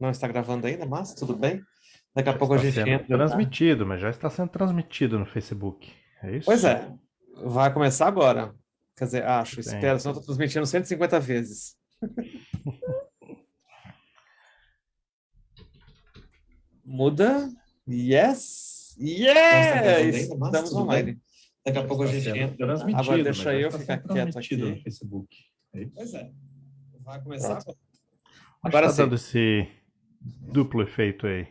não está gravando ainda, mas tudo bem. Daqui a já pouco a gente entra. Tá? Transmitido, mas já está sendo transmitido no Facebook. É isso? Pois é. Vai começar agora. Quer dizer, acho, espero, senão estou transmitindo 150 vezes. Muda. Yes! Yeah! Estamos online. Daqui a pouco a gente entra. Agora deixa eu ficar quieto aqui. no Facebook. É pois é. Vai começar agora. Agora está dando esse duplo efeito aí.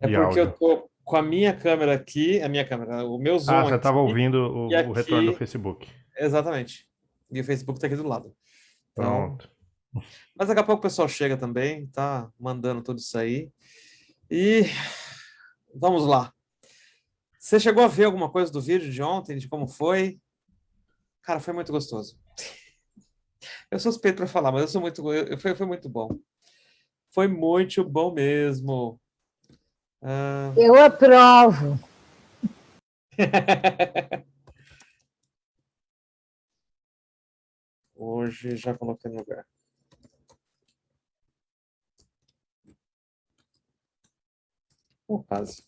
É porque áudio. eu tô com a minha câmera aqui, a minha câmera, o meu zoom. Ah, você estava ouvindo o, aqui, o, retorno do Facebook. Exatamente. E o Facebook está aqui do lado. Então, Pronto. Mas daqui a pouco o pessoal chega também, tá mandando tudo isso aí. E vamos lá. Você chegou a ver alguma coisa do vídeo de ontem, de como foi? Cara, foi muito gostoso. Eu sou suspeito para falar, mas eu sou muito, foi, foi muito bom. Foi muito bom mesmo. Uh... Eu aprovo. Hoje já coloquei no lugar. O caso.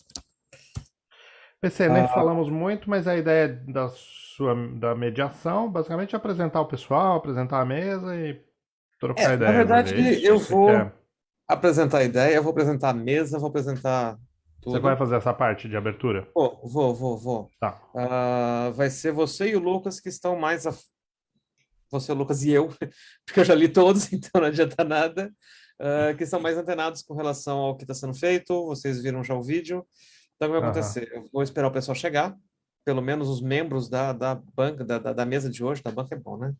PC, nem ah. falamos muito, mas a ideia da sua da mediação, basicamente é apresentar o pessoal, apresentar a mesa e trocar é, ideias. Na verdade, eu vou quer. Apresentar a ideia, eu vou apresentar a mesa, vou apresentar tudo. Você vai fazer essa parte de abertura? Vou, vou, vou, vou. Tá. Uh, vai ser você e o Lucas que estão mais... A... Você, Lucas e eu, porque eu já li todos, então não adianta nada. Uh, que estão mais antenados com relação ao que está sendo feito. Vocês viram já o vídeo. Então, o que vai acontecer? Eu vou esperar o pessoal chegar, pelo menos os membros da, da banca, da, da, da mesa de hoje, da banca é bom, né?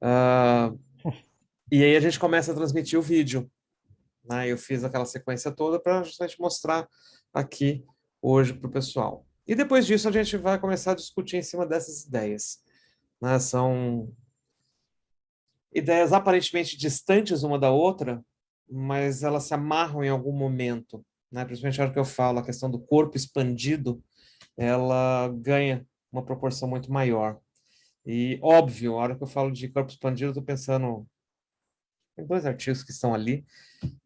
Uh, e aí a gente começa a transmitir o vídeo. Né? Eu fiz aquela sequência toda para justamente mostrar aqui hoje para o pessoal. E depois disso a gente vai começar a discutir em cima dessas ideias. Né? São ideias aparentemente distantes uma da outra, mas elas se amarram em algum momento né, principalmente a hora que eu falo, a questão do corpo expandido, ela ganha uma proporção muito maior. E, óbvio, a hora que eu falo de corpo expandido, eu estou pensando em dois artigos que estão ali,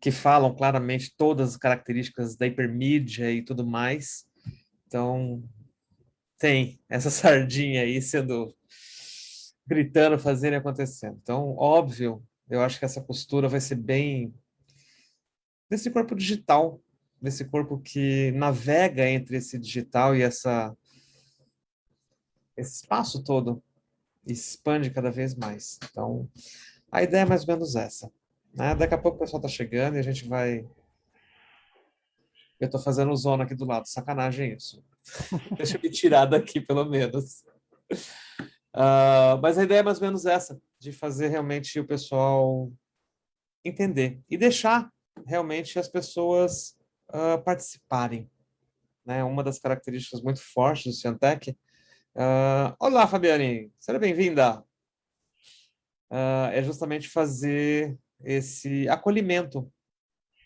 que falam claramente todas as características da hipermídia e tudo mais. Então, tem essa sardinha aí sendo gritando, fazendo e acontecendo. Então, óbvio, eu acho que essa postura vai ser bem desse corpo digital desse corpo que navega entre esse digital e essa esse espaço todo expande cada vez mais. Então, a ideia é mais ou menos essa. Né? Daqui a pouco o pessoal está chegando e a gente vai... Eu estou fazendo zona aqui do lado, sacanagem isso. Deixa eu me tirar daqui, pelo menos. Uh, mas a ideia é mais ou menos essa, de fazer realmente o pessoal entender e deixar realmente as pessoas uh, participarem. Né? Uma das características muito fortes do Ciantec. Uh, olá, Fabiane, seja bem-vinda. Uh, é justamente fazer esse acolhimento.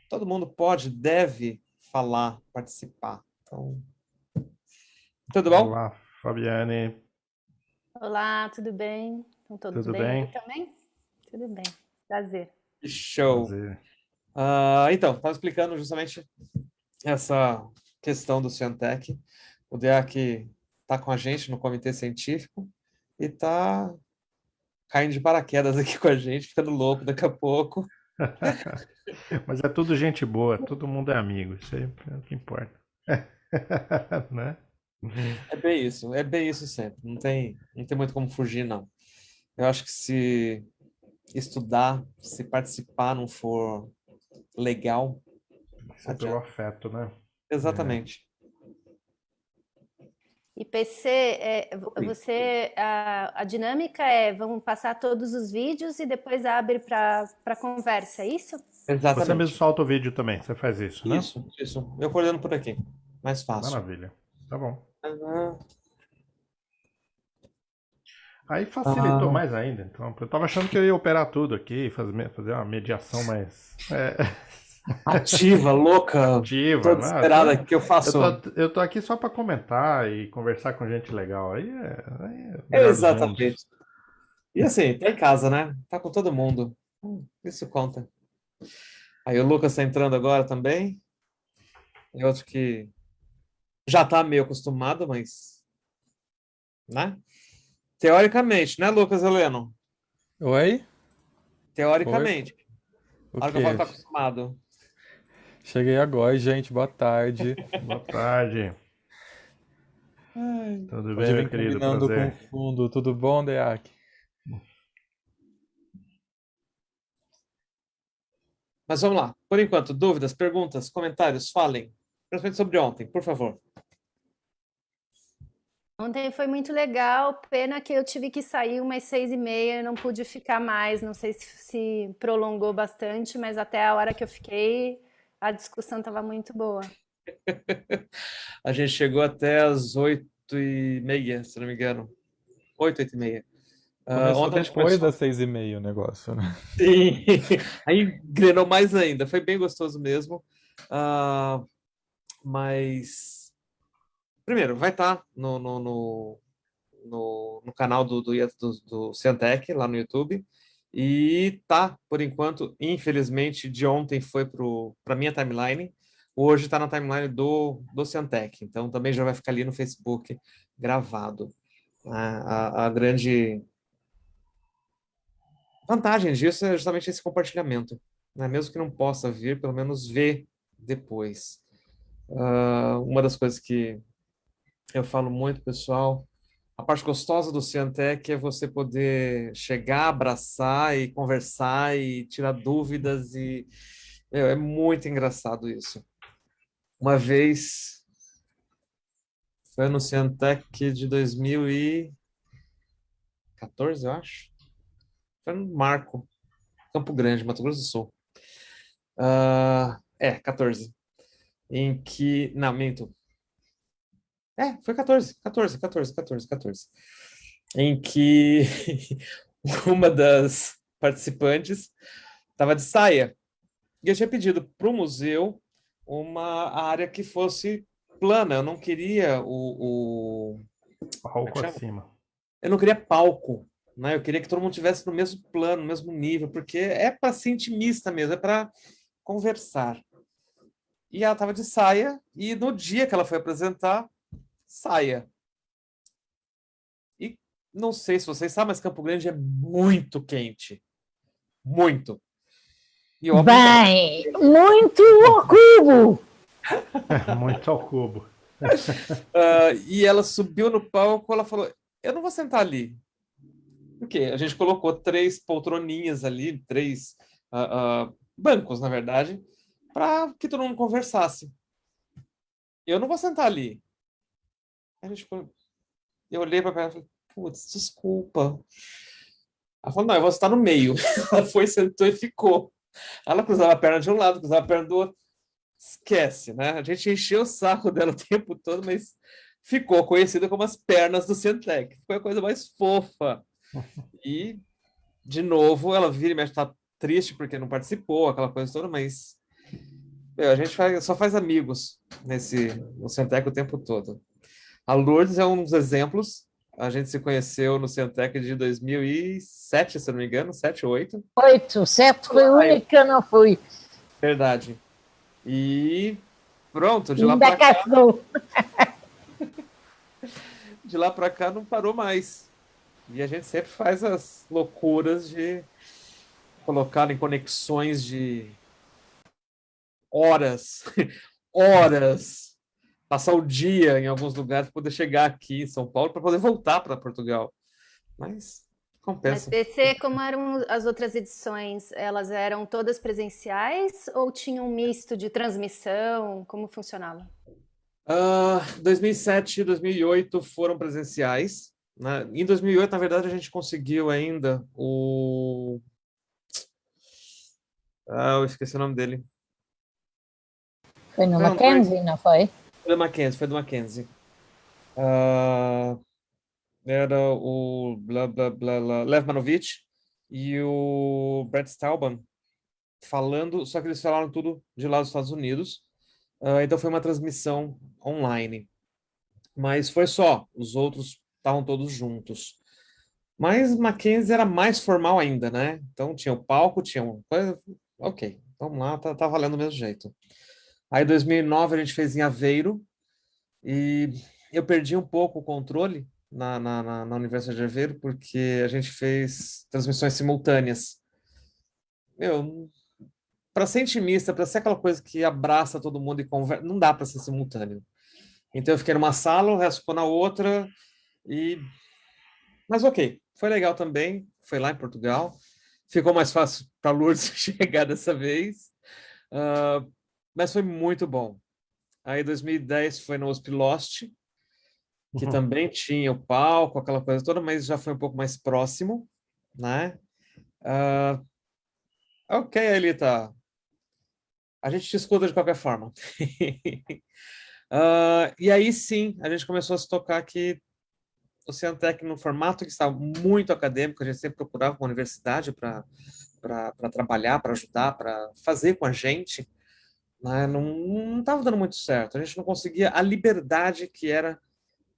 Todo mundo pode, deve falar, participar. Então, tudo bom? Olá, Fabiane. Olá, tudo bem? Estão todos tudo bem, bem? também? Tudo bem, prazer. Show. Prazer. Uh, então, estava explicando justamente essa questão do Ciantec. O DEAC está com a gente no comitê científico e está caindo de paraquedas aqui com a gente, ficando louco daqui a pouco. Mas é tudo gente boa, todo mundo é amigo, isso aí é o que importa. né? É bem isso, é bem isso sempre, não tem, não tem muito como fugir, não. Eu acho que se estudar, se participar não for legal. Isso é pelo afeto, né? Exatamente. E PC, é, você, a, a, dinâmica é, vamos passar todos os vídeos e depois abre para conversa, é isso? Exatamente. Você mesmo solta o vídeo também, você faz isso, né? Isso, isso. Eu coordeno por aqui, mais fácil. Maravilha, tá bom. Uhum. Aí facilitou ah. mais ainda. Então, eu tava achando que eu ia operar tudo aqui, fazer, fazer uma mediação mais. É... Ativa, louca. Ativa, toda esperada que eu faço. Eu tô, eu tô aqui só para comentar e conversar com gente legal. Aí é. Aí é Exatamente. E assim, tá em casa, né? Tá com todo mundo. Isso conta. Aí o Lucas está entrando agora também. É outro que já está meio acostumado, mas... Né? Teoricamente, né, Lucas Heleno? Oi? Teoricamente. O Hora que eu vou estar acostumado. Cheguei agora, gente. Boa tarde. Boa tarde. Ai, Tudo bem, meu querido? combinando Prazer. com fundo. Tudo bom, Deac? Mas vamos lá. Por enquanto, dúvidas, perguntas, comentários, falem. Principalmente sobre ontem, por favor. Ontem foi muito legal, pena que eu tive que sair umas seis e meia, não pude ficar mais, não sei se, se prolongou bastante, mas até a hora que eu fiquei, a discussão estava muito boa. A gente chegou até as oito e meia, se não me engano. Oito, oito e meia. Começou ontem depois começou- das seis e meia o negócio, né? Sim, aí engrenou mais ainda. Foi bem gostoso mesmo. Ah, mas, primeiro, vai estar no, no, no, no, no canal do, do, do, do Ciantec, lá no YouTube. E tá, por enquanto, infelizmente, de ontem foi para minha timeline. Hoje está na timeline do, do Ciantec. Então, também já vai ficar ali no Facebook gravado. A, a, a grande vantagem disso é justamente esse compartilhamento. Né? Mesmo que não possa vir, pelo menos ver depois. Ah, uma das coisas que eu falo muito, pessoal, a parte gostosa do Ciantec é você poder chegar, abraçar e conversar e tirar dúvidas e meu, é muito engraçado isso. Uma vez foi no Ciantec de 2014, eu acho. Foi no Marco, Campo Grande, Mato Grosso do Sul. Ah, é, 14. Em que. Não, minto. É, foi 14, 14, 14, 14, 14. Em que uma das participantes estava de saia. E eu tinha pedido para o museu uma área que fosse plana. Eu não queria o, o- Palco chama? acima. eu não queria palco, né? Eu queria que todo mundo tivesse no mesmo plano, no mesmo nível, porque é para ser intimista mesmo, é para conversar. E ela estava de saia, e no dia que ela foi apresentar, saia. E não sei se vocês sabem, mas Campo Grande é muito quente. Muito. E óbvio, Bem, muito ao cubo. Muito ao cubo. Ah, e ela subiu no palco, ela falou: Eu não vou sentar ali. Por quê? A gente colocou três poltroninhas ali, três ah, ah, bancos, na verdade, para que todo mundo conversasse. Eu não vou sentar ali. Aí a gente falou- eu olhei para ela e falei: Putz, desculpa. Ela falou: Não, eu vou estar no meio. Ela foi, sentou e ficou. Ela cruzava a perna de um lado, cruzava a perna do outro. Esquece, né? A gente encheu o saco dela o tempo todo, mas ficou conhecida como as pernas do Centec. Foi a coisa mais fofa. E, de novo, ela vira e mexe, tá triste porque não participou, aquela coisa toda, mas meu, a gente faz- só faz amigos nesse, no Centec o tempo todo. A Lourdes é um dos exemplos. A gente se conheceu no Centec de 2007, se não me engano, 7 ou 8. Oito, sete foi o único que eu não fui. Verdade. E pronto, de lá para cá, de lá para cá não parou mais. E a gente sempre faz as loucuras de colocar em conexões de horas, horas, passar o dia em alguns lugares para poder chegar aqui em São Paulo para poder voltar para Portugal. Mas Mas compensa. BC, como eram as outras edições, elas eram todas presenciais ou tinha um misto de transmissão? Como funcionava? Ah, 2007 e 2008 foram presenciais. né? Em 2008, na verdade, a gente conseguiu ainda o. Ah, eu esqueci o nome dele. Foi no Mackenzie, não foi? Do Mackenzie, foi do Mackenzie. Ah, era o blá, blá, blá, blá, Lev Manovich e o Brett Stauban falando, só que eles falaram tudo de lá dos Estados Unidos. Ah, então foi uma transmissão online. Mas foi só, os outros estavam todos juntos. Mas Mackenzie era mais formal ainda, né? Então tinha o palco, tinha um... Ok, vamos lá, tá, tá valendo do mesmo jeito. Aí, em 2009, a gente fez em Aveiro, e eu perdi um pouco o controle na, na, na, Universidade de Aveiro, porque a gente fez transmissões simultâneas. Meu, para ser intimista, para ser aquela coisa que abraça todo mundo e conversa, não dá para ser simultâneo. Então eu fiquei numa sala, o resto ficou na outra, e... Mas ok, foi legal também, foi lá em Portugal. Ficou mais fácil para Lourdes chegar dessa vez, uh, mas foi muito bom. Aí 2010 foi no Hosp Lost, que uhum. também tinha o palco, aquela coisa toda, mas já foi um pouco mais próximo, né? Uh, ok, Elita. A gente te escuta de qualquer forma. uh, e aí sim, a gente começou a se tocar que o Ciantec, no formato que estava muito acadêmico, a gente sempre procurava uma universidade para trabalhar, para ajudar, para fazer com a gente, né? não estava dando muito certo. A gente não conseguia a liberdade que era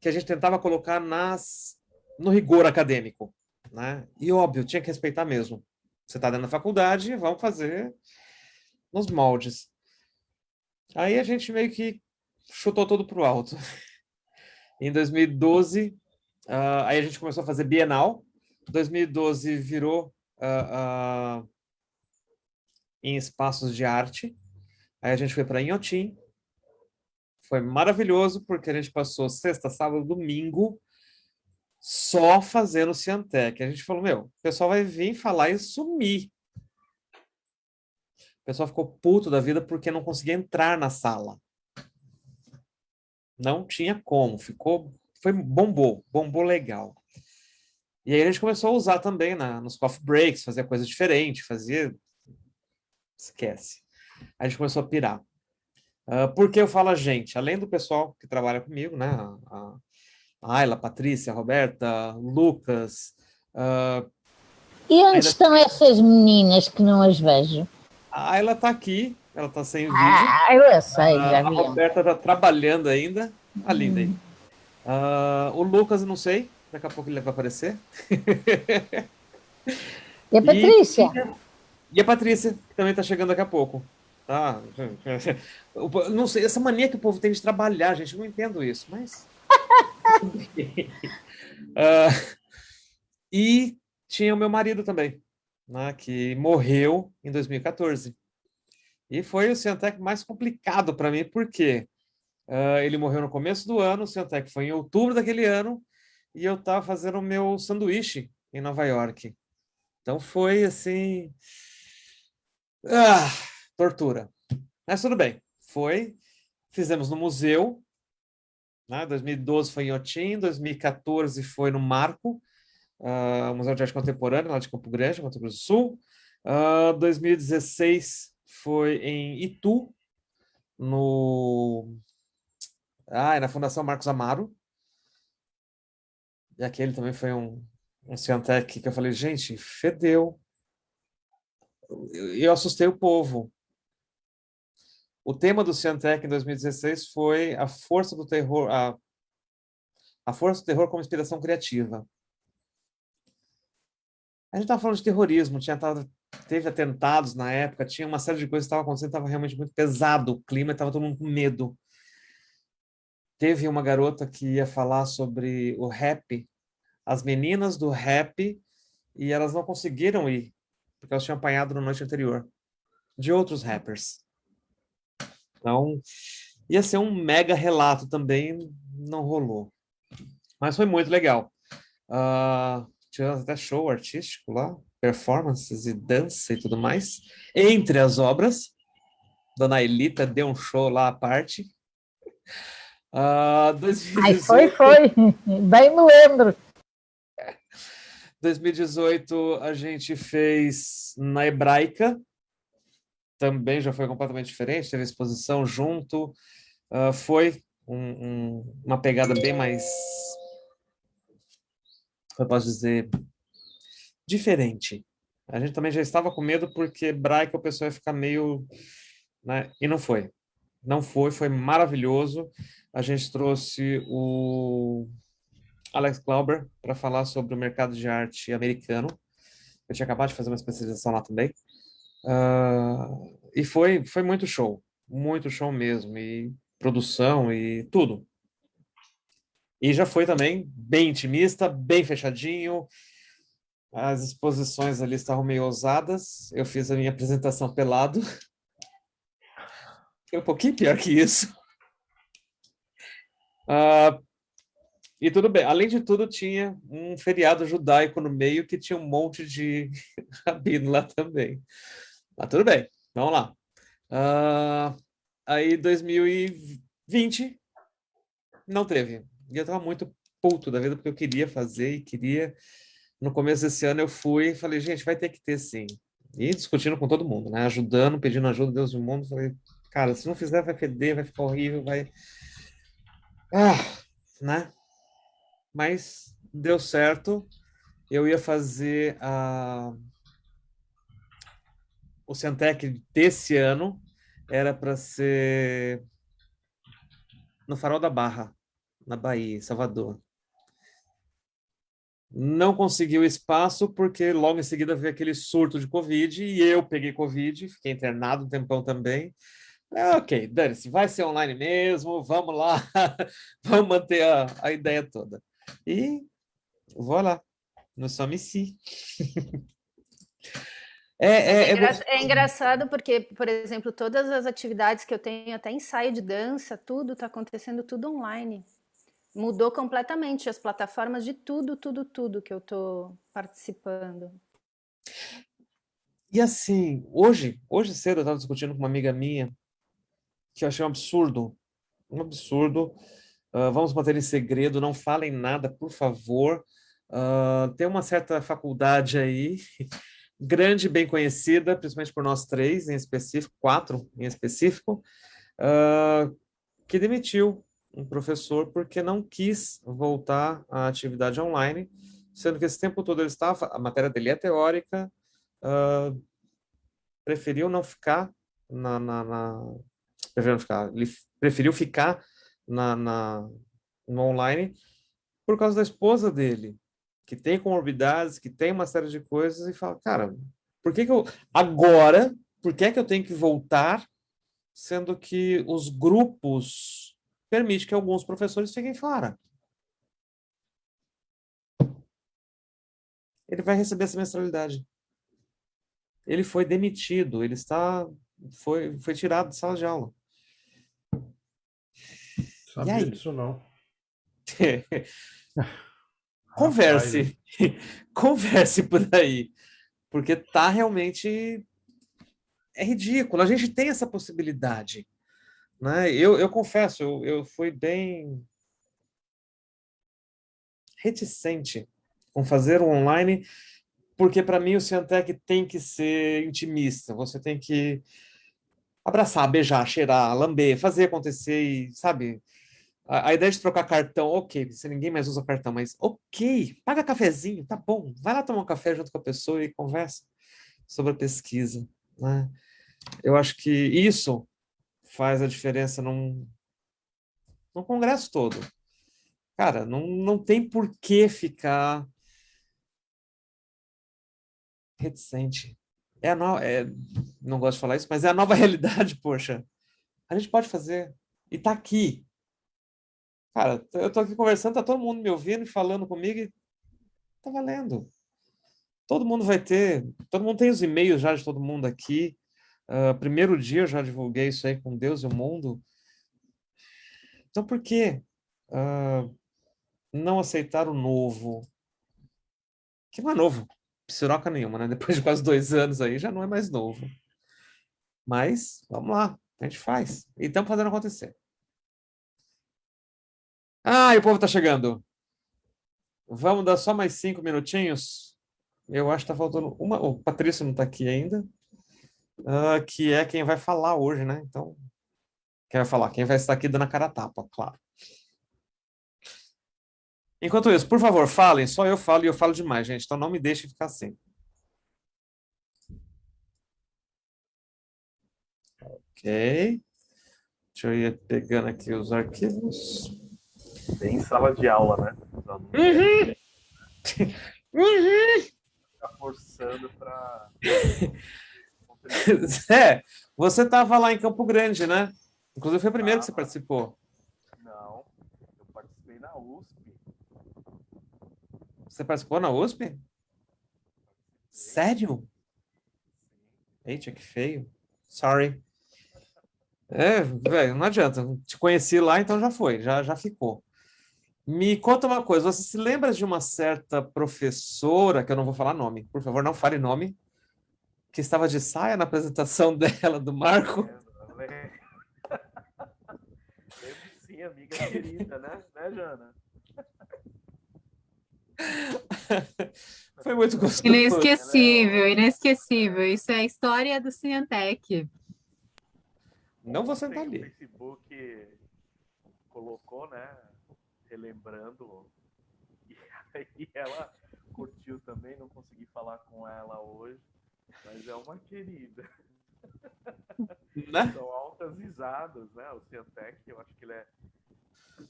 que a gente tentava colocar nas, no rigor acadêmico. Né? E óbvio, tinha que respeitar mesmo. Você está dentro da faculdade, vamos fazer nos moldes. Aí a gente meio que chutou tudo para o alto. Em 2012, uh, aí a gente começou a fazer Bienal. 2012 virou uh, uh, em espaços de arte. Aí a gente foi para Inhotim, foi maravilhoso, porque a gente passou sexta, sábado, domingo só fazendo Ciantec. A gente falou, meu, o pessoal vai vir falar e sumir. O pessoal ficou puto da vida porque não conseguia entrar na sala. Não tinha como, ficou, foi, bombou, bombou legal. E aí a gente começou a usar também na, nos coffee breaks, fazer coisa diferente, fazia... Esquece. A gente começou a pirar. Uh, por que eu falo a gente? Além do pessoal que trabalha comigo, né? A, a Ayla, a Patrícia, a Roberta, Lucas. Uh, e onde estão essas meninas que não as vejo? A Ayla está aqui, ela está sem vídeo. Ah, eu sei, uh, já vi. A Roberta está trabalhando ainda. A linda aí. Uh, o Lucas, não sei, daqui a pouco ele vai aparecer. E a Patrícia? E, e a Patrícia, que também está chegando daqui a pouco. Tá? Não sei, essa mania que o povo tem de trabalhar, gente, eu não entendo isso, mas... uh, e tinha o meu marido também, né, que morreu em 2014. E foi o Ciantec mais complicado para mim, porque uh, ele morreu no começo do ano, o Ciantec foi em outubro daquele ano, e eu estava fazendo o meu sanduíche em Nova York. Então foi assim... Ah, tortura. Mas tudo bem, foi, fizemos no museu, né? 2012 foi em Otim, 2014 foi no Marco, uh, Museu de Arte Contemporânea, lá de Campo Grande, Mato Grosso do Sul, uh, ah, 2016 foi em Itu, no... Ah, é na Fundação Marcos Amaro, e aquele também foi um, um Ciantec que eu falei, gente, fedeu. Eu, eu assustei o povo, o tema do Ciantec em 2016 foi a força do terror, a, a força do terror como inspiração criativa. A gente estava falando de terrorismo, tinha teve atentados na época, tinha uma série de coisas que estavam acontecendo, estava realmente muito pesado o clima, estava todo mundo com medo. Teve uma garota que ia falar sobre o rap, as meninas do rap, e elas não conseguiram ir, porque elas tinham apanhado na noite anterior, de outros rappers. Então, ia ser um mega relato também, não rolou. Mas foi muito legal. Uh, tivemos até show artístico lá, performances e dança e tudo mais. Entre as obras, Dona Elita deu um show lá à parte. Uh, 2018... Ai, foi, foi. Bem me lembro. 2018 a gente fez na Hebraica, também já foi completamente diferente, teve exposição junto, uh, foi um, um, uma pegada bem mais, eu posso dizer, diferente. A gente também já estava com medo porque Braica o pessoal ia ficar meio... Né? E não foi. Não foi, foi maravilhoso. A gente trouxe o Alex Glauber para falar sobre o mercado de arte americano. Eu tinha acabado de fazer uma especialização lá também. Uh, e foi, foi muito show, muito show mesmo, e produção e tudo. E já foi também bem intimista, bem fechadinho. As exposições ali estavam meio ousadas. Eu fiz a minha apresentação pelado. Foi um pouquinho pior que isso. Uh, e tudo bem. Além de tudo, tinha um feriado judaico no meio que tinha um monte de rabino lá também. Mas tudo bem, vamos lá. Uh, aí, 2020, não teve. E eu estava muito puto da vida, porque eu queria fazer e queria... No começo desse ano eu fui e falei, gente, vai ter que ter sim. E discutindo com todo mundo, né? Ajudando, pedindo ajuda, Deus do mundo. Falei, cara, se não fizer vai feder, vai ficar horrível, vai... Ah, né? Mas deu certo. Eu ia fazer a... o Centec desse ano, era para ser no Farol da Barra na Bahia, Salvador. Não conseguiu espaço porque logo em seguida veio aquele surto de Covid e eu peguei Covid, fiquei internado um tempão também. É, ok, dane-se, vai ser online mesmo, vamos lá, vamos manter a, a ideia toda. E voilà, nous sommes ici. É, é, é, engra é, engraçado porque, por exemplo, todas as atividades que eu tenho, até ensaio de dança, tudo está acontecendo tudo online. Mudou completamente as plataformas de tudo, tudo, tudo que eu estou participando. E assim, hoje, hoje cedo eu estava discutindo com uma amiga minha que eu achei um absurdo, um absurdo. Uh, vamos manter em segredo, não falem nada, por favor. Uh, tem uma certa faculdade aí, grande, bem conhecida, principalmente por nós três em específico, quatro em específico, uh, que demitiu um professor porque não quis voltar à atividade online, sendo que esse tempo todo ele estava, a matéria dele é teórica, uh, preferiu não ficar na, na, na preferiu ficar, ele preferiu ficar na, na, no online por causa da esposa dele, que tem comorbidades, que tem uma série de coisas, e fala, cara, por que que eu, agora, por que que eu tenho que voltar, sendo que os grupos permite que alguns professores fiquem fora. Ele vai receber essa mensalidade. Ele foi demitido, ele está foi, foi tirado de sala de aula. Sabia disso não. converse, converse por aí, porque tá realmente é ridículo. A gente tem essa possibilidade. Né? Eu, eu confesso, eu, eu fui bem reticente com fazer o online, porque para mim o Ciantec tem que ser intimista, você tem que abraçar, beijar, cheirar, lamber, fazer acontecer e, sabe, a, ideia de trocar cartão, ok, se ninguém mais usa cartão, mas ok, paga cafezinho, tá bom, vai lá tomar um café junto com a pessoa e conversa sobre a pesquisa, né? Eu acho que isso faz a diferença num, num congresso todo. Cara, não, não tem por que ficar reticente. É a no... é... Não gosto de falar isso, mas é a nova realidade, poxa. A gente pode fazer. E tá aqui. Cara, eu tô aqui conversando, tá todo mundo me ouvindo e falando comigo e tá valendo. Todo mundo vai ter, todo mundo tem os e-mails já de todo mundo aqui. Uh, primeiro dia eu já divulguei isso aí com Deus e o mundo. Então por que uh, não aceitar o novo? Que não é novo, psiroca nenhuma, né? Depois de quase dois anos aí já não é mais novo. Mas, vamos lá, a gente faz. E estamos fazendo acontecer. Ah, o povo está chegando. Vamos dar só mais cinco minutinhos? Eu acho que está faltando uma... O Patrício não está aqui ainda uh, que é quem vai falar hoje, né? Então, quem vai falar? Quem vai estar aqui dando a cara a tapa, claro. Enquanto isso, por favor, falem. Só eu falo e eu falo demais, gente. Então não me deixem ficar assim. Ok. Deixa eu ir pegando aqui os arquivos. Bem sala de aula, né? Uhum. uhum. Tá forçando para É, você estava lá em Campo Grande, né? Inclusive foi o primeiro que você Ah. participou. Não, eu participei na USP. Você participou na USP? Sério? Eita, que feio. Sorry. É, velho, não adianta. Te conheci lá, então já foi, já, já ficou. Me conta uma coisa, você se lembra de uma certa professora, que eu não vou falar nome, por favor, não fale nome, que estava de saia na apresentação dela, do Marco? Lembro Lembro sim, amiga querida, né? Né, Jana? Foi muito gostoso. Inesquecível, inesquecível. Isso é a história do Cineantec. Não vou sentar O ali. Facebook colocou, né? Relembrando. E aí ela curtiu também, não consegui falar com ela hoje, mas é uma querida. Né? São altas risadas, né? O Ciantec, eu acho que ele é,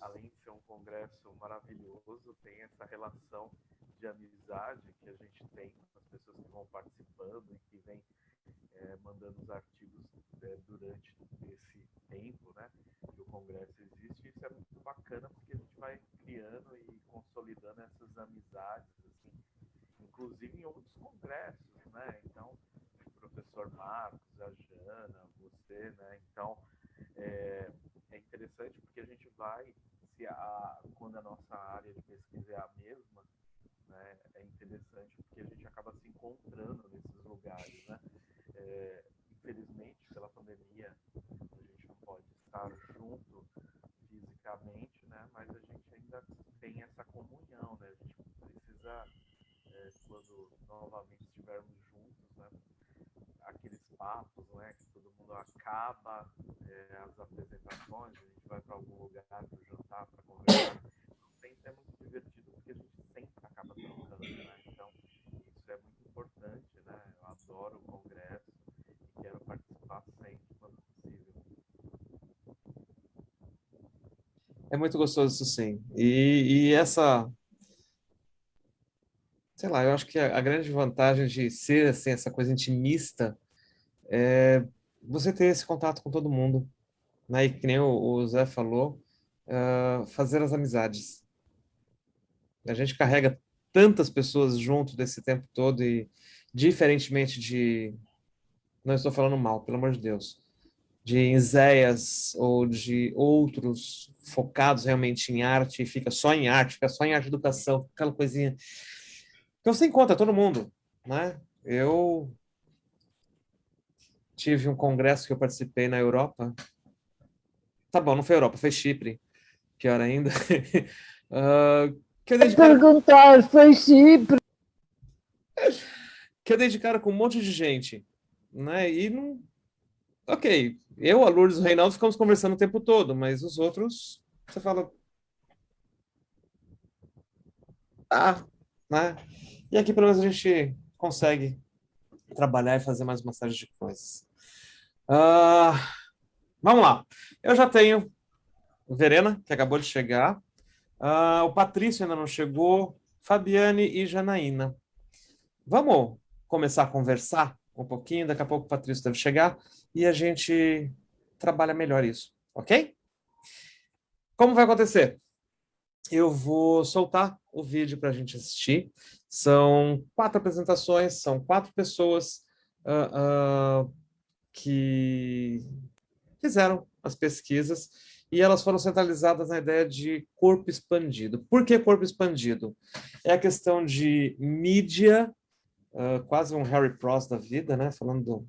além de ser um congresso maravilhoso, tem essa relação de amizade que a gente tem com as pessoas que vão participando e que vêm eh, mandando os artigos eh, durante esse tempo, né? Que o congresso existe. Isso é muito bacana porque a gente vai criando e consolidando essas amizades, assim, inclusive em outros congressos, né? Então, o professor Marcos, a Jana, você, né? Então, é, é interessante porque a gente vai, se a, quando a nossa área de pesquisa é a mesma, né? É interessante porque a gente acaba se encontrando nesses lugares, né? É, infelizmente, pela pandemia, a gente não pode estar junto fisicamente, né? Mas a gente ainda tem essa comunhão, né? A gente precisa, é, quando novamente estivermos juntos, né? Aqueles papos, né? Que todo mundo acaba é, as apresentações, a gente vai para algum lugar para jantar, para conversar. Sempre é muito divertido porque a gente sempre acaba trocando, né? Então, isso é muito importante, né? Eu adoro o congresso e quero participar sempre quando possível. É muito gostoso isso sim. E, e essa, sei lá, eu acho que a, a grande vantagem de ser assim, essa coisa intimista é você ter esse contato com todo mundo, né? E que nem o, o Zé falou, ah, fazer as amizades. A gente carrega tantas pessoas junto desse tempo todo e diferentemente de, não estou falando mal, pelo amor de Deus, de Zéias ou de outros focados realmente em arte, e fica só em arte, fica só em arte educação, aquela coisinha. Então você encontra todo mundo, né? Eu tive um congresso que eu participei na Europa. Tá bom, não foi Europa, foi Chipre, pior ainda. Ah, que eu Perguntar, foi Chipre. que eu dei de cara com um monte de gente, né? E não. Ok, eu, a Lourdes e o Reinaldo ficamos conversando o tempo todo, mas os outros, você fala. Ah, né? E aqui pelo menos a gente consegue trabalhar e fazer mais uma série de coisas. Ah, vamos lá. Eu já tenho Verena, que acabou de chegar. Ah, o Patrício ainda não chegou. Fabiane e Janaína. Vamos começar a conversar um pouquinho, daqui a pouco o Patrício deve chegar e a gente trabalha melhor isso, ok? Como vai acontecer? Eu vou soltar o vídeo para a gente assistir. São quatro apresentações, são quatro pessoas ah, ah, que fizeram as pesquisas e elas foram centralizadas na ideia de corpo expandido. Por que corpo expandido? É a questão de mídia, uh, quase um Harry Pross da vida, né? Falando do,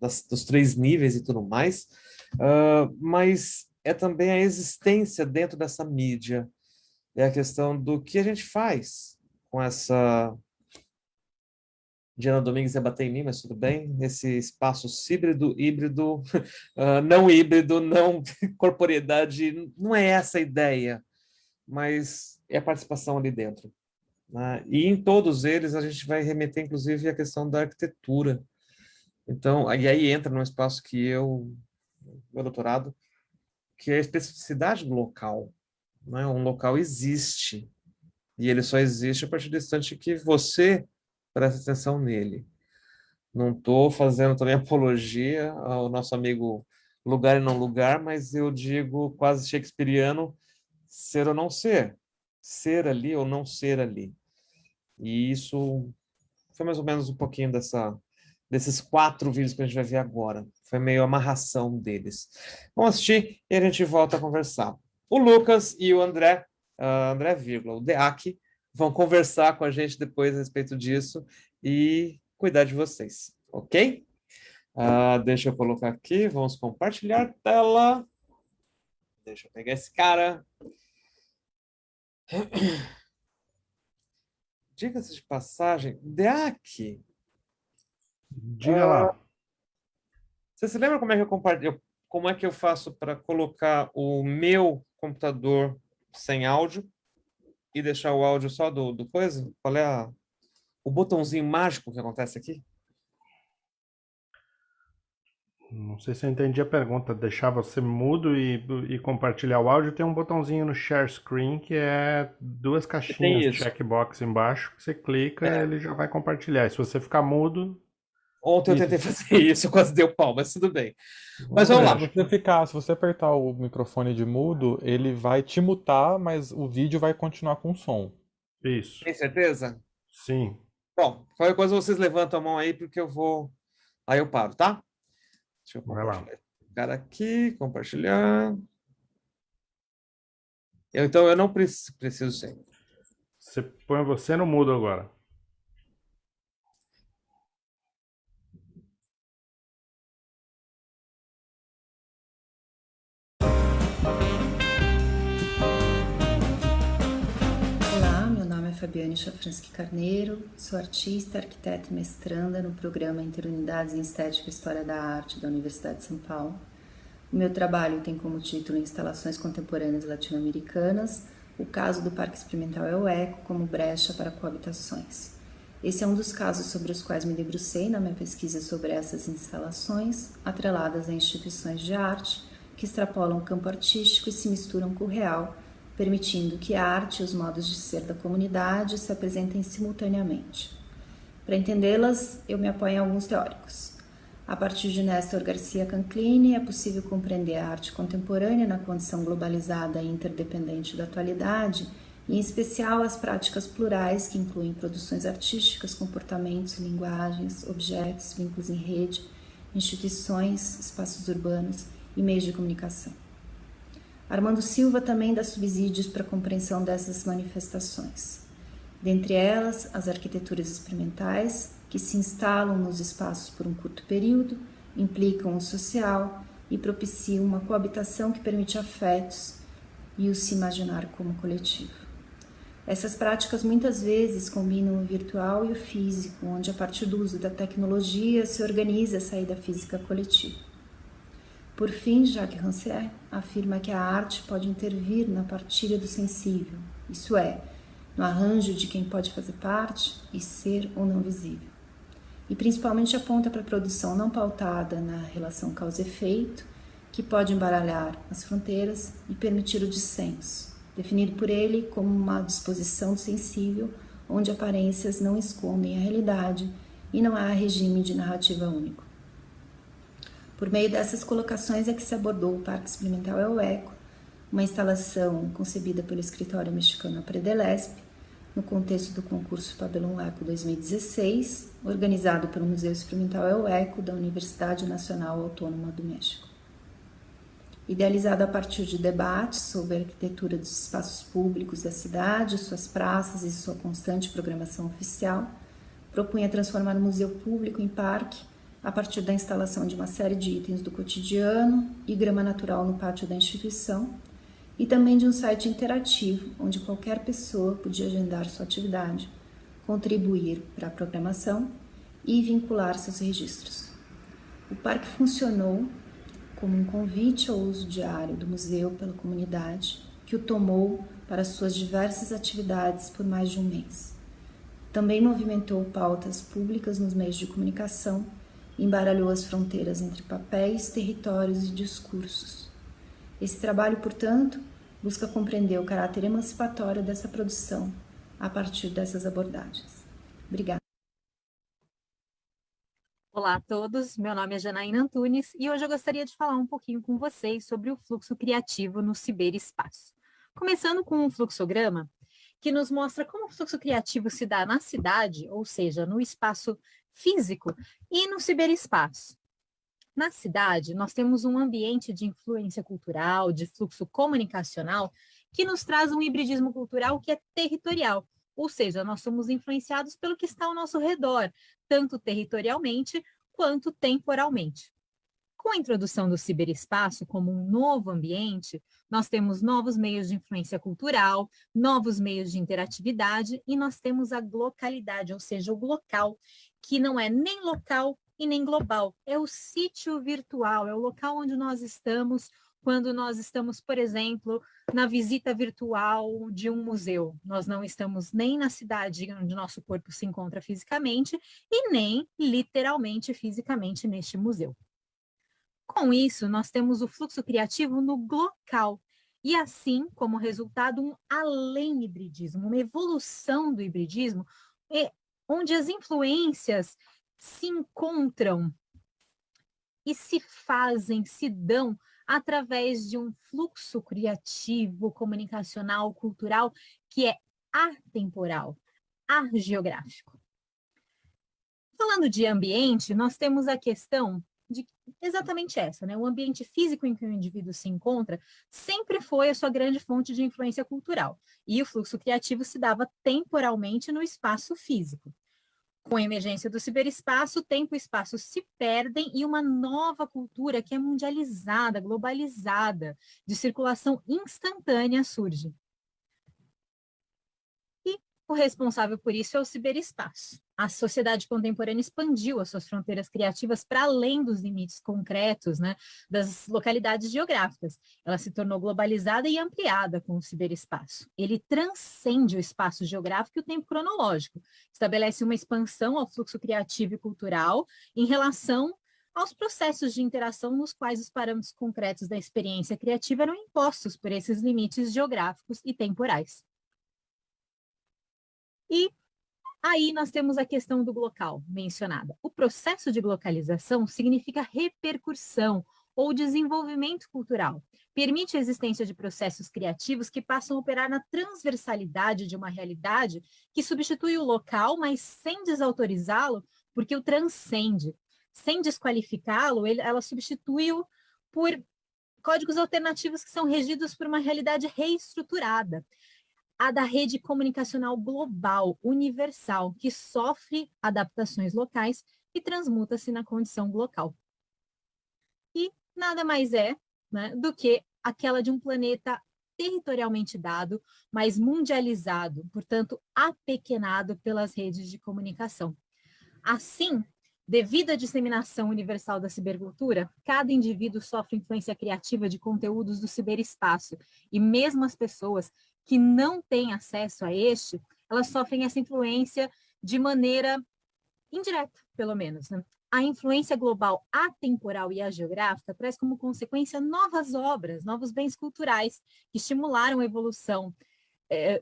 das, dos três níveis e tudo mais, uh, mas é também a existência dentro dessa mídia, é a questão do que a gente faz com essa... Diana Domingues ia bater em mim, mas tudo bem. Esse espaço híbrido, híbrido, uh, não híbrido, não corporeidade, não é essa a ideia, mas é a participação ali dentro. Né? E em todos eles a gente vai remeter, inclusive, à questão da arquitetura. Então, e aí entra num espaço que eu, meu doutorado, que é a especificidade do local. Né? Um local existe, e ele só existe a partir do instante que você presta atenção nele. Não estou fazendo também apologia ao nosso amigo lugar e não lugar, mas eu digo quase shakespeariano, ser ou não ser. Ser ali ou não ser ali. E isso foi mais ou menos um pouquinho dessa, desses quatro vídeos que a gente vai ver agora. Foi meio amarração deles. Vamos assistir e a gente volta a conversar. O Lucas e o André, uh, André, vírgula, o Deac, vão conversar com a gente depois a respeito disso e cuidar de vocês, ok? Uh, deixa eu colocar aqui, vamos compartilhar tela. Deixa eu pegar esse cara. Diga-se de passagem, Deac. Diga uh, lá. Ah, você se lembra como é que eu compartilho, como é que eu faço para colocar o meu computador sem áudio e deixar o áudio só do, do coisa? Qual é a, o botãozinho mágico que acontece aqui? Não sei se eu entendi a pergunta. Deixar você mudo e, e compartilhar o áudio. Tem um botãozinho no share screen que é duas caixinhas de checkbox embaixo. Que você clica é. ele já vai compartilhar. E se você ficar mudo. Ontem eu tentei fazer isso, quase deu pau, mas tudo bem. Mas vamos lá. Se você, ficar, se você apertar o microfone de mudo, ele vai te mutar, mas o vídeo vai continuar com som. Isso. Tem certeza? Sim. Bom, qualquer coisa vocês levantam a mão aí, porque eu vou. Aí eu paro, tá? Deixa eu compartilhar. Cara aqui, compartilhar. Eu, então eu não preciso, preciso ser. Você põe você no mudo agora. Fabiane Chafransky Carneiro, sou artista, arquiteta e mestranda no programa Interunidades em Estética e História da Arte da Universidade de São Paulo. O meu trabalho tem como título Instalações Contemporâneas Latino-Americanas, o caso do Parque Experimental é o Eco como brecha para coabitações. Esse é um dos casos sobre os quais me debrucei na minha pesquisa sobre essas instalações, atreladas a instituições de arte que extrapolam o campo artístico e se misturam com o real, permitindo que a arte e os modos de ser da comunidade se apresentem simultaneamente. Para entendê-las, eu me apoio em alguns teóricos. A partir de Néstor Garcia Canclini, é possível compreender a arte contemporânea na condição globalizada e interdependente da atualidade, e em especial as práticas plurais que incluem produções artísticas, comportamentos, linguagens, objetos, vínculos em rede, instituições, espaços urbanos e meios de comunicação. Armando Silva também dá subsídios para a compreensão dessas manifestações. Dentre elas, as arquiteturas experimentais, que se instalam nos espaços por um curto período, implicam o social e propiciam uma coabitação que permite afetos e o se imaginar como coletivo. Essas práticas muitas vezes combinam o virtual e o físico, onde a partir do uso da tecnologia se organiza a saída física coletiva. Por fim, Jacques Rancière afirma que a arte pode intervir na partilha do sensível, isso é, no arranjo de quem pode fazer parte e ser ou não visível. E principalmente aponta para a produção não pautada na relação causa-efeito, que pode embaralhar as fronteiras e permitir o dissenso, definido por ele como uma disposição sensível onde aparências não escondem a realidade e não há regime de narrativa único. Por meio dessas colocações é que se abordou o Parque Experimental El Eco, uma instalação concebida pelo escritório mexicano Predelesp, no contexto do concurso Pabellum Eco 2016, organizado pelo Museu Experimental El Eco da Universidade Nacional Autônoma do México. Idealizado a partir de debates sobre a arquitetura dos espaços públicos da cidade, suas praças e sua constante programação oficial, propunha transformar o museu público em parque a partir da instalação de uma série de itens do cotidiano e grama natural no pátio da instituição, e também de um site interativo onde qualquer pessoa podia agendar sua atividade, contribuir para a programação e vincular seus registros. O parque funcionou como um convite ao uso diário do museu pela comunidade, que o tomou para suas diversas atividades por mais de um mês. Também movimentou pautas públicas nos meios de comunicação embaralhou as fronteiras entre papéis, territórios e discursos. Esse trabalho, portanto, busca compreender o caráter emancipatório dessa produção a partir dessas abordagens. Obrigada. Olá a todos, meu nome é Janaína Antunes e hoje eu gostaria de falar um pouquinho com vocês sobre o fluxo criativo no ciberespaço. Começando com um fluxograma que nos mostra como o fluxo criativo se dá na cidade, ou seja, no espaço físico e no ciberespaço. Na cidade, nós temos um ambiente de influência cultural, de fluxo comunicacional, que nos traz um hibridismo cultural que é territorial, ou seja, nós somos influenciados pelo que está ao nosso redor, tanto territorialmente quanto temporalmente. Com a introdução do ciberespaço como um novo ambiente, nós temos novos meios de influência cultural, novos meios de interatividade e nós temos a localidade, ou seja, o local, que não é nem local e nem global, é o sítio virtual, é o local onde nós estamos quando nós estamos, por exemplo, na visita virtual de um museu. Nós não estamos nem na cidade onde nosso corpo se encontra fisicamente e nem literalmente fisicamente neste museu. Com isso, nós temos o fluxo criativo no local, e assim, como resultado, um além-hibridismo, uma evolução do hibridismo, onde as influências se encontram e se fazem, se dão através de um fluxo criativo, comunicacional, cultural, que é atemporal, geográfico. Falando de ambiente, nós temos a questão de exatamente essa, né? O ambiente físico em que o indivíduo se encontra sempre foi a sua grande fonte de influência cultural, e o fluxo criativo se dava temporalmente no espaço físico. Com a emergência do ciberespaço, tempo e espaço se perdem e uma nova cultura que é mundializada, globalizada, de circulação instantânea surge. E o responsável por isso é o ciberespaço a sociedade contemporânea expandiu as suas fronteiras criativas para além dos limites concretos né, das localidades geográficas. Ela se tornou globalizada e ampliada com o ciberespaço. Ele transcende o espaço geográfico e o tempo cronológico, estabelece uma expansão ao fluxo criativo e cultural em relação aos processos de interação nos quais os parâmetros concretos da experiência criativa eram impostos por esses limites geográficos e temporais. E Aí nós temos a questão do local mencionada. O processo de localização significa repercussão ou desenvolvimento cultural. Permite a existência de processos criativos que passam a operar na transversalidade de uma realidade que substitui o local, mas sem desautorizá-lo, porque o transcende. Sem desqualificá-lo, ela substitui-o por códigos alternativos que são regidos por uma realidade reestruturada a da rede comunicacional global, universal, que sofre adaptações locais e transmuta-se na condição local. E nada mais é né, do que aquela de um planeta territorialmente dado, mas mundializado, portanto, apequenado pelas redes de comunicação. Assim, devido à disseminação universal da cibercultura, cada indivíduo sofre influência criativa de conteúdos do ciberespaço, e mesmo as pessoas que não têm acesso a este, elas sofrem essa influência de maneira indireta, pelo menos. Né? A influência global atemporal e geográfica traz como consequência novas obras, novos bens culturais que estimularam a evolução é,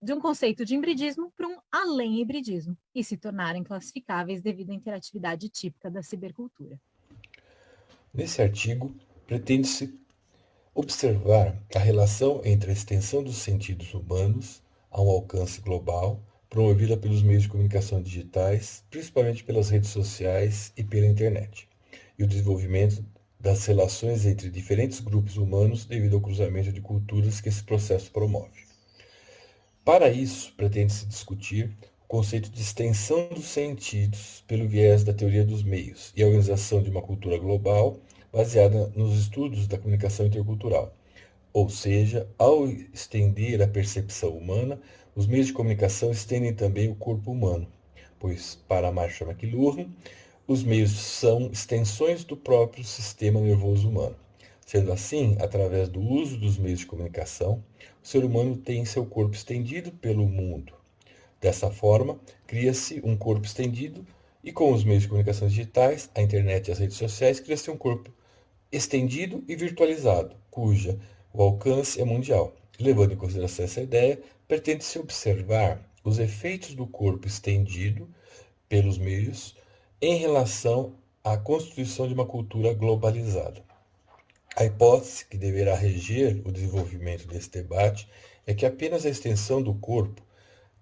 de um conceito de hibridismo para um além-hibridismo e se tornarem classificáveis devido à interatividade típica da cibercultura. Nesse artigo, pretende-se observar a relação entre a extensão dos sentidos humanos a um alcance global, promovida pelos meios de comunicação digitais, principalmente pelas redes sociais e pela internet, e o desenvolvimento das relações entre diferentes grupos humanos devido ao cruzamento de culturas que esse processo promove. Para isso, pretende-se discutir o conceito de extensão dos sentidos pelo viés da teoria dos meios e a organização de uma cultura global baseada nos estudos da comunicação intercultural. Ou seja, ao estender a percepção humana, os meios de comunicação estendem também o corpo humano, pois, para Marshall McLuhan, os meios são extensões do próprio sistema nervoso humano. Sendo assim, através do uso dos meios de comunicação, o ser humano tem seu corpo estendido pelo mundo. Dessa forma, cria-se um corpo estendido e com os meios de comunicação digitais, a internet e as redes sociais, cria-se um corpo estendido e virtualizado, cuja o alcance é mundial. Levando em consideração essa ideia, pretende-se observar os efeitos do corpo estendido pelos meios em relação à constituição de uma cultura globalizada. A hipótese que deverá reger o desenvolvimento desse debate é que apenas a extensão do corpo,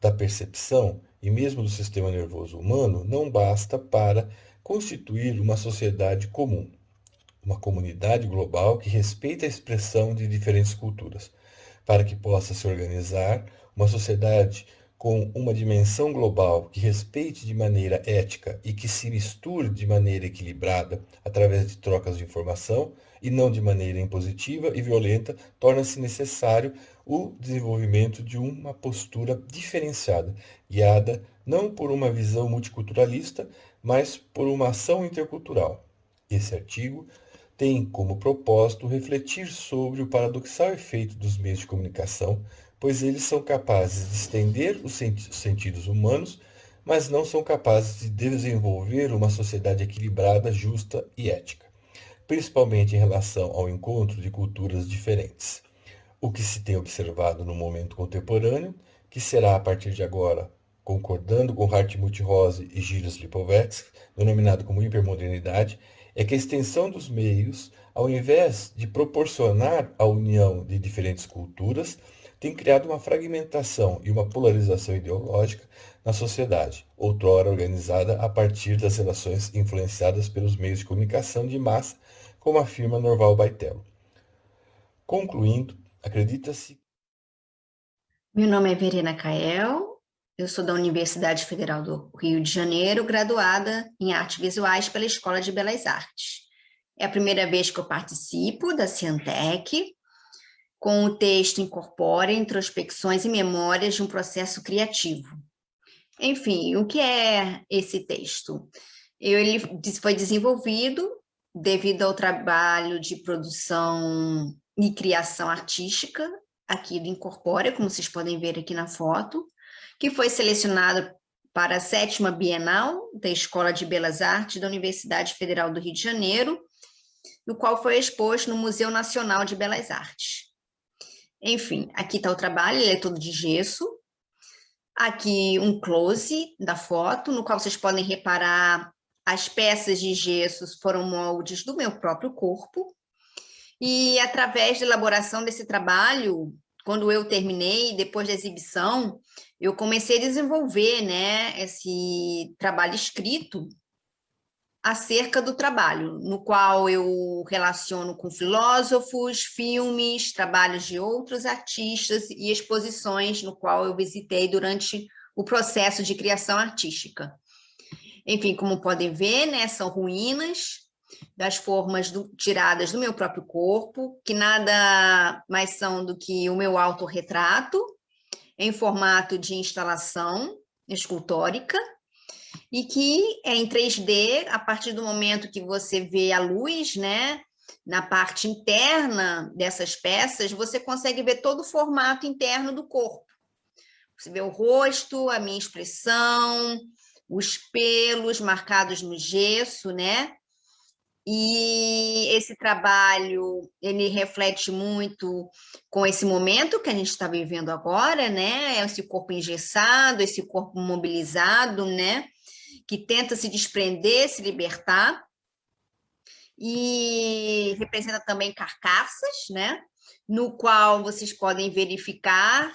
da percepção e mesmo do sistema nervoso humano não basta para constituir uma sociedade comum, uma comunidade global que respeita a expressão de diferentes culturas, para que possa se organizar uma sociedade com uma dimensão global que respeite de maneira ética e que se misture de maneira equilibrada através de trocas de informação e não de maneira impositiva e violenta, torna-se necessário o desenvolvimento de uma postura diferenciada, guiada não por uma visão multiculturalista, mas por uma ação intercultural. Esse artigo tem como propósito refletir sobre o paradoxal efeito dos meios de comunicação pois eles são capazes de estender os sentidos humanos, mas não são capazes de desenvolver uma sociedade equilibrada, justa e ética, principalmente em relação ao encontro de culturas diferentes. O que se tem observado no momento contemporâneo, que será a partir de agora, concordando com Hartmut Rose e Gilles Lipovetsky, denominado como hipermodernidade, é que a extensão dos meios, ao invés de proporcionar a união de diferentes culturas, tem criado uma fragmentação e uma polarização ideológica na sociedade, outrora organizada a partir das relações influenciadas pelos meios de comunicação de massa, como afirma Norval Baitello. Concluindo, acredita-se. Meu nome é Verena Cael, eu sou da Universidade Federal do Rio de Janeiro, graduada em artes visuais pela Escola de Belas Artes. É a primeira vez que eu participo da Cientec, com o texto incorpora introspecções e memórias de um processo criativo. Enfim, o que é esse texto? Ele foi desenvolvido devido ao trabalho de produção e criação artística aqui do Incorpora, como vocês podem ver aqui na foto, que foi selecionado para a sétima Bienal da Escola de Belas Artes da Universidade Federal do Rio de Janeiro, no qual foi exposto no Museu Nacional de Belas Artes. Enfim, aqui está o trabalho, ele é todo de gesso. Aqui um close da foto, no qual vocês podem reparar as peças de gessos foram moldes do meu próprio corpo. E através da elaboração desse trabalho, quando eu terminei, depois da exibição, eu comecei a desenvolver né, esse trabalho escrito acerca do trabalho, no qual eu relaciono com filósofos, filmes, trabalhos de outros artistas e exposições no qual eu visitei durante o processo de criação artística. Enfim, como podem ver, né, são ruínas das formas do, tiradas do meu próprio corpo, que nada mais são do que o meu autorretrato, em formato de instalação escultórica, e que é em 3D, a partir do momento que você vê a luz, né, na parte interna dessas peças, você consegue ver todo o formato interno do corpo. Você vê o rosto, a minha expressão, os pelos marcados no gesso, né? E esse trabalho, ele reflete muito com esse momento que a gente está vivendo agora, né? Esse corpo engessado, esse corpo mobilizado, né? que tenta se desprender, se libertar, e representa também carcaças, né? no qual vocês podem verificar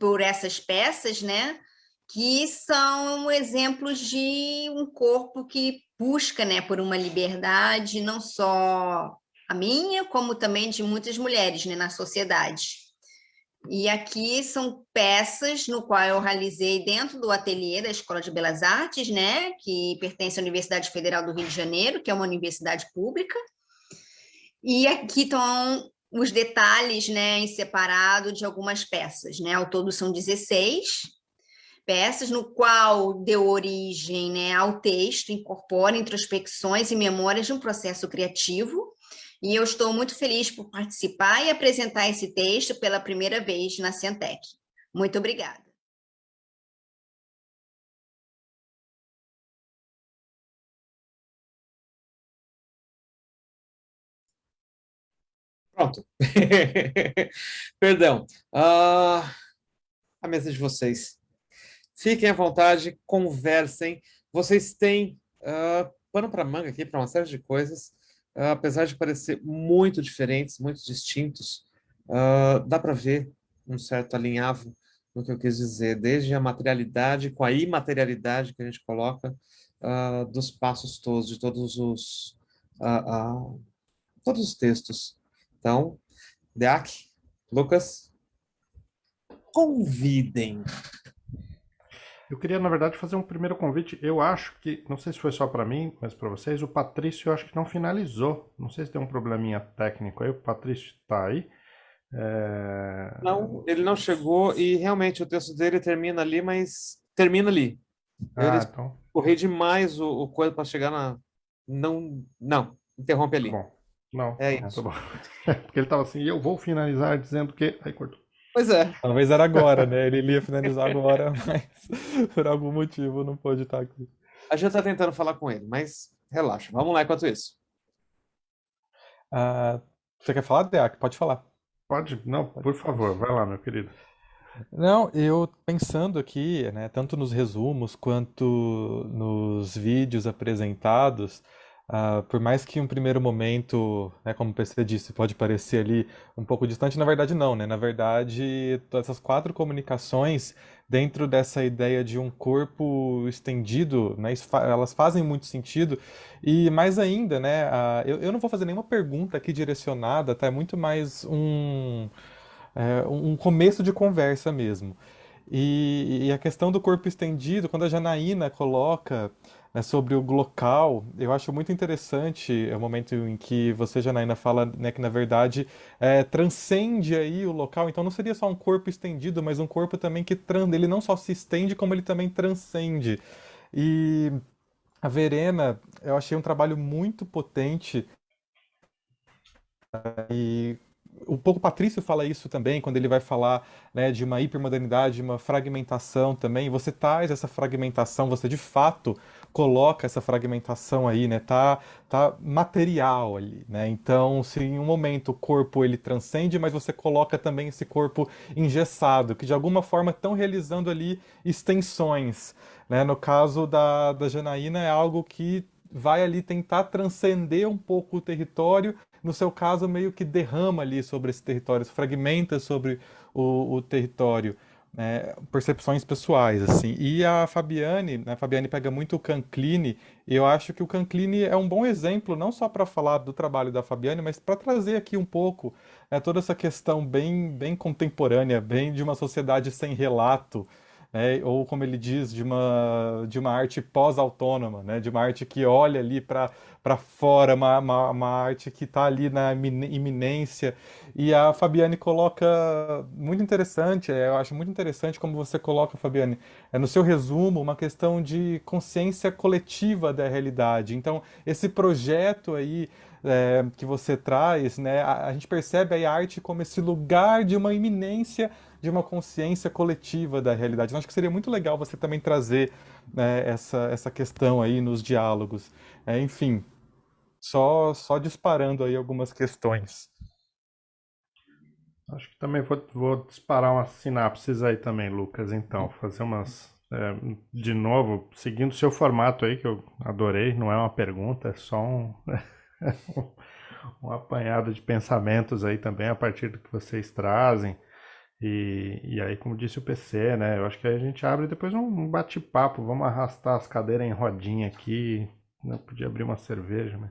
por essas peças, né? que são exemplos de um corpo que busca né, por uma liberdade, não só a minha, como também de muitas mulheres né, na sociedade. E aqui são peças no qual eu realizei dentro do ateliê da Escola de Belas Artes, né, que pertence à Universidade Federal do Rio de Janeiro, que é uma universidade pública. E aqui estão os detalhes, né, em separado de algumas peças, né? Ao todo são 16 peças, no qual deu origem, né, ao texto, incorpora introspecções e memórias de um processo criativo e eu estou muito feliz por participar e apresentar esse texto pela primeira vez na Cientec. Muito obrigada. Pronto. Perdão. Uh, a mesa de vocês. Fiquem à vontade, conversem. vocês têm uh, pano para manga aqui para uma série de coisas, uh, apesar de parecer muito diferentes, muito distintos, uh, dá para ver um certo alinhavo no que eu quis dizer, desde a materialidade com a imaterialidade que a gente coloca dos passos todos, de todos os todos os textos. Então, Deac, Lucas, convidem. Eu queria, na verdade, fazer um primeiro convite. Eu acho que, não sei se foi só para mim, mas para vocês, o Patrício eu acho que não finalizou. Não sei se tem um probleminha técnico aí. O Patrício está aí. É... Não, ele não chegou e realmente o texto dele termina ali, mas termina ali. Ah, ele então... correu demais o, o coisa para chegar na. Não, não, interrompe ali. Tá bom. Não, é não, isso. Tá bom. Porque ele estava assim, eu vou finalizar dizendo que. Aí cortou. Pois é. Talvez era agora, né? Ele ia finalizar agora, mas por algum motivo não pôde estar aqui. A gente está tentando falar com ele, mas relaxa. Vamos lá enquanto isso. Uh, você quer falar, Deac? Pode falar. Pode, não, por favor, vai lá, meu querido. Não, eu pensando aqui, né, tanto nos resumos quanto nos vídeos apresentados, Uh, por mais que um primeiro momento, né, como PC disse, pode parecer ali um pouco distante, na verdade não, né? Na verdade, essas quatro comunicações dentro dessa ideia de um corpo estendido, né, elas fazem muito sentido. E mais ainda, né, uh, eu, eu, não vou fazer nenhuma pergunta aqui direcionada, tá? É muito mais um, é, um começo de conversa mesmo. E, e a questão do corpo estendido, quando a Janaína coloca né, sobre o local, eu acho muito interessante é o momento em que você, Janaína, fala né, que, na verdade, é, transcende aí o local. Então, não seria só um corpo estendido, mas um corpo também que ele não só se estende, como ele também transcende. E a Verena, eu achei um trabalho muito potente e um pouco Patrício fala isso também, quando ele vai falar né, de uma hipermodernidade, uma fragmentação também. Você traz essa fragmentação, você de fato coloca essa fragmentação aí, né? Tá, tá material ali, né? Então, se em um momento o corpo ele transcende, mas você coloca também esse corpo engessado, que de alguma forma estão realizando ali extensões, né? No caso da, da Janaína é algo que vai ali tentar transcender um pouco o território, no seu caso meio que derrama ali sobre esse território, fragmenta sobre o, o território né, percepções pessoais, assim. E a Fabiane, né, a Fabiane pega muito o Cancline, e eu acho que o Cancline é um bom exemplo, não só para falar do trabalho da Fabiane, mas para trazer aqui um pouco né, toda essa questão bem, bem contemporânea, bem de uma sociedade sem relato, né, ou como ele diz, de uma, de uma arte pós-autônoma, né, de uma arte que olha ali para fora, uma, uma, uma, arte que está ali na iminência. E a Fabiane coloca muito interessante, é, eu acho muito interessante como você coloca, Fabiane, é, no seu resumo, uma questão de consciência coletiva da realidade. Então, esse projeto aí é, que você traz, né, a, a, gente percebe a arte como esse lugar de uma iminência de uma consciência coletiva da realidade. Então, acho que seria muito legal você também trazer né, essa, essa questão aí nos diálogos. É, enfim, só, só disparando aí algumas questões. Acho que também vou, vou disparar umas sinapses aí também, Lucas, então, fazer umas é, de novo, seguindo o seu formato aí, que eu adorei, não é uma pergunta, é só um, um apanhado de pensamentos aí também a partir do que vocês trazem. E, e aí, como disse o PC, né? Eu acho que a gente abre depois um bate-papo. Vamos arrastar as cadeiras em rodinha aqui. Né? Podia abrir uma cerveja, mas.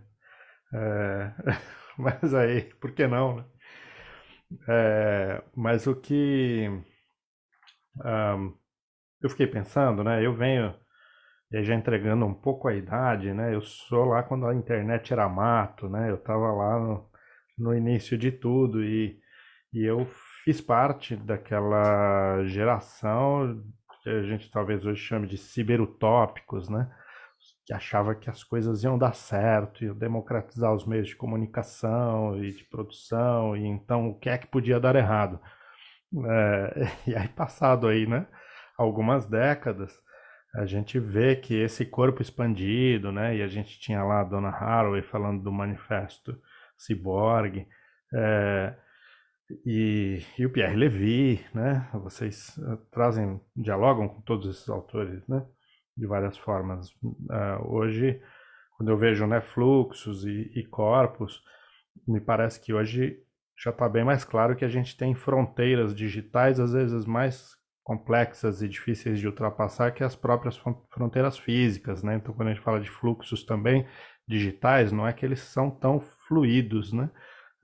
É, mas aí, por que não, né? É, mas o que. Um, eu fiquei pensando, né? Eu venho. E aí já entregando um pouco a idade, né? Eu sou lá quando a internet era mato, né? Eu tava lá no, no início de tudo e, e eu fiz parte daquela geração que a gente talvez hoje chame de ciberutópicos, né? Que achava que as coisas iam dar certo, iam democratizar os meios de comunicação e de produção, e então o que é que podia dar errado? É, e aí, passado aí, né? Algumas décadas, a gente vê que esse corpo expandido, né? E a gente tinha lá a Dona Haraway falando do manifesto Cyborg, é, e, e o Pierre Levy, né? Vocês uh, trazem, dialogam com todos esses autores, né? de várias formas. Uh, hoje, quando eu vejo né, fluxos e, e corpos, me parece que hoje já está bem mais claro que a gente tem fronteiras digitais, às vezes mais complexas e difíceis de ultrapassar que as próprias fronteiras físicas, né? Então, quando a gente fala de fluxos também digitais, não é que eles são tão fluidos, né?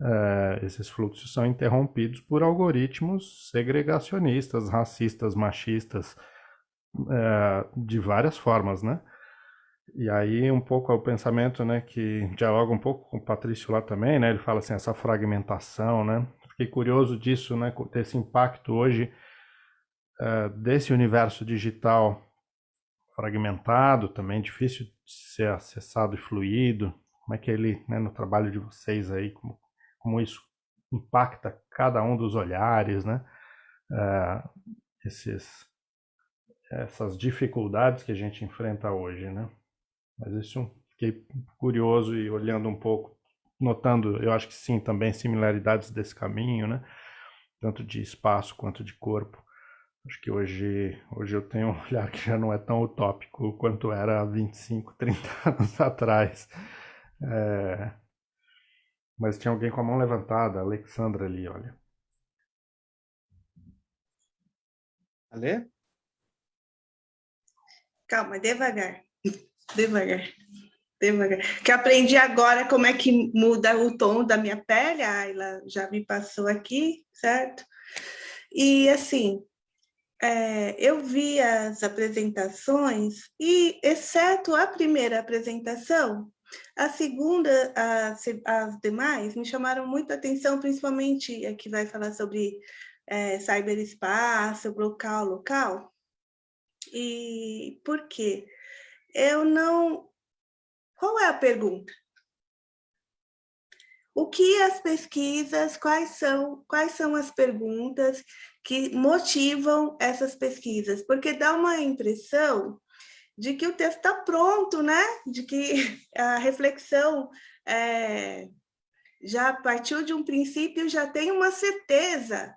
Uh, esses fluxos são interrompidos por algoritmos segregacionistas, racistas, machistas, uh, de várias formas, né? E aí um pouco é o pensamento, né, que dialoga um pouco com o Patrício lá também, né? Ele fala assim essa fragmentação, né? Fiquei curioso disso, né, desse impacto hoje uh, desse universo digital fragmentado, também difícil de ser acessado e fluido. Como é que ele, né, no trabalho de vocês aí, como, como isso impacta cada um dos olhares, né? Uh, esses, essas dificuldades que a gente enfrenta hoje, né? Mas isso fiquei curioso e olhando um pouco, notando, eu acho que sim, também similaridades desse caminho, né? Tanto de espaço quanto de corpo. Acho que hoje, hoje eu tenho um olhar que já não é tão utópico quanto era há 25, 30 anos atrás. É... Mas tinha alguém com a mão levantada, a Alexandra ali, olha. Ale? Calma, devagar. Devagar. Devagar. Que aprendi agora como é que muda o tom da minha pele, a Ayla já me passou aqui, certo? E assim, é, eu vi as apresentações e, exceto a primeira apresentação, a segunda, as, as demais, me chamaram muito a atenção, principalmente a que vai falar sobre é, cyberespaço, local, local. E por quê? eu não. Qual é a pergunta? O que as pesquisas, quais são, quais são as perguntas que motivam essas pesquisas? Porque dá uma impressão de que o texto está pronto, né? De que a reflexão é, já partiu de um princípio, já tem uma certeza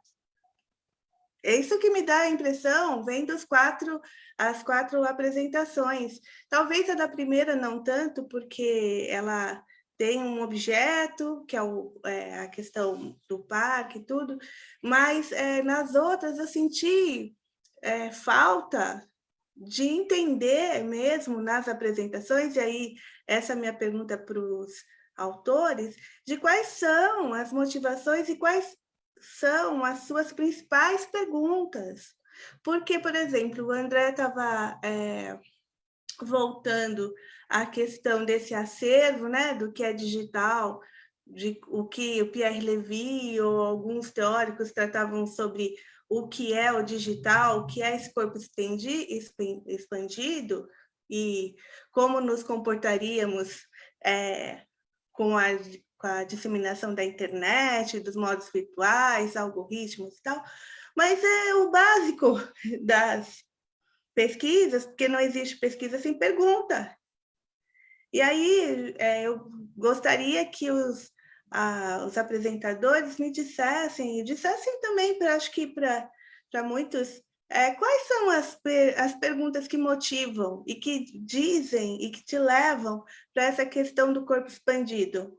é isso que me dá a impressão, vendo os quatro, as quatro apresentações. Talvez a da primeira não tanto, porque ela tem um objeto, que é, o, é a questão do parque e tudo, mas é, nas outras eu senti é, falta de entender mesmo nas apresentações, e aí essa é minha pergunta para os autores, de quais são as motivações e quais são as suas principais perguntas. Porque, por exemplo, o André estava é, voltando à questão desse acervo, né, do que é digital, de o que o Pierre Levy ou alguns teóricos tratavam sobre o que é o digital, o que é esse corpo expandido e como nos comportaríamos é, com a com a disseminação da internet, dos modos virtuais, algoritmos e tal, mas é o básico das pesquisas, porque não existe pesquisa sem pergunta. E aí é, eu gostaria que os, a, os apresentadores me dissessem, e dissessem também, pra, acho que para muitos, é, quais são as, as perguntas que motivam e que dizem e que te levam para essa questão do corpo expandido?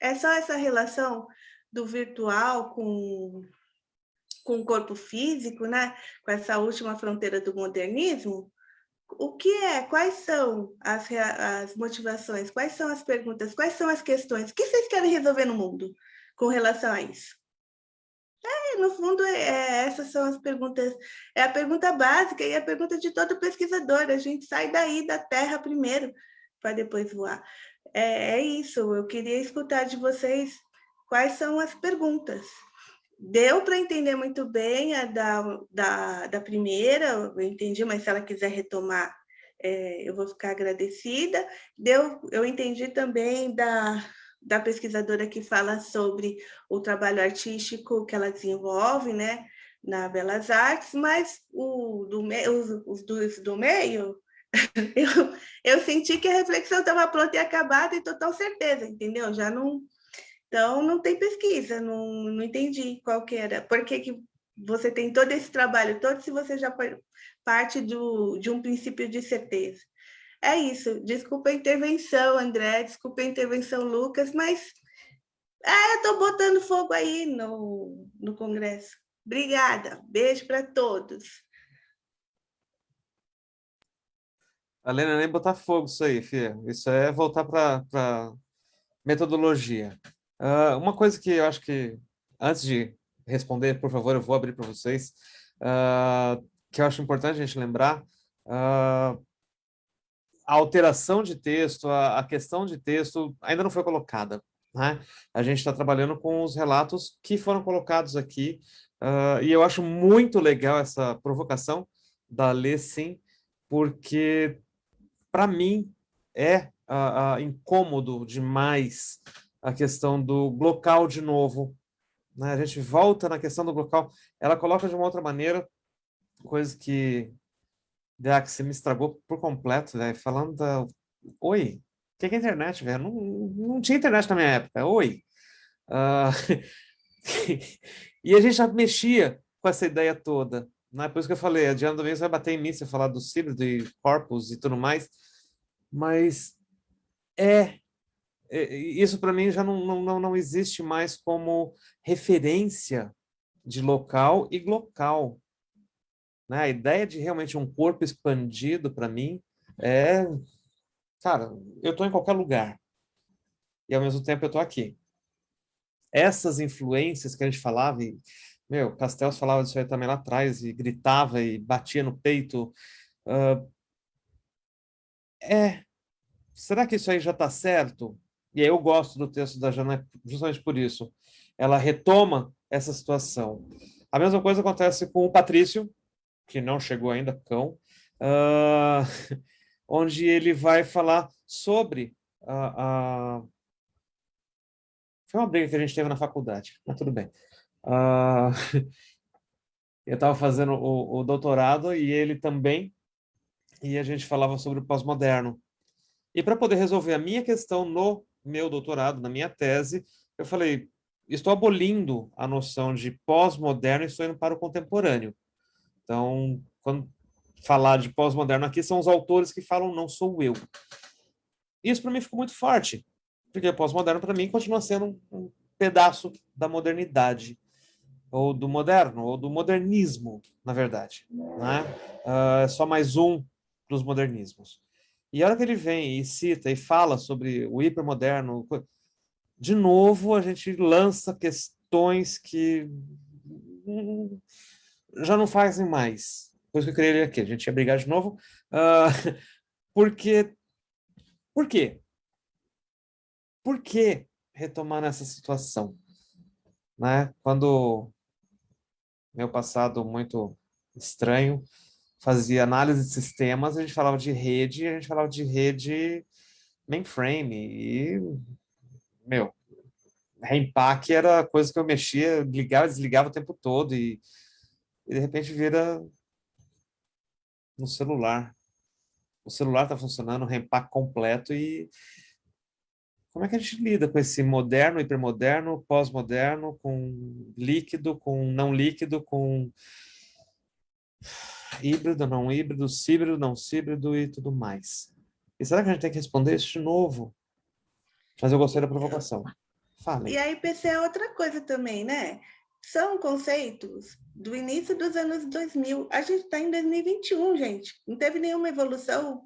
É só essa relação do virtual com, com o corpo físico, né? com essa última fronteira do modernismo? O que é? Quais são as, as motivações? Quais são as perguntas? Quais são as questões? O que vocês querem resolver no mundo com relação a isso? É, no fundo, é, é essas são as perguntas. É a pergunta básica e a pergunta de todo pesquisador. A gente sai daí da Terra primeiro, para depois voar é, é isso, eu queria escutar de vocês quais são as perguntas. Deu para entender muito bem a da, da, da primeira, eu entendi, mas se ela quiser retomar, é, eu vou ficar agradecida. Deu, eu entendi também da, da pesquisadora que fala sobre o trabalho artístico que ela desenvolve, né, na Belas Artes, mas o do, os, dois do meio, eu, eu senti que a reflexão estava pronta e acabada e total certeza, entendeu? Já não... Então, não tem pesquisa, não, não entendi qual que era. Por que, que você tem todo esse trabalho todo se você já parte do, de um princípio de certeza. É isso. Desculpa a intervenção, André, desculpa a intervenção, Lucas, mas é, eu estou botando fogo aí no, no Congresso. Obrigada. Beijo para todos. Alena, nem botar fogo isso aí, filha. Isso é voltar para metodologia. Uh, uma coisa que eu acho que, antes de responder, por favor, eu vou abrir para vocês, uh, que eu acho importante a gente lembrar, uh, a alteração de texto, a, a, questão de texto ainda não foi colocada. Né? A gente está trabalhando com os relatos que foram colocados aqui, e eu acho muito legal essa provocação da Lê, sim, porque para mim, é incômodo demais a questão do local de novo. Né? A gente volta na questão do local, ela coloca de uma outra maneira, coisa que Deax me estragou por completo, né? falando da... Oi, o que é internet, velho? Não, não tinha internet na minha época, oi. Uh... e a gente já mexia com essa ideia toda. Não é por isso que eu falei, a Diana Domingos vai bater em mim se eu falar do híbrido e corpus e tudo mais, mas é, é isso para mim já não, não, não existe mais como referência de local e local. Né? A ideia de realmente um corpo expandido para mim é, cara, eu estou em qualquer lugar e ao mesmo tempo eu estou aqui. Essas influências que a gente falava, e meu, Castells falava disso aí também lá atrás, e gritava e batia no peito. Uh, é, será que isso aí já está certo? E aí eu gosto do texto da Jana justamente por isso. Ela retoma essa situação. A mesma coisa acontece com o Patrício, que não chegou ainda, cão, uh, onde ele vai falar sobre a, a... Foi uma briga que a gente teve na faculdade, mas tudo bem. Uh, eu estava fazendo o, o, doutorado e ele também, e a gente falava sobre o pós-moderno. E para poder resolver a minha questão no meu doutorado, na minha tese, eu falei, estou abolindo a noção de pós-moderno e estou indo para o contemporâneo. Então, quando falar de pós-moderno aqui, são os autores que falam, não sou eu. Isso para mim ficou muito forte, porque pós-moderno para mim continua sendo um pedaço da modernidade ou do moderno, ou do modernismo, na verdade. Né? Uh, é só mais um dos modernismos. E a hora que ele vem e cita e fala sobre o hipermoderno, de novo a gente lança questões que já não fazem mais. Por isso que eu criei ele aqui, a gente ia brigar de novo. Uh, porque, por quê? Por que retomar nessa situação? Né? Quando meu passado muito estranho, fazia análise de sistemas, a gente falava de rede, a gente falava de rede mainframe, e, meu, reempaque era coisa que eu mexia, ligava e desligava o tempo todo, e, e de repente vira no celular. O celular está funcionando, reempaque completo, e como é que a gente lida com esse moderno, hipermoderno, pós-moderno, com líquido, com não líquido, com híbrido, não híbrido, híbrido, não híbrido e tudo mais? E será que a gente tem que responder isso de novo? Mas eu gostei da provocação. Fale. E a IPC é outra coisa também, né? São conceitos do início dos anos 2000. A gente está em 2021, gente. Não teve nenhuma evolução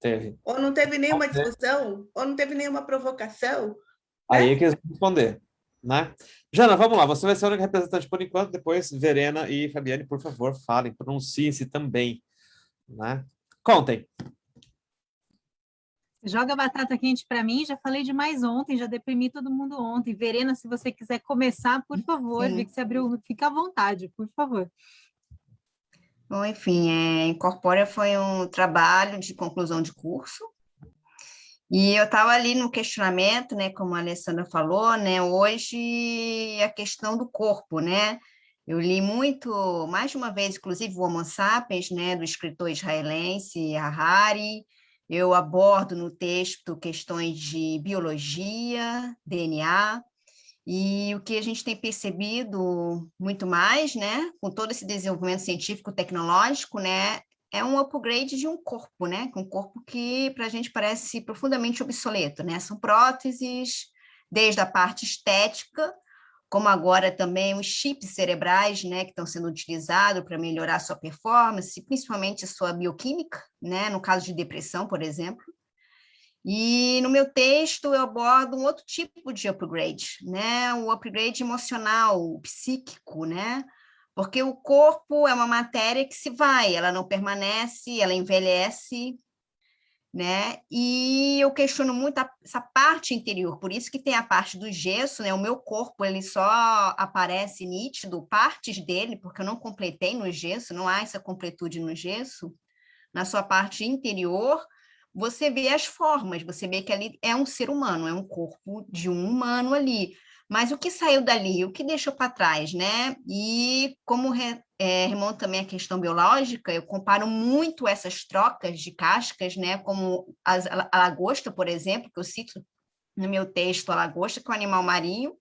Teve. Ou não teve nenhuma discussão? Ou não teve nenhuma provocação? Aí né? que eles vão responder. Né? Jana, vamos lá. Você vai ser a única representante por enquanto. Depois, Verena e Fabiane, por favor, falem. Pronunciem-se também. Né? Contem. Joga batata quente para mim. Já falei demais ontem, já deprimi todo mundo ontem. Verena, se você quiser começar, por favor. Vi que você abriu. Fica à vontade, por favor. Bom, enfim, é, Incorpórea foi um trabalho de conclusão de curso, e eu estava ali no questionamento, né, como a Alessandra falou, né, hoje a questão do corpo, né, eu li muito, mais de uma vez, inclusive, o Homo Sapiens, né, do escritor israelense Harari, eu abordo no texto questões de biologia, DNA, E o que a gente tem percebido muito mais, né, com todo esse desenvolvimento científico, tecnológico, né, é um upgrade de um corpo, né, um corpo que para a gente parece profundamente obsoleto, né, são próteses, desde a parte estética, como agora também os chips cerebrais, né, que estão sendo utilizados para melhorar a sua performance, principalmente a sua bioquímica, né, no caso de depressão, por exemplo. E no meu texto eu abordo um outro tipo de upgrade, né, o upgrade emocional, psíquico, né, porque o corpo é uma matéria que se vai, ela não permanece, ela envelhece, né? E eu questiono muito a, essa parte interior, por isso que tem a parte do gesso, né? O meu corpo, ele só aparece nítido, partes dele, porque eu não completei no gesso, não há essa completude no gesso. Na sua parte interior, você vê as formas, você vê que ali é um ser humano, é um corpo de um humano ali. Mas o que saiu dali, o que deixou para trás, né? E como re, é, remonta também a questão biológica, eu comparo muito essas trocas de cascas, né? Como as, a, a lagosta, por exemplo, que eu cito no meu texto, a lagosta, que é um animal marinho,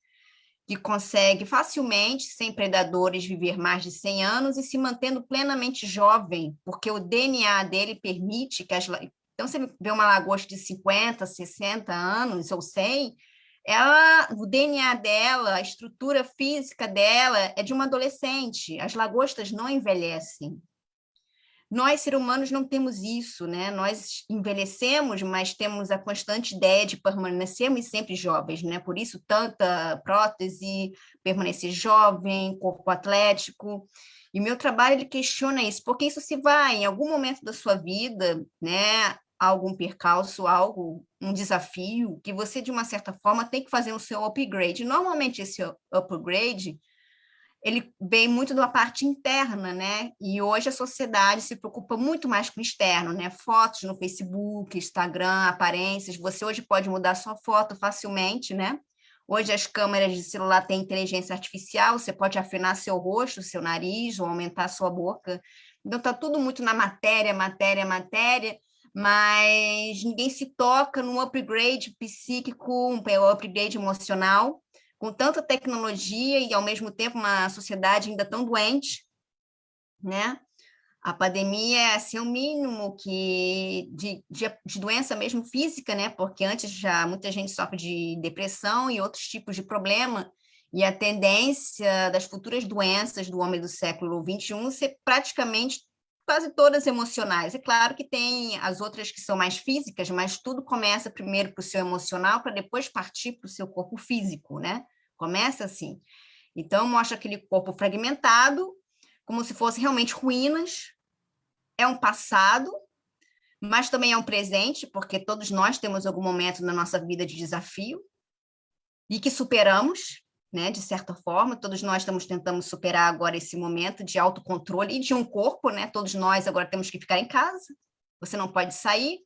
que consegue facilmente, sem predadores, viver mais de 100 anos e se mantendo plenamente jovem, porque o DNA dele permite que as... Então, você vê uma lagosta de 50, 60 anos ou 100, ela, o DNA dela, a estrutura física dela é de uma adolescente. As lagostas não envelhecem. Nós, seres humanos, não temos isso, né? Nós envelhecemos, mas temos a constante ideia de permanecermos sempre jovens, né? Por isso, tanta prótese, permanecer jovem, corpo atlético. E meu trabalho, ele questiona isso, porque isso se vai, em algum momento da sua vida, né? Algum percalço, algo, um desafio, que você, de uma certa forma, tem que fazer o seu upgrade. Normalmente, esse upgrade, ele vem muito da parte interna, né? E hoje a sociedade se preocupa muito mais com o externo, né? Fotos no Facebook, Instagram, aparências. Você hoje pode mudar sua foto facilmente, né? Hoje as câmeras de celular têm inteligência artificial, você pode afinar seu rosto, seu nariz, ou aumentar sua boca. Então, está tudo muito na matéria, matéria, matéria, mas ninguém se toca num upgrade psíquico, um upgrade emocional, com tanta tecnologia e, ao mesmo tempo, uma sociedade ainda tão doente, né? A pandemia é assim, o mínimo que de, de, de, doença mesmo física, né? Porque antes já muita gente sofre de depressão e outros tipos de problema, e a tendência das futuras doenças do homem do século XXI ser praticamente quase todas emocionais. É claro que tem as outras que são mais físicas, mas tudo começa primeiro para o seu emocional, para depois partir para o seu corpo físico, né? Começa assim. Então, mostra aquele corpo fragmentado, como se fosse realmente ruínas. É um passado, mas também é um presente, porque todos nós temos algum momento na nossa vida de desafio e que superamos, né, de certa forma, todos nós estamos tentando superar agora esse momento de autocontrole e de um corpo, né, todos nós agora temos que ficar em casa, você não pode sair,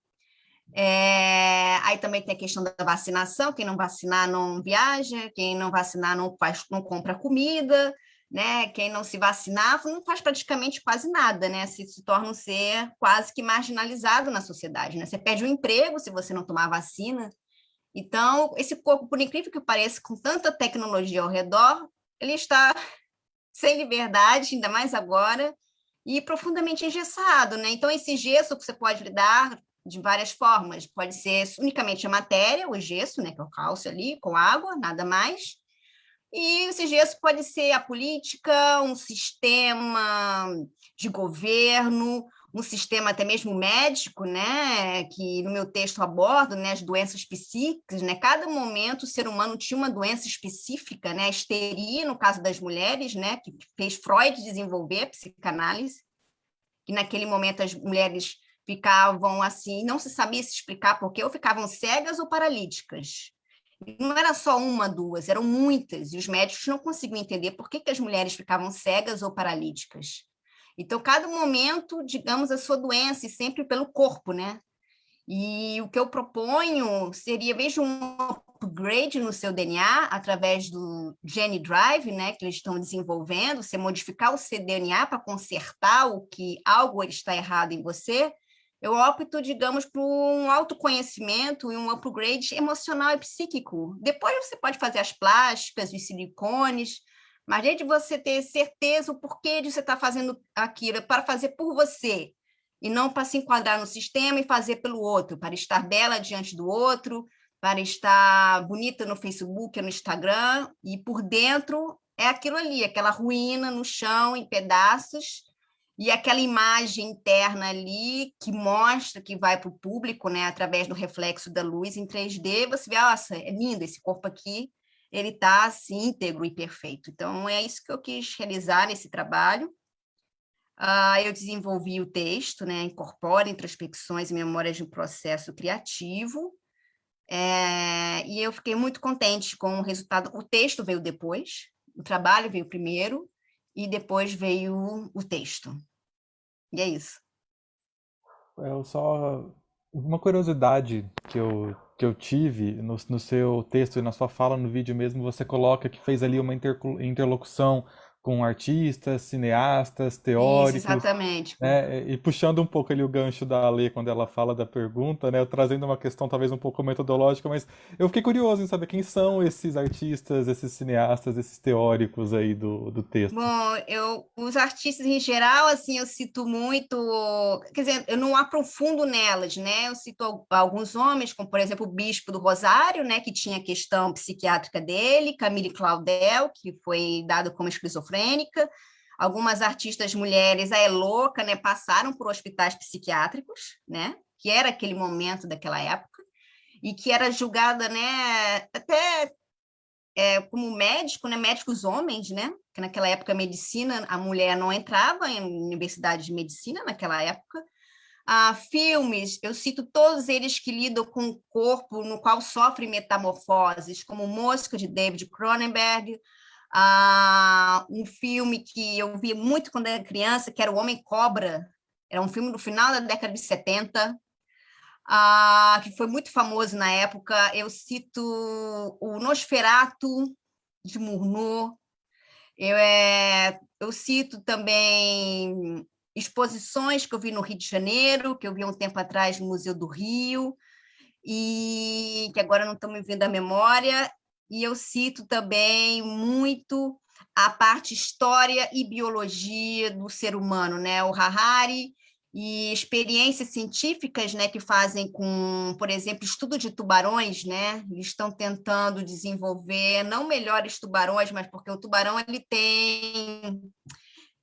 é, aí também tem a questão da vacinação, quem não vacinar não viaja, quem não vacinar não, faz, não compra comida, né? Quem não se vacinar não faz praticamente quase nada, né? Se, se torna um ser quase que marginalizado na sociedade, né? Você perde o um emprego se você não tomar vacina, então, esse corpo, por incrível que pareça, com tanta tecnologia ao redor, ele está sem liberdade, ainda mais agora, e profundamente engessado, né? Então, esse gesso que você pode lidar de várias formas, pode ser unicamente a matéria, o gesso, né, que é o cálcio ali, com água, nada mais, e esse gesso pode ser a política, um sistema de governo, um sistema até mesmo médico, né, que no meu texto abordo, né, as doenças psíquicas, né, cada momento o ser humano tinha uma doença específica, né, a histeria, no caso das mulheres, né, que fez Freud desenvolver a psicanálise, que naquele momento as mulheres ficavam assim, não se sabia se explicar porque ou ficavam cegas ou paralíticas. Não era só uma, duas, eram muitas, e os médicos não conseguiam entender por que, que as mulheres ficavam cegas ou paralíticas. Então, cada momento, digamos, a sua doença, e sempre pelo corpo, né? E o que eu proponho seria, veja, um upgrade no seu DNA através do Gene Drive, né, que eles estão desenvolvendo, você modificar o seu DNA para consertar o que algo está errado em você, eu opto, digamos, por um autoconhecimento e um upgrade emocional e psíquico. Depois você pode fazer as plásticas, os silicones, mas desde você ter certeza o porquê de você estar tá fazendo aquilo, é para fazer por você, e não para se enquadrar no sistema e fazer pelo outro, para estar bela diante do outro, para estar bonita no Facebook no Instagram, e por dentro é aquilo ali, aquela ruína no chão, em pedaços, e aquela imagem interna ali que mostra, que vai para o público, né, através do reflexo da luz em 3D, você vê, nossa, é lindo esse corpo aqui, ele está assim, íntegro e perfeito. Então, é isso que eu quis realizar nesse trabalho. Uh, eu desenvolvi o texto, né, incorpora introspecções e memórias de um processo criativo, é, e eu fiquei muito contente com o resultado. O texto veio depois, o trabalho veio primeiro, e depois veio o texto. E é isso. Eu só. Uma curiosidade que eu, que eu tive no, no seu texto e na sua fala no vídeo mesmo, você coloca que fez ali uma interlocução com artistas, cineastas, teóricos. Isso, exatamente. Né? E puxando um pouco ali o gancho da Alê quando ela fala da pergunta, né? Trazendo uma questão talvez um pouco metodológica, mas eu fiquei curioso em saber quem são esses artistas, esses cineastas, esses teóricos aí do, do texto. Bom, eu, os artistas em geral, assim, eu cito muito, quer dizer, eu não aprofundo nelas, né? Eu cito alguns homens, como por exemplo o Bispo do Rosário, né? Que tinha a questão psiquiátrica dele, Camille Claudel, que foi dado como esquizofrênico esquizofrênica, algumas artistas mulheres, a louca, né, passaram por hospitais psiquiátricos, né, que era aquele momento daquela época, e que era julgada, né, até é, como médico, né, médicos homens, né, que naquela época a medicina, a mulher não entrava em universidade de medicina naquela época, ah, filmes, eu cito todos eles que lidam com o corpo no qual sofre metamorfoses, como Mosca, de David Cronenberg, ah, um filme que eu vi muito quando era criança, que era O Homem Cobra, era um filme do final da década de 70, ah, que foi muito famoso na época. Eu cito o Nosferatu, de Murnau, eu, é, eu cito também exposições que eu vi no Rio de Janeiro, que eu vi um tempo atrás no Museu do Rio, e que agora não estão me vindo à memória, e eu cito também muito a parte história e biologia do ser humano, né? O Harari e experiências científicas, né, que fazem com, por exemplo, estudo de tubarões, né? Eles estão tentando desenvolver não melhores tubarões, mas porque o tubarão ele tem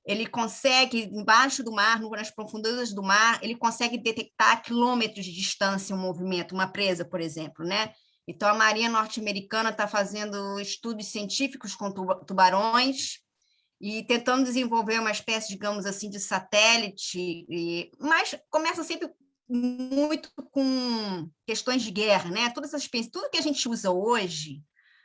ele consegue, embaixo do mar, nas profundezas do mar, ele consegue detectar a quilômetros de distância um movimento, uma presa, por exemplo, né? Então, a Marinha Norte-Americana está fazendo estudos científicos com tubarões e tentando desenvolver uma espécie, digamos assim, de satélite, e... mas começa sempre muito com questões de guerra, né? Todas essas tudo que a gente usa hoje,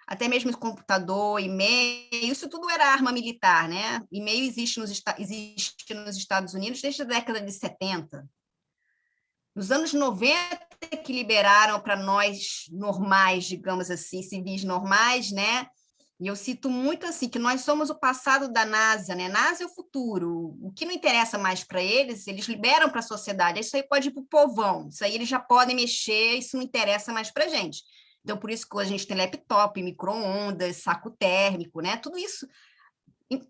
até mesmo computador, e-mail, isso tudo era arma militar, né? E-mail existe nos, existe nos Estados Unidos desde a década de 70. Nos anos 90 que liberaram para nós normais, digamos assim, civis normais, né? E eu cito muito assim que nós somos o passado da NASA, né? NASA é o futuro. O que não interessa mais para eles, eles liberam para a sociedade. Isso aí pode ir para o povão. Isso aí eles já podem mexer. Isso não interessa mais para gente. Então por isso que a gente tem laptop, microondas, saco térmico, né? Tudo isso.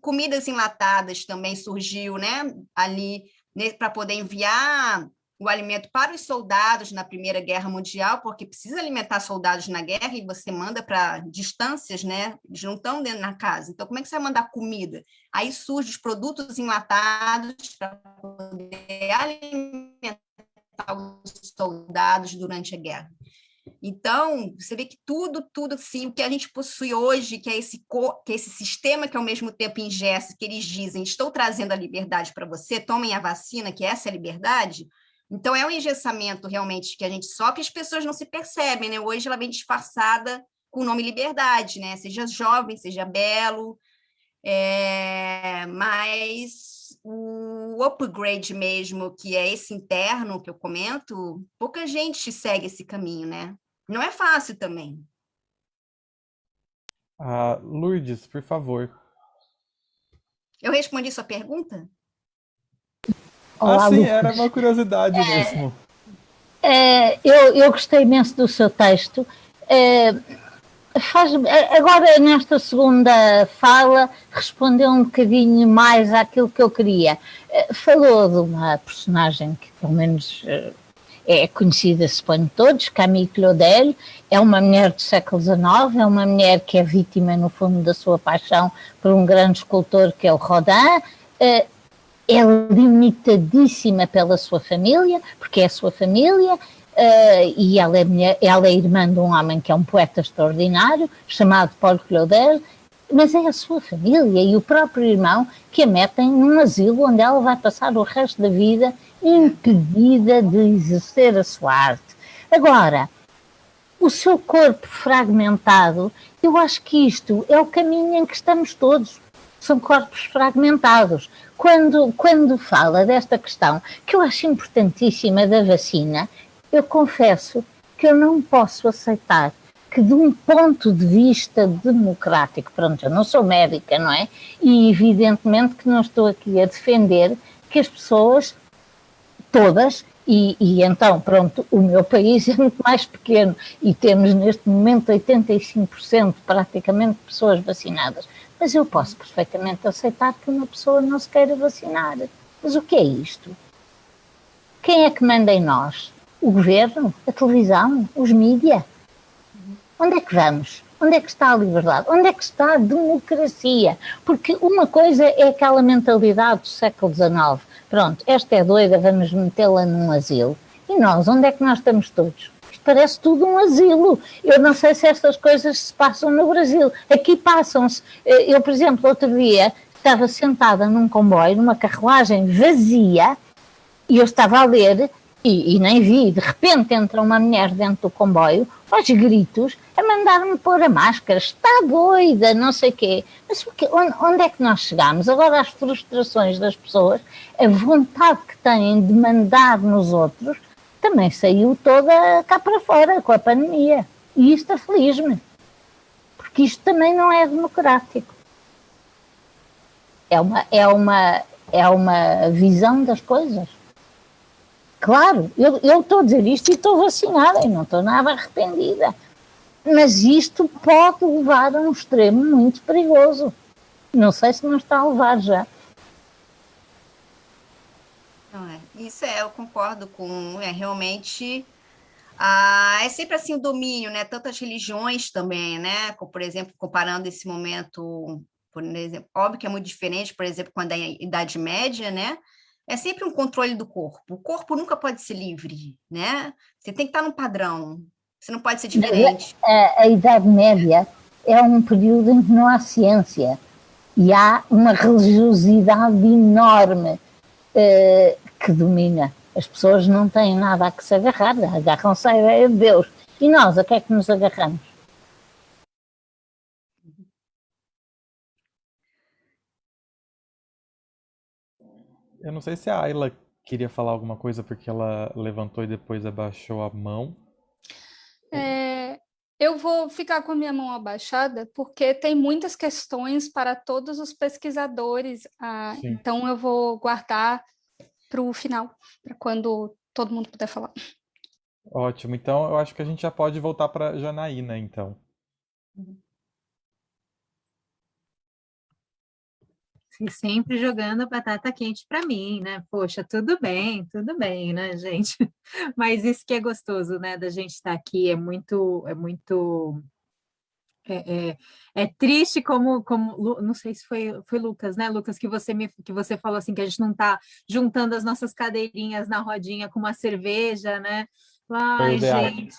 Comidas enlatadas também surgiu, né? Ali né? para poder enviar o alimento para os soldados na Primeira Guerra Mundial, porque precisa alimentar soldados na guerra e você manda para distâncias, né? Eles não estão dentro da casa. Então, como é que você vai mandar comida? Aí surgem os produtos enlatados para poder alimentar os soldados durante a guerra. Então, você vê que tudo, tudo assim, o que a gente possui hoje, que é esse, que é esse sistema que ao mesmo tempo ingesta, que eles dizem, estou trazendo a liberdade para você, tomem a vacina, que essa é a liberdade, então, é um engessamento realmente que a gente só que as pessoas não se percebem, né? Hoje ela vem disfarçada com o nome liberdade, né? Seja jovem, seja belo, é... mas o upgrade mesmo, que é esse interno que eu comento, pouca gente segue esse caminho, né? Não é fácil também. Ah, Lourdes, por favor. Eu respondi sua pergunta? Olá, ah, sim, Lucas. era uma curiosidade é, mesmo. É, eu, eu gostei imenso do seu texto. É, faz, agora, nesta segunda fala, respondeu um bocadinho mais àquilo que eu queria. É, falou de uma personagem que, pelo menos, é, é conhecida, suponho todos, Camille Claudel, é uma mulher do século XIX, é uma mulher que é vítima, no fundo, da sua paixão por um grande escultor que é o Rodin, é, limitadíssima pela sua família, porque é a sua família, Uh, e ela é, ela é irmã de um homem que é um poeta extraordinário, chamado Paul Claudel, mas é a sua família e o próprio irmão que a metem num asilo onde ela vai passar o resto da vida impedida de exercer a sua arte. Agora, o seu corpo fragmentado, eu acho que isto é o caminho em que estamos todos. São corpos fragmentados. Quando, quando fala desta questão, que eu acho importantíssima da vacina, eu confesso que eu não posso aceitar que de um ponto de vista democrático, pronto, eu não sou médica, não é? E evidentemente que não estou aqui a defender que as pessoas todas, e, e, então, pronto, o meu país é muito mais pequeno e temos neste momento 85% praticamente de pessoas vacinadas. Mas eu posso perfeitamente aceitar que uma pessoa não se queira vacinar. Mas o que é isto? Quem é que manda em nós? o governo, a televisão, os mídias. Onde é que vamos? Onde é que está a liberdade? Onde é que está a democracia? Porque uma coisa é aquela mentalidade do século XIX. Pronto, esta é doida, vamos metê-la num asilo. E nós, onde é que nós estamos todos? Parece tudo um asilo. Eu não sei se estas coisas se passam no Brasil. Aqui passam-se. Eu, por exemplo, outro dia estava sentada num comboio, numa carruagem vazia, e eu estava a ler e, e, nem vi, de repente entra uma mulher dentro do comboio, aos gritos, a mandar-me pôr a máscara, está doida, não sei quê. Mas quê? Onde, onde, é que nós chegamos? Agora as frustrações das pessoas, a vontade que têm de mandar nos outros, também saiu toda cá para fora com a pandemia. E isto aflige-me, porque isto também não é democrático. É uma, é uma, é uma visão das coisas. Claro, eu, eu estou a dizer isto e estou vacinada e não estou nada arrependida. Mas isto pode levar a um extremo muito perigoso. Não sei se não está a levar já. Não é. Isso é, eu concordo com, é realmente ah, é sempre assim o domínio, né? Tantas religiões também, né? Por exemplo, comparando esse momento, por exemplo, óbvio que é muito diferente, por exemplo, quando é a Idade Média, né? é sempre um controle do corpo. O corpo nunca pode ser livre, né? Você tem que estar no padrão, você não pode ser diferente. A, a, Idade Média é um período em que não há ciência e há uma religiosidade enorme eh, que domina. As pessoas não têm nada a que se agarrar, agarram-se à ideia de Deus. E nós, a que é que nos agarramos? Eu não sei se a Ayla queria falar alguma coisa porque ela levantou e depois abaixou a mão. É, eu vou ficar com a minha mão abaixada porque tem muitas questões para todos os pesquisadores, ah, então eu vou guardar para o final, para quando todo mundo puder falar. Ótimo, então eu acho que a gente já pode voltar para Janaína, então. Uhum. sempre jogando batata quente para mim, né? Poxa, tudo bem, tudo bem, né, gente? Mas isso que é gostoso, né, da gente estar tá aqui, é muito, é muito é, é, é, triste como, como não sei se foi, foi Lucas, né, Lucas, que você me que você falou assim que a gente não está juntando as nossas cadeirinhas na rodinha com uma cerveja, né? Ai, foi gente,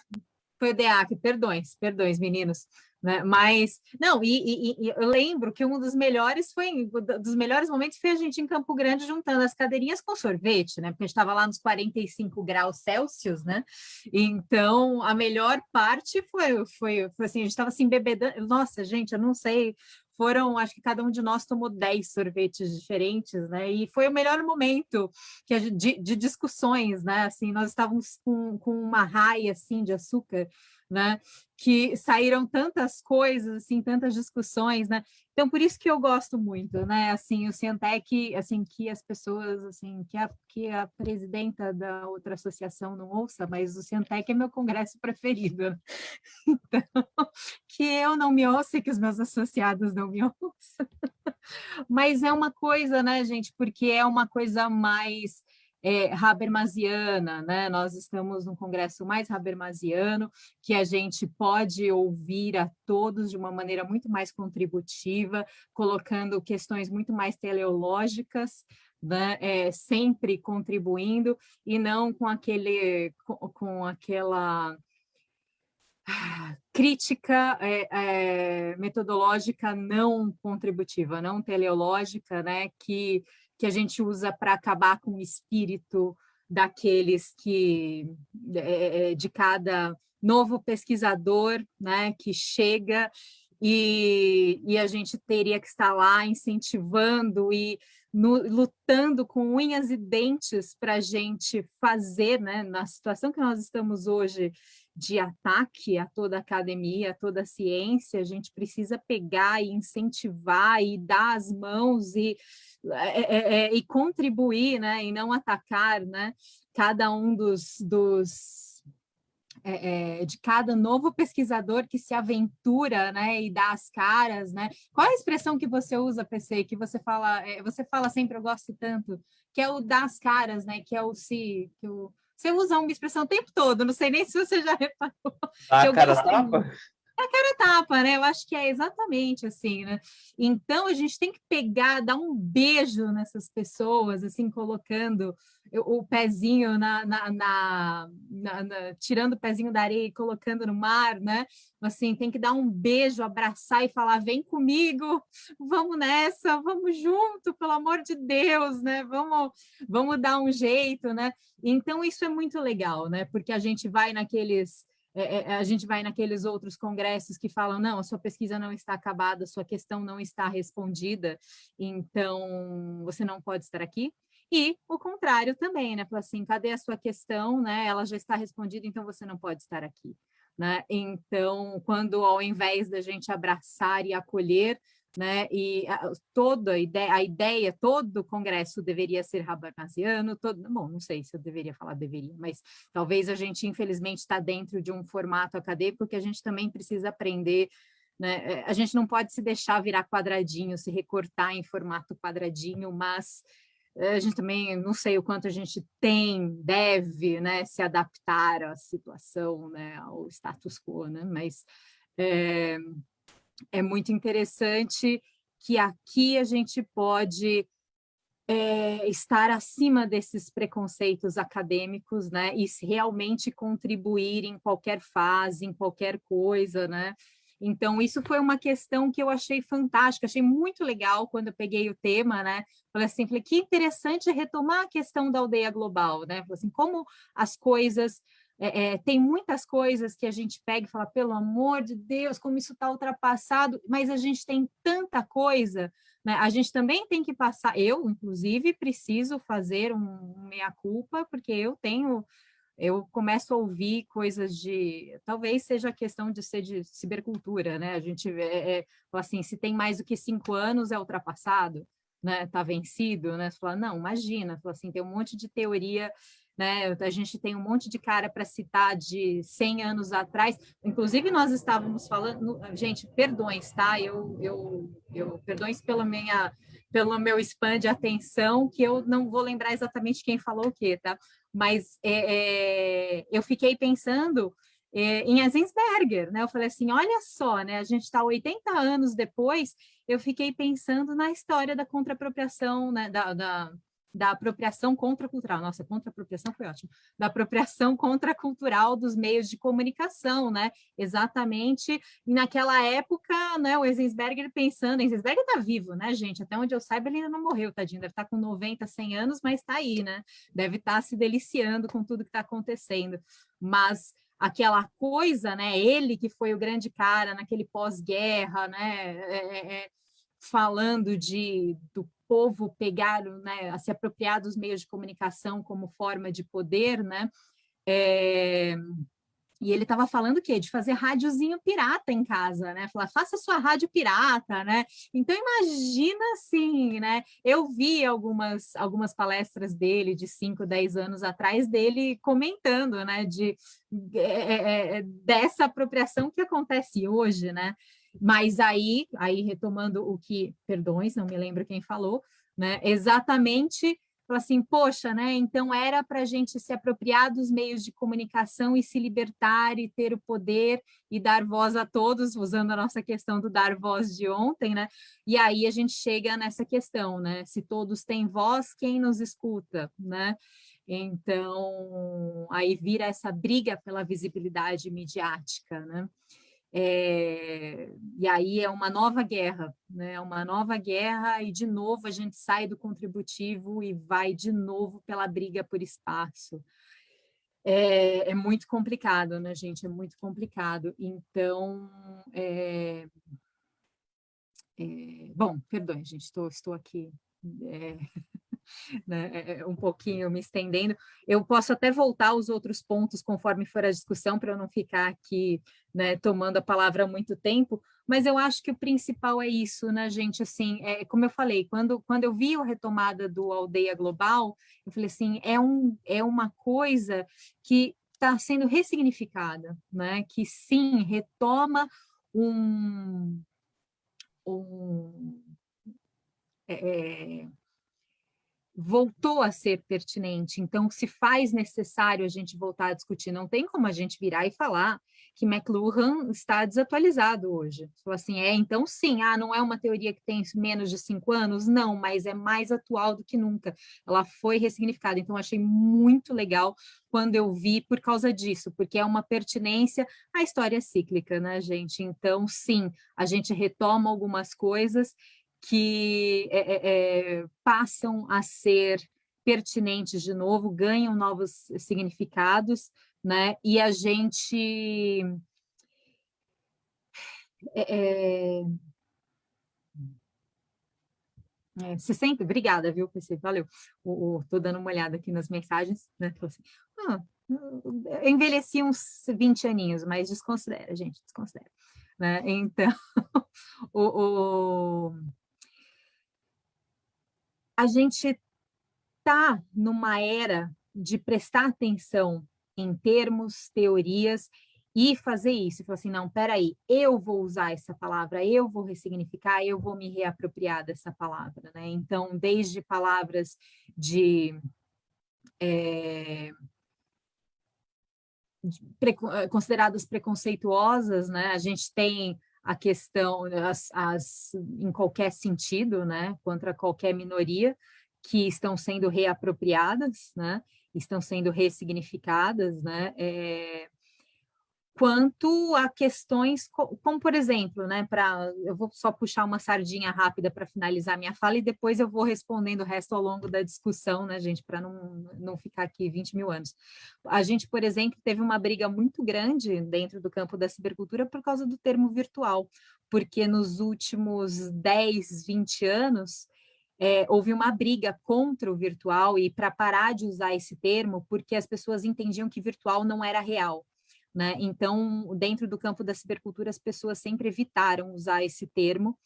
foi o DEAC, perdões, perdões, meninos. Né? Mas, não, e, e, e, eu lembro que um dos melhores foi, dos melhores momentos foi a gente em Campo Grande juntando as cadeirinhas com sorvete, né? Porque a gente estava lá nos 45 graus Celsius, né? Então, a melhor parte foi, foi, foi assim, a gente estava assim, bebedando, nossa, gente, eu não sei, foram, acho que cada um de nós tomou 10 sorvetes diferentes, né? E foi o melhor momento que gente, de, de, discussões, né? Assim, nós estávamos com, com uma raia assim de açúcar né? Que saíram tantas coisas, assim, tantas discussões, né? Então, por isso que eu gosto muito, né? Assim, o Cientec, assim, que as pessoas, assim, que a, que a presidenta da outra associação não ouça, mas o Cientec é meu congresso preferido. Né? Então, que eu não me ouça e que os meus associados não me ouçam. Mas é uma coisa, né, gente? Porque é uma coisa mais é, Habermasiana, né? Nós estamos num congresso mais Habermasiano, que a gente pode ouvir a todos de uma maneira muito mais contributiva, colocando questões muito mais teleológicas, né? É, sempre contribuindo, e não com aquele, com, com aquela crítica é, é, metodológica não contributiva, não teleológica, né, que que a gente usa para acabar com o espírito daqueles que, é, é, de cada novo pesquisador né, que chega e, e a gente teria que estar lá incentivando e no, lutando com unhas e dentes para a gente fazer, né, na situação que nós estamos hoje, de ataque a toda a academia, a toda a ciência, a gente precisa pegar e incentivar e dar as mãos e, é, é, é, e contribuir, né, e não atacar, né, cada um dos, dos é, de cada novo pesquisador que se aventura, né, e dá as caras, né? Qual é a expressão que você usa, PC, que você fala, é, você fala sempre, eu gosto tanto, que é o dar as caras, né, que é o se, que o você usa uma expressão o tempo todo, não sei nem se você já reparou. A cara tapa? A cara tapa, né? Eu acho que é exatamente assim, né? Então, a gente tem que pegar, dar um beijo nessas pessoas, assim, colocando o pezinho na, na, na, na, tirando o pezinho da areia e colocando no mar, né? Assim, tem que dar um beijo, abraçar e falar, vem comigo, vamos nessa, vamos junto, pelo amor de Deus, né? Vamos, vamos dar um jeito, né? Então, isso é muito legal, né? Porque a gente vai naqueles... É, é, a gente vai naqueles outros congressos que falam, não, a sua pesquisa não está acabada, a sua questão não está respondida, então você não pode estar aqui. E o contrário também, né? Fala assim, cadê a sua questão, né? Ela já está respondida, então você não pode estar aqui. Né? Então, quando ao invés da gente abraçar e acolher, né? E a, toda a ideia, a ideia, todo o congresso deveria ser habermasiano, todo, bom, não sei se eu deveria falar deveria, mas talvez a gente, infelizmente, está dentro de um formato acadêmico que a gente também precisa aprender né? A gente não pode se deixar virar quadradinho, se recortar em formato quadradinho, mas eh, a gente também não sei o quanto a gente tem, deve né, se adaptar à situação, né, ao status quo, né, mas é, é muito interessante que aqui a gente pode é, estar acima desses preconceitos acadêmicos, né, e realmente contribuir em qualquer fase, em qualquer coisa, né, então, isso foi uma questão que eu achei fantástica, achei muito legal quando eu peguei o tema, né? Falei assim, falei, que interessante retomar a questão da aldeia global, né? Falei assim, como as coisas é, é, tem muitas coisas que a gente pega e fala, pelo amor de Deus, como isso está ultrapassado, mas a gente tem tanta coisa, né? a gente também tem que passar, eu, inclusive, preciso fazer um meia-culpa, porque eu tenho eu começo a ouvir coisas de, talvez seja a questão de ser de cibercultura, né? A gente é, é, assim, se tem mais do que cinco anos é ultrapassado, né? Tá vencido, né? Você fala, não, imagina, fala assim, tem um monte de teoria, né? A gente tem um monte de cara para citar de 100 anos atrás. Inclusive nós estávamos falando, gente, perdões, tá? Eu, eu, eu perdões pela minha pelo meu spam de atenção, que eu não vou lembrar exatamente quem falou o quê, tá? Mas é, é, eu fiquei pensando é, em Enzensberger, né? Eu falei assim, olha só, né? A gente está 80 anos depois, eu fiquei pensando na história da contrapropriação, né? Da, da, da apropriação contracultural, nossa, contrapropriação foi ótimo, da apropriação contracultural dos meios de comunicação, né, exatamente, e naquela época, né, o Enzensberger pensando, Enzensberger está vivo, né, gente, até onde eu saiba ele ainda não morreu, tadinho, deve estar tá com 90, 100 anos, mas está aí, né, deve estar tá se deliciando com tudo que está acontecendo, mas aquela coisa, né, ele que foi o grande cara naquele pós-guerra, né, é, é, é falando de, do povo pegar, né, a se apropriar dos meios de comunicação como forma de poder, né, é, E ele estava falando o quê? De fazer rádiozinho pirata em casa, né? Falar, faça sua rádio pirata, né? Então, imagina assim, né? Eu vi algumas, algumas palestras dele de 5, 10 anos atrás, dele comentando, né? De, é, é, dessa apropriação que acontece hoje, né? Mas aí, aí retomando o que, perdões, não me lembro quem falou, né? Exatamente assim, poxa, né? Então era para a gente se apropriar dos meios de comunicação e se libertar e ter o poder e dar voz a todos, usando a nossa questão do dar voz de ontem, né? E aí a gente chega nessa questão, né? Se todos têm voz, quem nos escuta, né? Então, aí vira essa briga pela visibilidade midiática, né? É, e aí é uma nova guerra, né? uma nova guerra, e de novo a gente sai do contributivo e vai de novo pela briga por espaço. É, é muito complicado, né, gente? É muito complicado. Então, é, bom, perdão, gente, estou, estou aqui né, é, é, um pouquinho me estendendo. Eu posso até voltar aos outros pontos conforme for a discussão, para eu não ficar aqui né, tomando a palavra há muito tempo, mas eu acho que o principal é isso, né, gente? Assim, é, como eu falei, quando, quando eu vi a retomada do Aldeia Global, eu falei assim, é, um, é uma coisa que está sendo ressignificada, né? Que sim, retoma um, um é, voltou a ser pertinente, então se faz necessário a gente voltar a discutir, não tem como a gente virar e falar que McLuhan está desatualizado hoje. Falar assim, é, então sim, ah, não é uma teoria que tem menos de cinco anos? Não, mas é mais atual do que nunca. Ela foi ressignificada, então achei muito legal quando eu vi por causa disso, porque é uma pertinência à história cíclica, né, gente? Então, sim, a gente retoma algumas coisas que é, é, passam a ser pertinentes de novo, ganham novos significados, né? E a gente é, é, se sente, obrigada, viu, PC, valeu. Estou dando uma olhada aqui nas mensagens, né? Assim, ah, envelheci uns 20 aninhos, mas desconsidera, gente, desconsidera. Né? Então, o, o a gente está numa era de prestar atenção em termos, teorias e fazer isso, falar assim, não, peraí, eu vou usar essa palavra, eu vou ressignificar, eu vou me reapropriar dessa palavra, né? Então, desde palavras de, é, de consideradas preconceituosas, né? A gente tem a questão, as, as, em qualquer sentido, né, contra qualquer minoria, que estão sendo reapropriadas, né, estão sendo ressignificadas, né, é, quanto a questões como, por exemplo, né, para eu vou só puxar uma sardinha rápida para finalizar minha fala e depois eu vou respondendo o resto ao longo da discussão, né, gente, para não, não ficar aqui 20 mil anos. A gente, por exemplo, teve uma briga muito grande dentro do campo da cibercultura por causa do termo virtual, porque nos últimos 10, 20 anos, é, houve uma briga contra o virtual e para parar de usar esse termo, porque as pessoas entendiam que virtual não era real. Né? Então, dentro do campo da cibercultura, as pessoas sempre evitaram usar esse termo,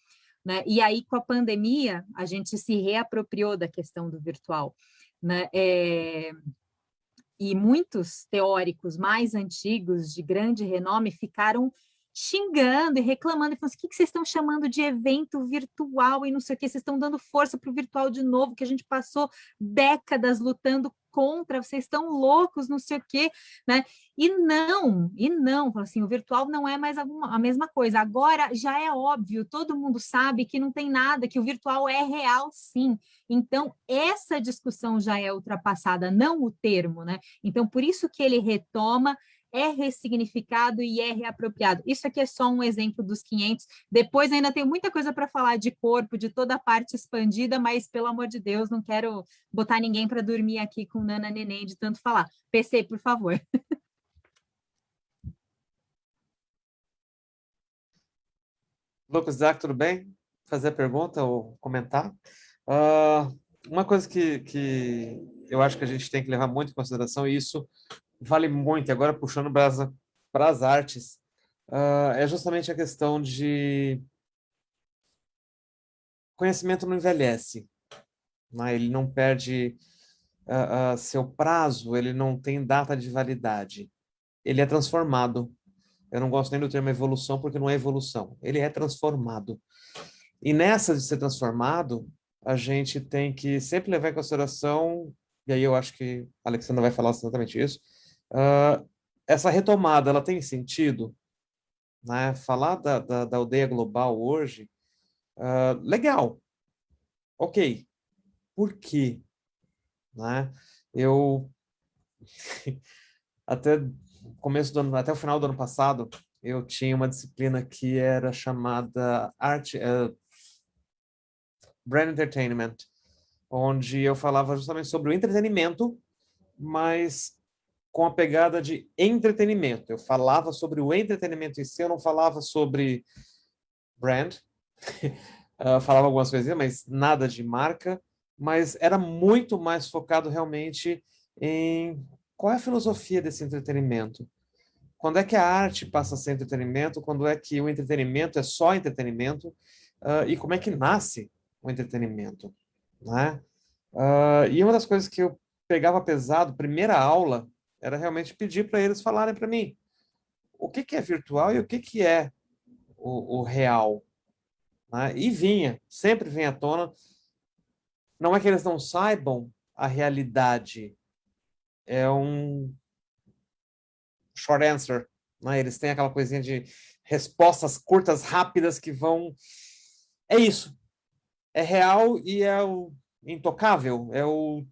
né? E aí, com a pandemia, a gente se reapropriou da questão do virtual, né? É... E muitos teóricos mais antigos, de grande renome, ficaram xingando e reclamando, e falando assim, o que, vocês estão chamando de evento virtual e não sei o que, vocês estão dando força para o virtual de novo, que a gente passou décadas lutando contra, vocês estão loucos, não sei o quê, né? E não, e não, assim, o virtual não é mais a mesma coisa. Agora já é óbvio, todo mundo sabe que não tem nada, que o virtual é real, sim. Então, essa discussão já é ultrapassada, não o termo, né? Então, por isso que ele retoma é ressignificado e é reapropriado. Isso aqui é só um exemplo dos 500. Depois ainda tem muita coisa para falar de corpo, de toda a parte expandida, mas, pelo amor de Deus, não quero botar ninguém para dormir aqui com Nana Neném de tanto falar. PC, por favor. Lucas, Isaac, tudo bem? Fazer pergunta ou comentar? Uh, uma coisa que, que eu acho que a gente tem que levar muito em consideração, e isso vale muito, agora puxando para as artes, uh, é justamente a questão de conhecimento não envelhece, né? ele não perde uh, uh, seu prazo, ele não tem data de validade, ele é transformado. Eu não gosto nem do termo evolução, porque não é evolução, ele é transformado. E nessa de ser transformado, a gente tem que sempre levar em consideração, e aí eu acho que a Alexandra vai falar exatamente isso, essa retomada, ela tem sentido? Né? Falar da, da, da aldeia global hoje, uh, legal, ok, por quê? Né? Eu, até começo do ano, até o final do ano passado, eu tinha uma disciplina que era chamada arte, uh, Brand Entertainment, onde eu falava justamente sobre o entretenimento, mas com a pegada de entretenimento. Eu falava sobre o entretenimento em si, eu não falava sobre brand, uh, falava algumas coisas, mas nada de marca, mas era muito mais focado realmente em qual é a filosofia desse entretenimento. Quando é que a arte passa a ser entretenimento, quando é que o entretenimento é só entretenimento, uh, e como é que nasce o entretenimento, né? Uh, e uma das coisas que eu pegava pesado, primeira aula, era realmente pedir para eles falarem para mim o que, que é virtual e o que, que é o, o real. Né? E vinha, sempre vem à tona. Não é que eles não saibam a realidade, é um short answer. Né? Eles têm aquela coisinha de respostas curtas, rápidas, que vão... É isso, é real e é o intocável, é o...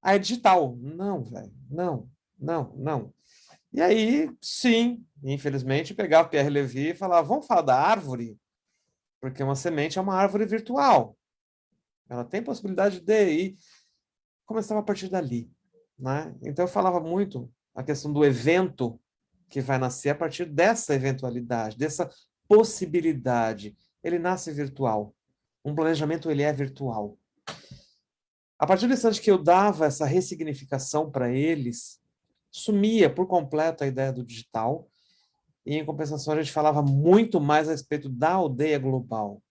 Ah, é digital. Não, velho, não, não, não. E aí, sim, infelizmente, pegava Pierre Levy e falava, vamos falar da árvore? Porque uma semente é uma árvore virtual. Ela tem possibilidade de... E começava a partir dali. Né? Então, eu falava muito a questão do evento que vai nascer a partir dessa eventualidade, dessa possibilidade. Ele nasce virtual um planejamento ele é virtual. A partir do instante que eu dava essa ressignificação para eles, sumia por completo a ideia do digital, e em compensação a gente falava muito mais a respeito da aldeia global.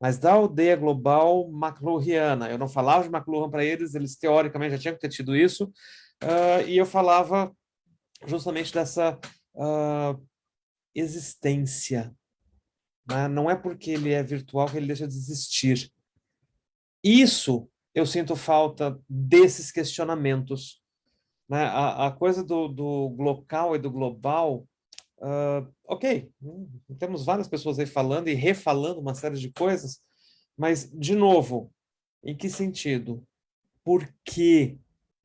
Mas da aldeia global McLuhaniana, eu não falava de McLuhan para eles, eles teoricamente já tinham que ter tido isso, uh, e eu falava justamente dessa uh, existência né? Não é porque ele é virtual que ele deixa de existir. Isso eu sinto falta desses questionamentos. Né? A, a coisa do, do local e do global, uh, ok, temos várias pessoas aí falando e refalando uma série de coisas, mas, de novo, em que sentido? Por que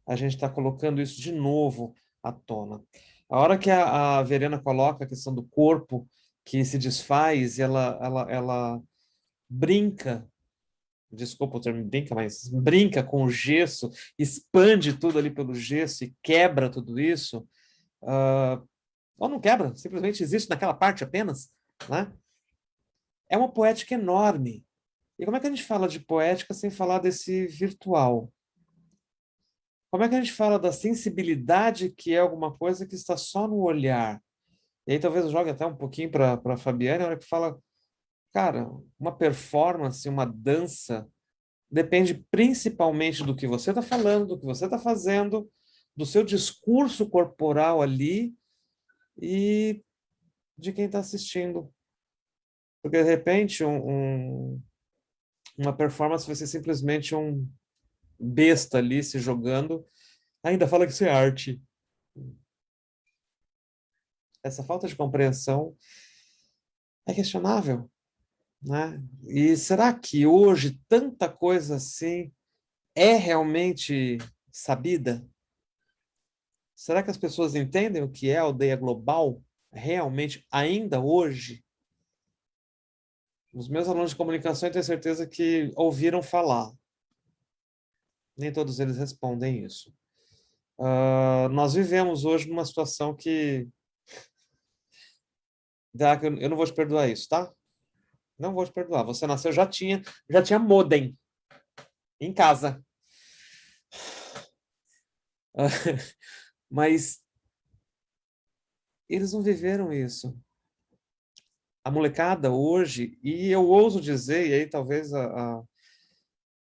a gente está colocando isso de novo à tona? A hora que a, a Verena coloca a questão do corpo que se desfaz, ela, ela, ela brinca, desculpa o termo brinca, mas brinca com o gesso, expande tudo ali pelo gesso e quebra tudo isso, uh, ou não quebra, simplesmente existe naquela parte apenas, né? É uma poética enorme. E como é que a gente fala de poética sem falar desse virtual? Como é que a gente fala da sensibilidade que é alguma coisa que está só no olhar? E aí talvez eu jogue até um pouquinho para a Fabiane, a hora que fala, cara, uma performance, uma dança, depende principalmente do que você está falando, do que você está fazendo, do seu discurso corporal ali e de quem está assistindo. Porque, de repente, um, um, uma performance vai ser simplesmente um besta ali se jogando, ainda fala que isso é arte essa falta de compreensão é questionável. Né? E será que hoje tanta coisa assim é realmente sabida? Será que as pessoas entendem o que é aldeia global realmente ainda hoje? Os meus alunos de comunicação, eu tenho certeza que ouviram falar. Nem todos eles respondem isso. Uh, nós vivemos hoje numa situação que eu não vou te perdoar isso, tá? Não vou te perdoar. Você nasceu, já tinha, já tinha modem em casa. Mas eles não viveram isso. A molecada hoje, e eu ouso dizer, e aí talvez a, a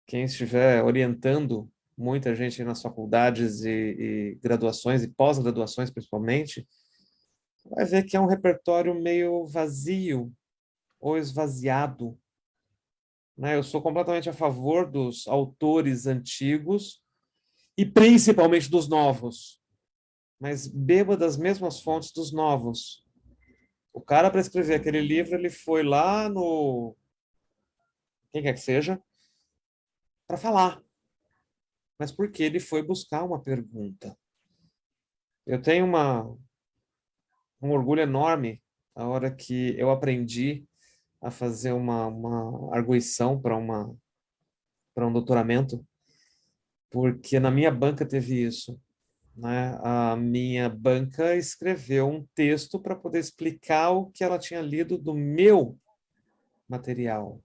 quem estiver orientando muita gente nas faculdades e, e graduações e pós-graduações principalmente, vai ver que é um repertório meio vazio ou esvaziado. Né? Eu sou completamente a favor dos autores antigos e principalmente dos novos, mas beba das mesmas fontes dos novos. O cara, para escrever aquele livro, ele foi lá no... quem quer que seja, para falar mas porque ele foi buscar uma pergunta. Eu tenho uma, um orgulho enorme a hora que eu aprendi a fazer uma, uma arguição para uma para um doutoramento, porque na minha banca teve isso. Né? A minha banca escreveu um texto para poder explicar o que ela tinha lido do meu material.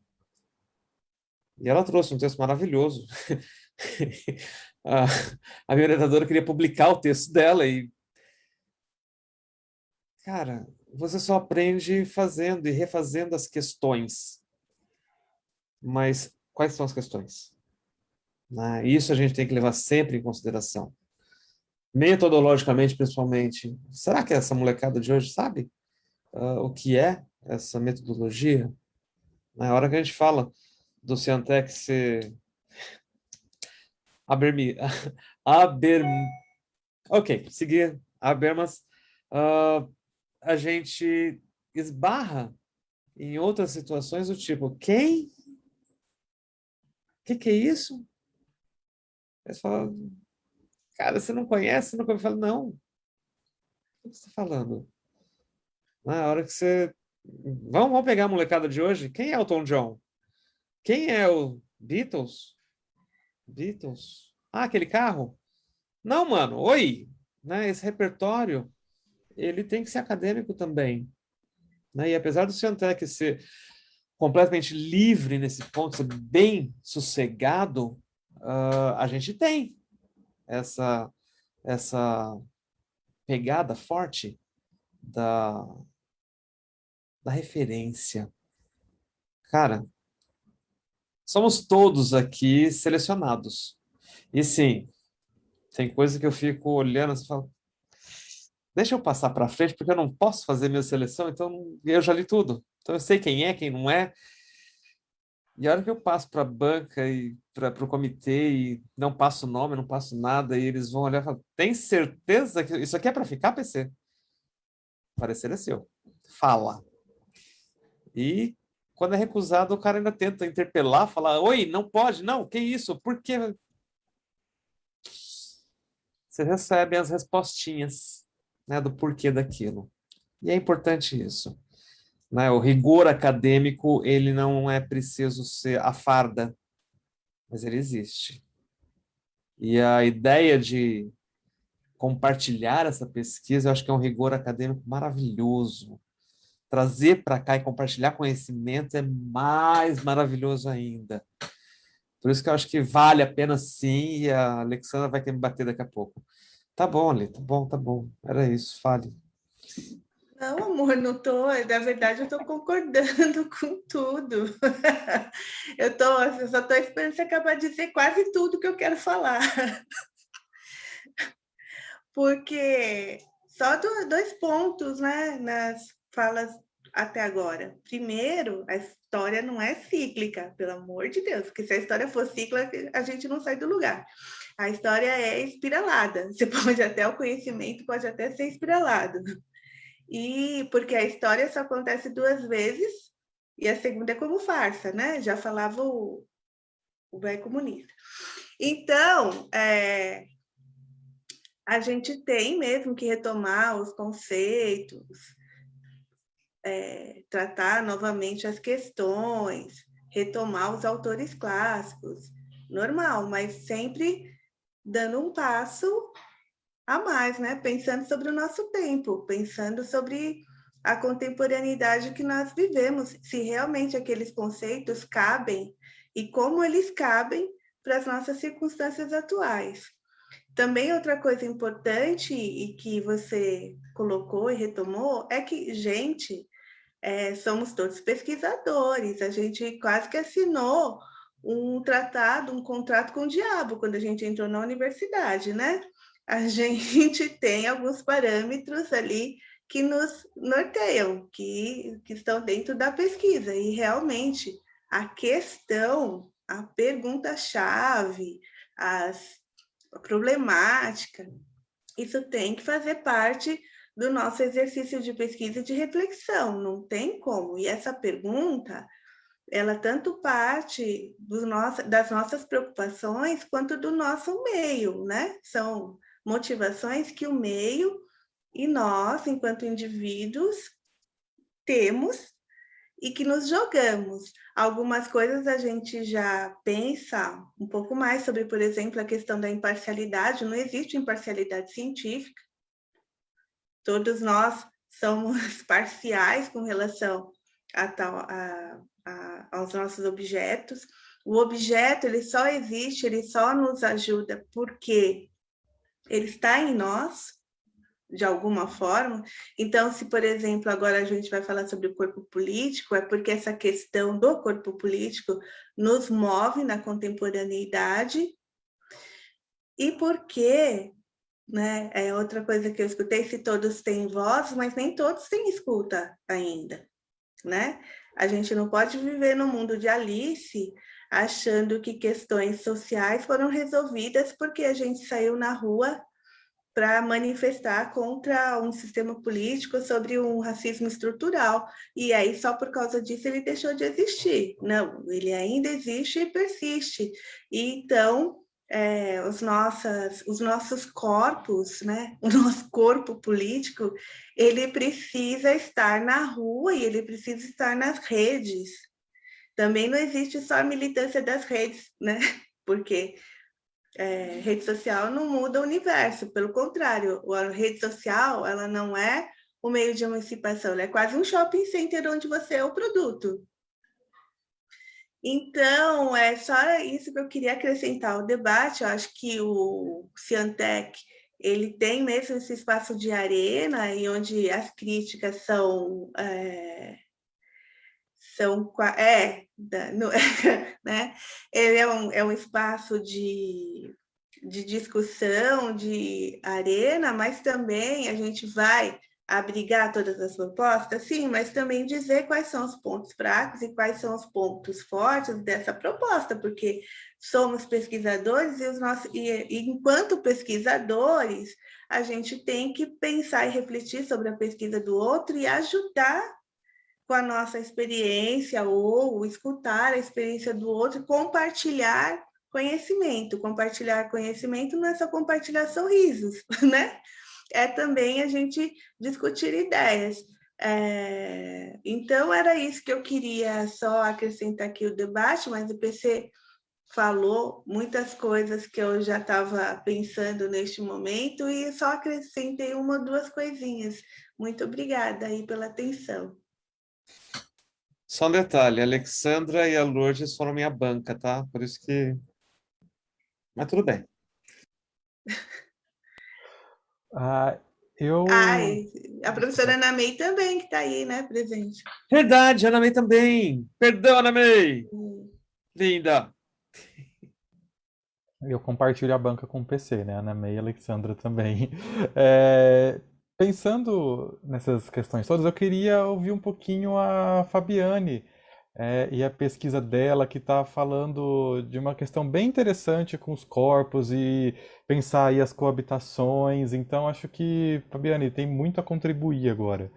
E ela trouxe um texto maravilhoso. a, a minha orientadora queria publicar o texto dela e... Cara, você só aprende fazendo e refazendo as questões. Mas quais são as questões? Né? Isso a gente tem que levar sempre em consideração. Metodologicamente, principalmente. Será que essa molecada de hoje sabe uh, o que é essa metodologia? Na hora que a gente fala do Ciantec ser Abermi, Aber, ok, seguir Abermas, uh, a gente esbarra em outras situações do tipo, quem? O que, que é isso? Você fala, cara, você não conhece? Nunca me fala, não. O que você está falando? Na hora que você... Vamos, vamos pegar a molecada de hoje? Quem é o Tom John? Quem é o Beatles? Beatles. Ah, aquele carro? Não, mano, oi! Né, esse repertório, ele tem que ser acadêmico também. Né? E apesar do Ciantec ser completamente livre nesse ponto, ser bem sossegado, uh, a gente tem essa, essa pegada forte da, da referência. Cara, somos todos aqui selecionados. E sim, tem coisa que eu fico olhando e falo, deixa eu passar para frente, porque eu não posso fazer minha seleção, então eu já li tudo. Então eu sei quem é, quem não é. E a hora que eu passo para a banca e para o comitê e não passo nome, não passo nada, e eles vão olhar e falar, tem certeza que isso aqui é para ficar, PC? Parecer é seu. Fala. E quando é recusado, o cara ainda tenta interpelar, falar, oi, não pode, não, que isso, por que? Você recebe as respostinhas né, do porquê daquilo. E é importante isso. Né? O rigor acadêmico, ele não é preciso ser a farda, mas ele existe. E a ideia de compartilhar essa pesquisa, eu acho que é um rigor acadêmico maravilhoso trazer para cá e compartilhar conhecimento é mais maravilhoso ainda. Por isso que eu acho que vale a pena sim, e a Alexandra vai ter me bater daqui a pouco. Tá bom, Ali, tá bom, tá bom. Era isso, fale. Não, amor, não tô. Na verdade, eu estou concordando com tudo. Eu, tô, eu só estou esperando você acabar de dizer quase tudo que eu quero falar. Porque só dois pontos, né, nas falas até agora. Primeiro, a história não é cíclica, pelo amor de Deus, porque se a história for cíclica, a gente não sai do lugar. A história é espiralada. Você pode até o conhecimento pode até ser espiralado. E porque a história só acontece duas vezes e a segunda é como farsa, né? Já falava o, o velho comunista. Então, é, a gente tem mesmo que retomar os conceitos, é, tratar novamente as questões, retomar os autores clássicos, normal, mas sempre dando um passo a mais, né? Pensando sobre o nosso tempo, pensando sobre a contemporaneidade que nós vivemos, se realmente aqueles conceitos cabem e como eles cabem para as nossas circunstâncias atuais. também outra coisa importante e que você colocou e retomou é que, gente, é, somos todos pesquisadores, a gente quase que assinou um tratado, um contrato com o diabo quando a gente entrou na universidade, né? A gente tem alguns parâmetros ali que nos norteiam, que, que estão dentro da pesquisa, e realmente a questão, a pergunta-chave, as a problemática, isso tem que fazer parte do nosso exercício de pesquisa e de reflexão, não tem como. E essa pergunta, ela tanto parte nosso, das nossas preocupações quanto do nosso meio, né? São motivações que o meio e nós, enquanto indivíduos, temos e que nos jogamos. Algumas coisas a gente já pensa um pouco mais sobre, por exemplo, a questão da imparcialidade. Não existe imparcialidade científica. Todos nós somos parciais com relação a tal, a, a, aos nossos objetos. O objeto ele só existe, ele só nos ajuda porque ele está em nós, de alguma forma. Então, se, por exemplo, agora a gente vai falar sobre o corpo político, é porque essa questão do corpo político nos move na contemporaneidade e porque, né, é outra coisa que eu escutei, se todos têm voz, mas nem todos têm escuta ainda, né? A gente não pode viver no mundo de Alice achando que questões sociais foram resolvidas porque a gente saiu na rua para manifestar contra um sistema político sobre um racismo estrutural. E aí, só por causa disso, ele deixou de existir. Não, ele ainda existe e persiste. E, então, é, os, nossas, os nossos corpos, né? o nosso corpo político, ele precisa estar na rua e ele precisa estar nas redes. Também não existe só a militância das redes, né? porque é, rede social não muda o universo, pelo contrário, a rede social ela não é o meio de emancipação, ela é quase um shopping center onde você é o produto. Então, é só isso que eu queria acrescentar ao debate. Eu acho que o Ciantec ele tem mesmo esse espaço de arena e onde as críticas são é, são é, no, né? Ele é um, é um espaço de, de discussão, de arena, mas também a gente vai abrigar todas as propostas, sim, mas também dizer quais são os pontos fracos e quais são os pontos fortes dessa proposta, porque somos pesquisadores e, os nossos, e, e enquanto pesquisadores, a gente tem que pensar e refletir sobre a pesquisa do outro e ajudar com a nossa experiência ou escutar a experiência do outro compartilhar conhecimento. Compartilhar conhecimento não é só compartilhar sorrisos, né? É também a gente discutir ideias. É... Então, era isso que eu queria só acrescentar aqui o debate, mas o PC falou muitas coisas que eu já estava pensando neste momento e só acrescentei uma ou duas coisinhas. Muito obrigada aí pela atenção. Só um detalhe, a Alexandra e a Lourdes foram minha banca, tá? Por isso que... Mas tudo bem. Ah, eu... Ai, a professora Ana May também, que está aí, né, presente. Verdade, Ana May também. Perdão, Ana May. Hum. Linda. Eu compartilho a banca com o PC, né? Ana May e Alexandra também. É, Pensando nessas questões todas, eu queria ouvir um pouquinho a Fabiane é, e a pesquisa dela, que está falando de uma questão bem interessante com os corpos e pensar aí as coabitações. Então, acho que, Fabiane, tem muito a contribuir agora.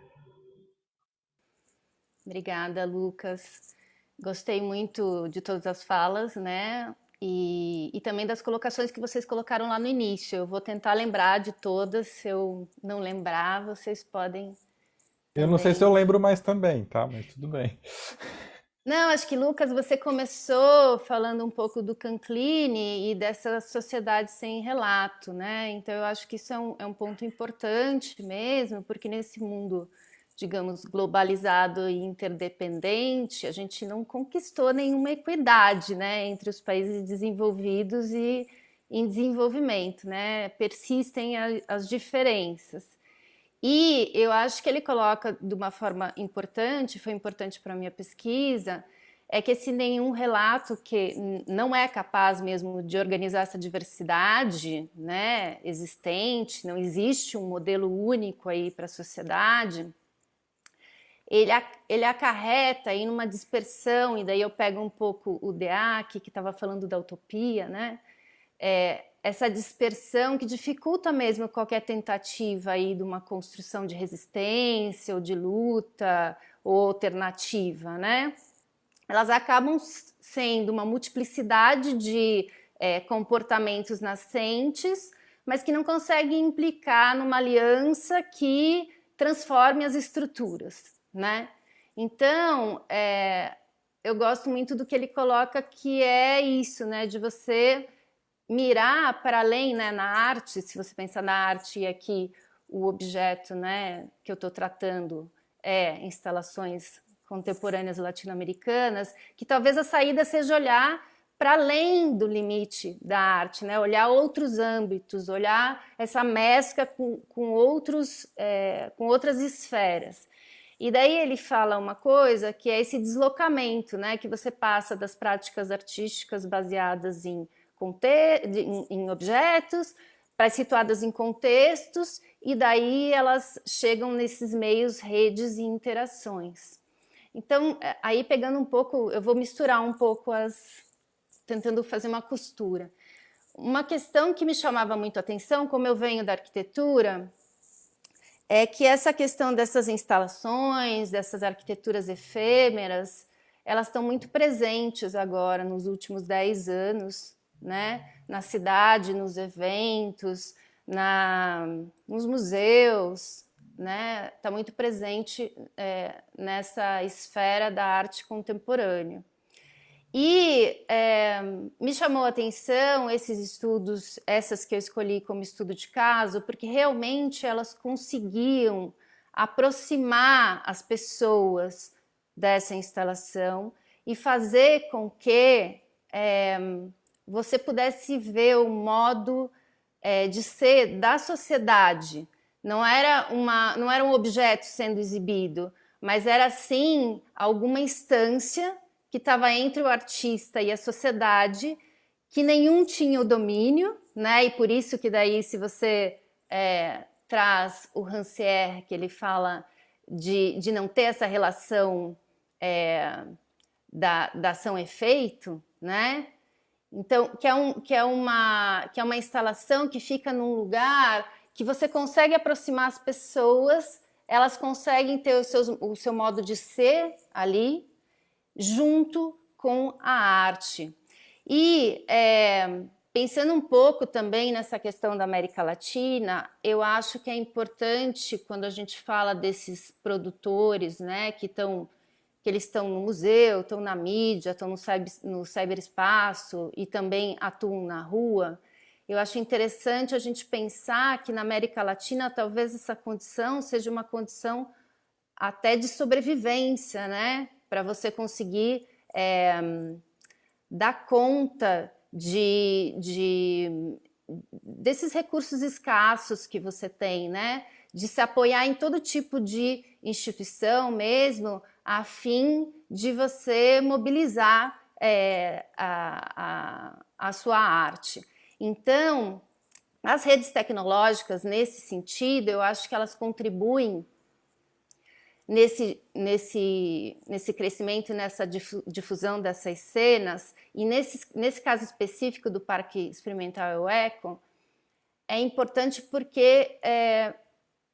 Obrigada, Lucas. Gostei muito de todas as falas, né? E, e, também das colocações que vocês colocaram lá no início. Eu vou tentar lembrar de todas, se eu não lembrar, vocês podem. Eu não sei se eu lembro mais também, tá? Mas tudo bem. Não, acho que, Lucas, você começou falando um pouco do Cancline e dessa sociedade sem relato, né? Então, eu acho que isso é um, é um ponto importante mesmo, porque nesse mundo digamos, globalizado e interdependente, a gente não conquistou nenhuma equidade né, entre os países desenvolvidos e, em desenvolvimento, né? Persistem a, as diferenças. E eu acho que ele coloca de uma forma importante, foi importante para a minha pesquisa, é que esse nenhum relato que não é capaz mesmo de organizar essa diversidade né, existente, não existe um modelo único aí para a sociedade, ele, ele acarreta aí numa dispersão, e daí eu pego um pouco o DEAC, que estava falando da utopia, né? É, essa dispersão que dificulta mesmo qualquer tentativa aí de uma construção de resistência ou de luta ou alternativa, né? Elas acabam sendo uma multiplicidade de é, comportamentos nascentes, mas que não conseguem implicar numa aliança que transforme as estruturas, né? Então, é, eu gosto muito do que ele coloca que é isso, né? De você mirar para além, né? Na arte, se você pensar na arte e aqui o objeto, né? Que eu estou tratando é instalações contemporâneas latino-americanas, que talvez a saída seja olhar para além do limite da arte, né? olhar outros âmbitos, olhar essa mescla com, com, outros, é, com outras esferas. E daí ele fala uma coisa que é esse deslocamento, né, que você passa das práticas artísticas baseadas em, em, em objetos, para situadas em contextos, e daí elas chegam nesses meios, redes e interações. Então, é, aí pegando um pouco, eu vou misturar um pouco as, tentando fazer uma costura. Uma questão que me chamava muito a atenção, como eu venho da arquitetura, é que essa questão dessas instalações, dessas arquiteturas efêmeras, elas estão muito presentes agora, nos últimos 10 anos, né? na cidade, nos eventos, na, nos museus, né? Está muito presente é, nessa esfera da arte contemporânea. E é, me chamou a atenção esses estudos, essas que eu escolhi como estudo de caso, porque realmente elas conseguiam aproximar as pessoas dessa instalação e fazer com que é, você pudesse ver o modo é, de ser da sociedade. Não era, uma, não era um objeto sendo exibido, mas era sim alguma instância que estava entre o artista e a sociedade, que nenhum tinha o domínio, né? E por isso que daí, se você é, traz o Rancière, que ele fala de, de não ter essa relação é, da, da ação-efeito, né? Então, que é, um, que, é uma, que é uma instalação que fica num lugar que você consegue aproximar as pessoas, elas conseguem ter o seu, o seu modo de ser ali, junto com a arte. E é, pensando um pouco também nessa questão da América Latina, eu acho que é importante quando a gente fala desses produtores, né, que estão que eles estão no museu, estão na mídia, estão no, cyber, no cyberespaço e também atuam na rua, eu acho interessante a gente pensar que na América Latina talvez essa condição seja uma condição até de sobrevivência, né? para você conseguir é, dar conta de, de, desses recursos escassos que você tem, né? De se apoiar em todo tipo de instituição mesmo, a fim de você mobilizar é, a, a, a sua arte. Então, as redes tecnológicas, nesse sentido, eu acho que elas contribuem nesse, nesse, nesse crescimento nessa difusão dessas cenas, e nesse, nesse caso específico do Parque Experimental Eco, é importante porque é,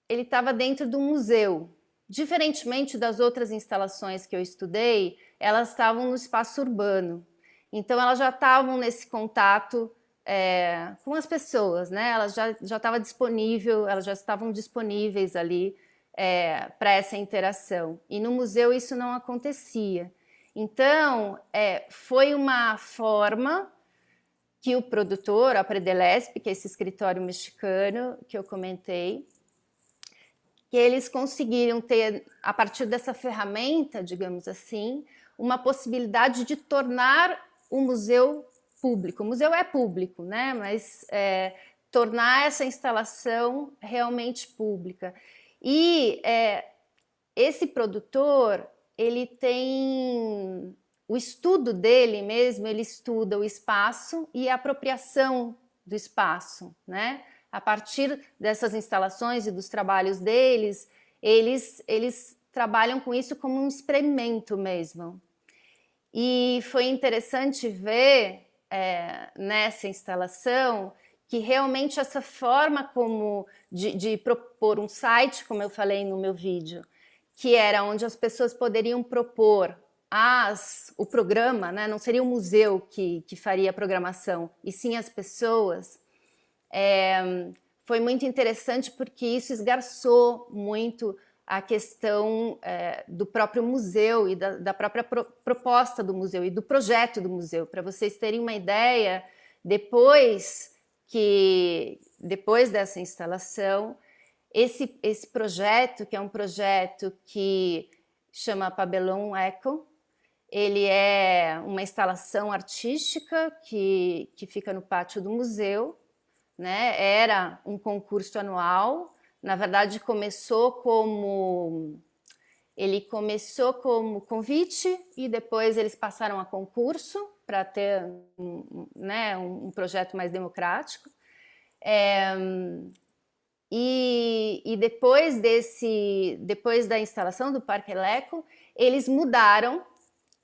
ele estava dentro do museu. Diferentemente das outras instalações que eu estudei, elas estavam no espaço urbano. Então, elas já estavam nesse contato é, com as pessoas, né? Elas já, já estavam disponível, elas já estavam disponíveis ali é, para essa interação. E no museu isso não acontecia. Então, é, foi uma forma que o produtor, a Predelesp, que é esse escritório mexicano que eu comentei, que eles conseguiram ter, a partir dessa ferramenta, digamos assim, uma possibilidade de tornar o museu público. O museu é público, né? Mas é, tornar essa instalação realmente pública. E é, esse produtor, ele tem o estudo dele mesmo, ele estuda o espaço e a apropriação do espaço, né? A partir dessas instalações e dos trabalhos deles, eles, eles trabalham com isso como um experimento mesmo. E foi interessante ver é, nessa instalação que realmente essa forma como de, de, propor um site, como eu falei no meu vídeo, que era onde as pessoas poderiam propor as, o programa, né? não seria o museu que, que faria a programação, e sim as pessoas, é, foi muito interessante porque isso esgarçou muito a questão é, do próprio museu e da, da própria pro, proposta do museu e do projeto do museu. Para vocês terem uma ideia, depois que depois dessa instalação, esse, esse projeto, que é um projeto que chama Pabellon Eco, ele é uma instalação artística que, que fica no pátio do museu, né? era um concurso anual na verdade, começou como... Ele começou como convite e depois eles passaram a concurso para ter um, né, um, projeto mais democrático. É, e, e, depois desse, depois da instalação do Parque Eleco, eles mudaram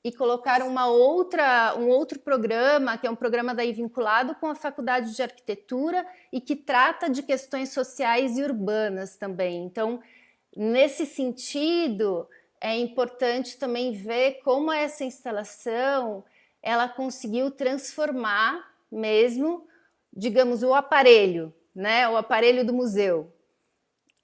e colocaram uma outra, um outro programa, que é um programa daí vinculado com a Faculdade de Arquitetura e que trata de questões sociais e urbanas também. Então, nesse sentido, é importante também ver como essa instalação ela conseguiu transformar mesmo, digamos, o aparelho, né, o aparelho do museu,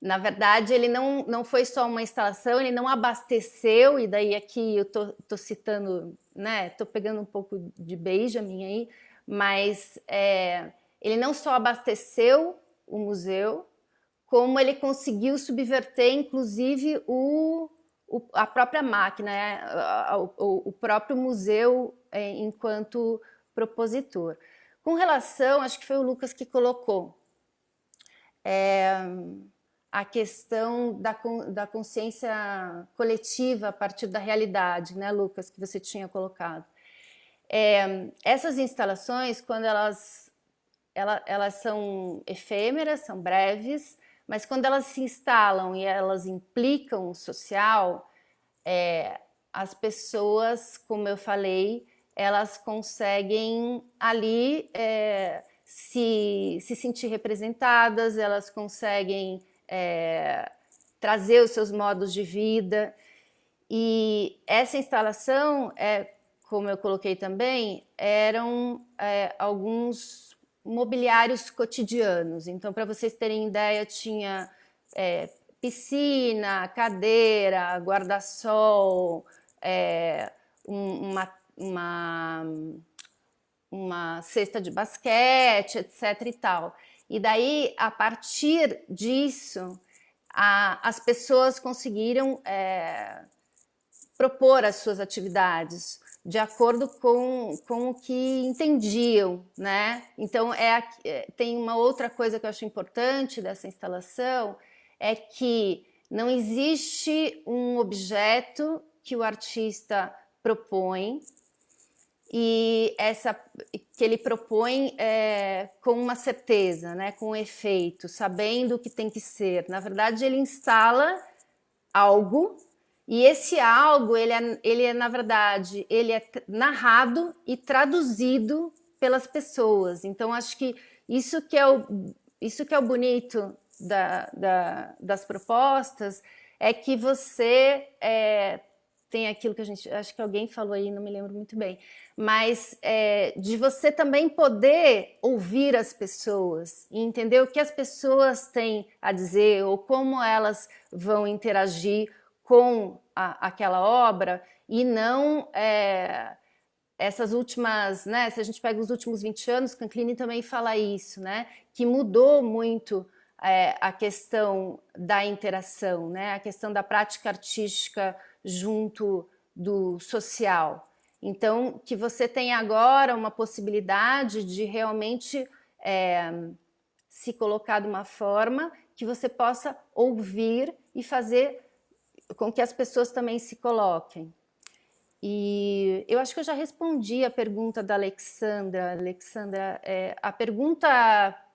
na verdade, ele não, não foi só uma instalação, ele não abasteceu, e daí aqui eu tô, tô citando, né, tô pegando um pouco de Benjamin aí, mas é, ele não só abasteceu o museu, como ele conseguiu subverter, inclusive, o, o a própria máquina, né, o, o, próprio museu é, enquanto propositor. Com relação, acho que foi o Lucas que colocou, é, a questão da, da consciência coletiva a partir da realidade, né, Lucas, que você tinha colocado. É, essas instalações, quando elas, ela, elas são efêmeras, são breves, mas quando elas se instalam e elas implicam o social, é, as pessoas, como eu falei, elas conseguem ali é, se, se sentir representadas, elas conseguem é, trazer os seus modos de vida. E essa instalação, é, como eu coloquei também, eram é, alguns mobiliários cotidianos. Então, para vocês terem ideia, tinha é, piscina, cadeira, guarda-sol, é, uma, uma, uma cesta de basquete, etc. e tal. E daí, a partir disso, a, as pessoas conseguiram é, propor as suas atividades de acordo com, com o que entendiam, né? Então, é, é, tem uma outra coisa que eu acho importante dessa instalação, é que não existe um objeto que o artista propõe e essa que ele propõe é, com uma certeza, né, com um efeito, sabendo o que tem que ser. Na verdade, ele instala algo e esse algo, ele é, ele é na verdade, ele é narrado e traduzido pelas pessoas. Então, acho que isso que é o, isso que é o bonito da, da, das propostas é que você é, tem aquilo que a gente, acho que alguém falou aí, não me lembro muito bem, mas é, de você também poder ouvir as pessoas e entender o que as pessoas têm a dizer ou como elas vão interagir com a, aquela obra e não é, essas últimas, né, se a gente pega os últimos 20 anos, Canclini também fala isso, né, que mudou muito é, a questão da interação, né, a questão da prática artística junto do social. Então, que você tem agora uma possibilidade de realmente é, se colocar de uma forma que você possa ouvir e fazer com que as pessoas também se coloquem. E eu acho que eu já respondi a pergunta da Alexandra. Alexandra, é, a pergunta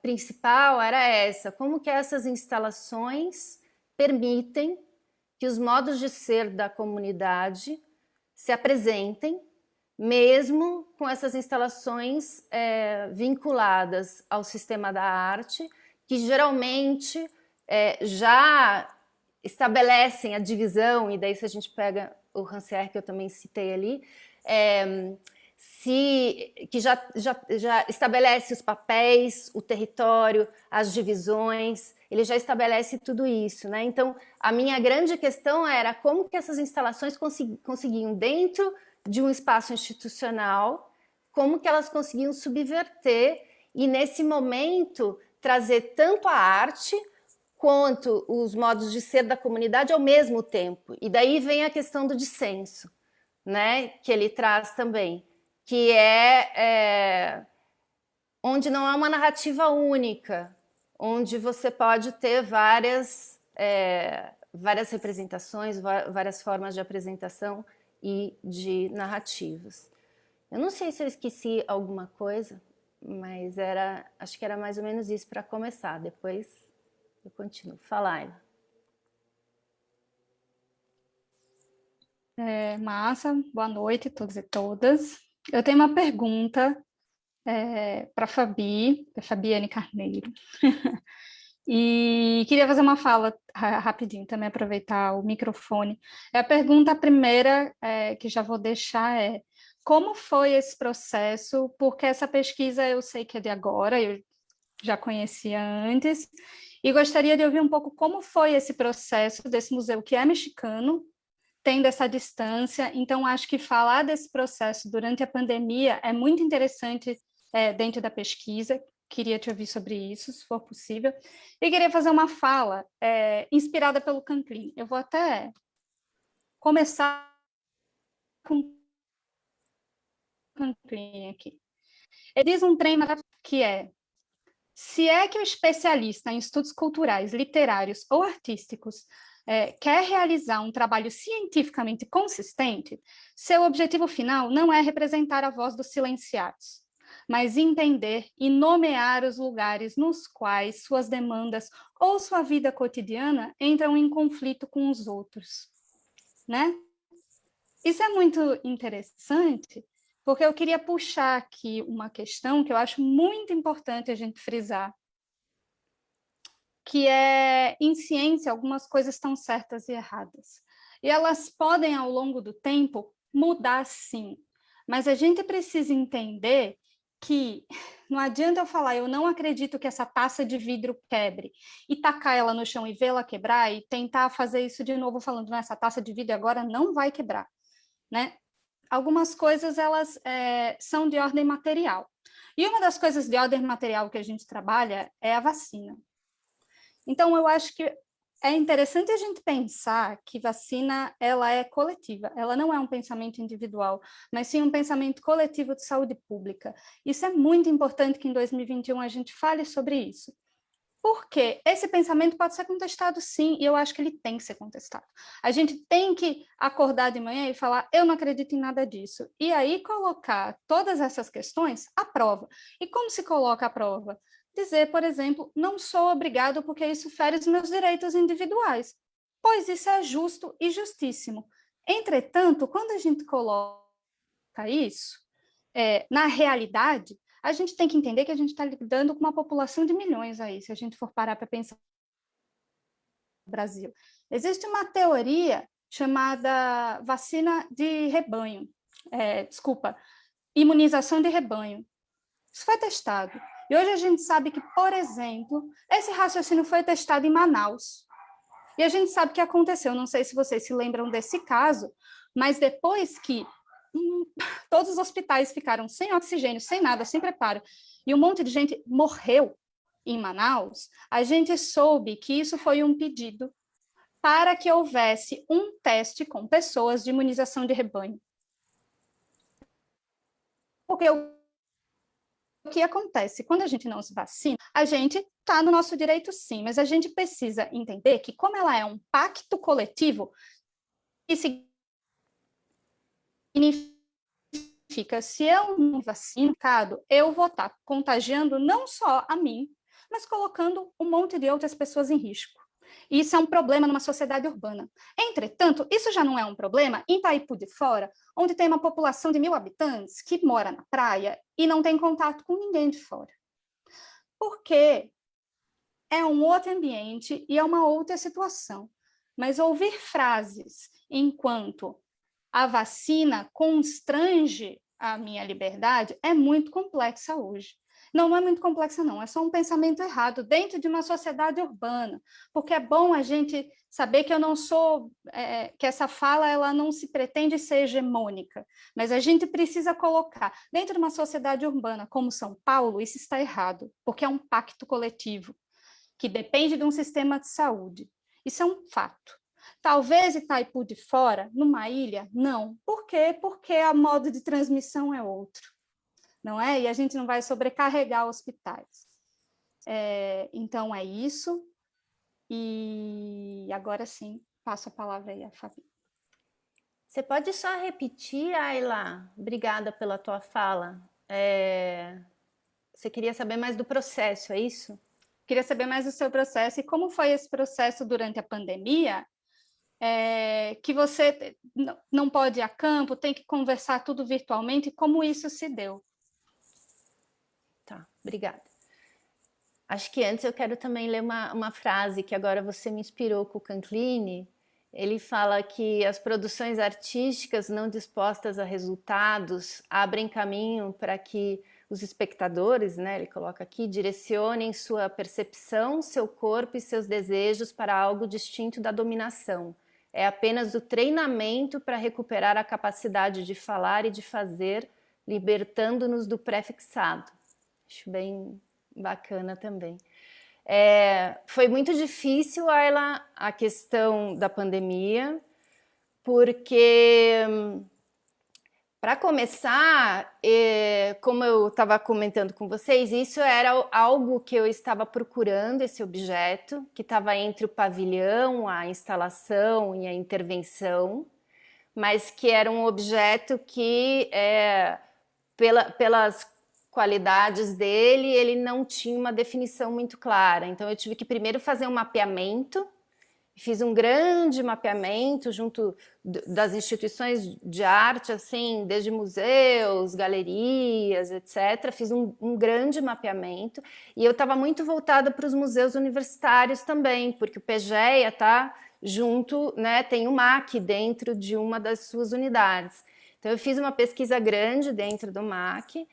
principal era essa, como que essas instalações permitem que os modos de ser da comunidade se apresentem, mesmo com essas instalações é, vinculadas ao sistema da arte, que geralmente é, já estabelecem a divisão, e daí se a gente pega o Rancière, que eu também citei ali, é, se, que já, já, já estabelece os papéis, o território, as divisões, ele já estabelece tudo isso. Né? Então, a minha grande questão era como que essas instalações consegui, conseguiam, dentro de um espaço institucional, como que elas conseguiam subverter e, nesse momento, trazer tanto a arte quanto os modos de ser da comunidade ao mesmo tempo. E daí vem a questão do dissenso, né, que ele traz também, que é, é onde não há uma narrativa única, onde você pode ter várias, é, várias representações, várias formas de apresentação e de narrativas. Eu não sei se eu esqueci alguma coisa, mas era, acho que era mais ou menos isso para começar. Depois eu continuo. Fala, Ayla. É, massa, boa noite a todos e todas. Eu tenho uma pergunta é, para Fabi, a Fabiane Carneiro. e queria fazer uma fala rapidinho, também aproveitar o microfone. É a pergunta primeira é, que já vou deixar é como foi esse processo? Porque essa pesquisa eu sei que é de agora, eu já conhecia antes, e gostaria de ouvir um pouco como foi esse processo desse museu, que é mexicano, tendo essa distância. Então, acho que falar desse processo durante a pandemia é muito interessante é, dentro da pesquisa. Queria te ouvir sobre isso, se for possível. E queria fazer uma fala é, inspirada pelo Canclin. Eu vou até começar com Canclin aqui. Ele diz um trem que é se é que o especialista em estudos culturais, literários ou artísticos é, quer realizar um trabalho cientificamente consistente, seu objetivo final não é representar a voz dos silenciados, mas entender e nomear os lugares nos quais suas demandas ou sua vida cotidiana entram em conflito com os outros. Né? Isso é muito interessante, porque eu queria puxar aqui uma questão que eu acho muito importante a gente frisar, que é, em ciência, algumas coisas estão certas e erradas. E elas podem, ao longo do tempo, mudar sim, mas a gente precisa entender que não adianta eu falar, eu não acredito que essa taça de vidro quebre, e tacar ela no chão e vê-la quebrar, e tentar fazer isso de novo falando, essa taça de vidro agora não vai quebrar. Né? algumas coisas elas é, são de ordem material. E uma das coisas de ordem material que a gente trabalha é a vacina. Então, eu acho que é interessante a gente pensar que vacina ela é coletiva, ela não é um pensamento individual, mas sim um pensamento coletivo de saúde pública. Isso é muito importante que em 2021 a gente fale sobre isso. Porque esse pensamento pode ser contestado sim, e eu acho que ele tem que ser contestado. A gente tem que acordar de manhã e falar, eu não acredito em nada disso. E aí colocar todas essas questões à prova. E como se coloca à prova? Dizer, por exemplo, não sou obrigado porque isso fere os meus direitos individuais, pois isso é justo e justíssimo. Entretanto, quando a gente coloca isso é, na realidade, a gente tem que entender que a gente está lidando com uma população de milhões aí, se a gente for parar para pensar no Brasil. Existe uma teoria chamada vacina de rebanho, é, desculpa, imunização de rebanho. Isso foi testado. E hoje a gente sabe que, por exemplo, esse raciocínio foi testado em Manaus. E a gente sabe o que aconteceu. Não sei se vocês se lembram desse caso, mas depois que todos os hospitais ficaram sem oxigênio, sem nada, sem preparo, e um monte de gente morreu em Manaus, a gente soube que isso foi um pedido para que houvesse um teste com pessoas de imunização de rebanho. Porque o o que acontece? Quando a gente não se vacina, a gente está no nosso direito sim, mas a gente precisa entender que como ela é um pacto coletivo, isso significa, se eu não vacinado, eu vou estar tá contagiando não só a mim, mas colocando um monte de outras pessoas em risco. E isso é um problema numa sociedade urbana. Entretanto, isso já não é um problema em Itaipu de Fora, onde tem uma população de mil habitantes que mora na praia e não tem contato com ninguém de fora. Porque é um outro ambiente e é uma outra situação. Mas ouvir frases enquanto a vacina constrange a minha liberdade é muito complexa hoje. Não, não é muito complexa, não. É só um pensamento errado dentro de uma sociedade urbana. Porque é bom a gente saber que eu não sou, é, que essa fala ela não se pretende ser hegemônica, mas a gente precisa colocar dentro de uma sociedade urbana como São Paulo, isso está errado, porque é um pacto coletivo que depende de um sistema de saúde. Isso é um fato. Talvez Itaipu de fora, numa ilha, não. Por quê? Porque a modo de transmissão é outro não é? E a gente não vai sobrecarregar hospitais. É, então, é isso. E agora sim, passo a palavra aí a Fabi. Você pode só repetir, Ayla? Obrigada pela tua fala. É... Você queria saber mais do processo, é isso? Queria saber mais do seu processo e como foi esse processo durante a pandemia, é... que você não pode ir a campo, tem que conversar tudo virtualmente, como isso se deu? Obrigada. Acho que antes eu quero também ler uma, uma frase que agora você me inspirou com o Canclini. Ele fala que as produções artísticas não dispostas a resultados abrem caminho para que os espectadores, né, ele coloca aqui, direcionem sua percepção, seu corpo e seus desejos para algo distinto da dominação. É apenas o treinamento para recuperar a capacidade de falar e de fazer, libertando-nos do pré-fixado. Acho bem bacana também. É, foi muito difícil, Ayla, a questão da pandemia, porque, para começar, é, como eu estava comentando com vocês, isso era algo que eu estava procurando, esse objeto, que estava entre o pavilhão, a instalação e a intervenção, mas que era um objeto que, é, pela, pelas qualidades dele, ele não tinha uma definição muito clara. Então eu tive que primeiro fazer um mapeamento, fiz um grande mapeamento junto das instituições de arte, assim, desde museus, galerias, etc. Fiz um, um grande mapeamento e eu estava muito voltada para os museus universitários também, porque o PGEA está junto, né, tem o MAC dentro de uma das suas unidades. Então eu fiz uma pesquisa grande dentro do MAC,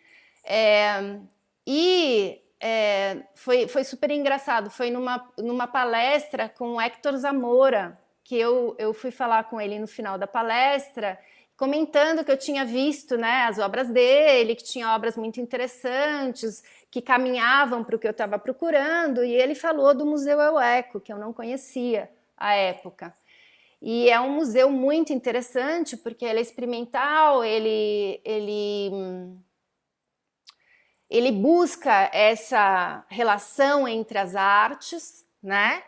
é, e é, foi, foi super engraçado, foi numa, numa palestra com o Hector Zamora, que eu, eu fui falar com ele no final da palestra, comentando que eu tinha visto né, as obras dele, que tinha obras muito interessantes, que caminhavam para o que eu estava procurando, e ele falou do Museu Eueco, que eu não conhecia à época. E é um museu muito interessante, porque ele é experimental, ele, ele ele busca essa relação entre as artes, né?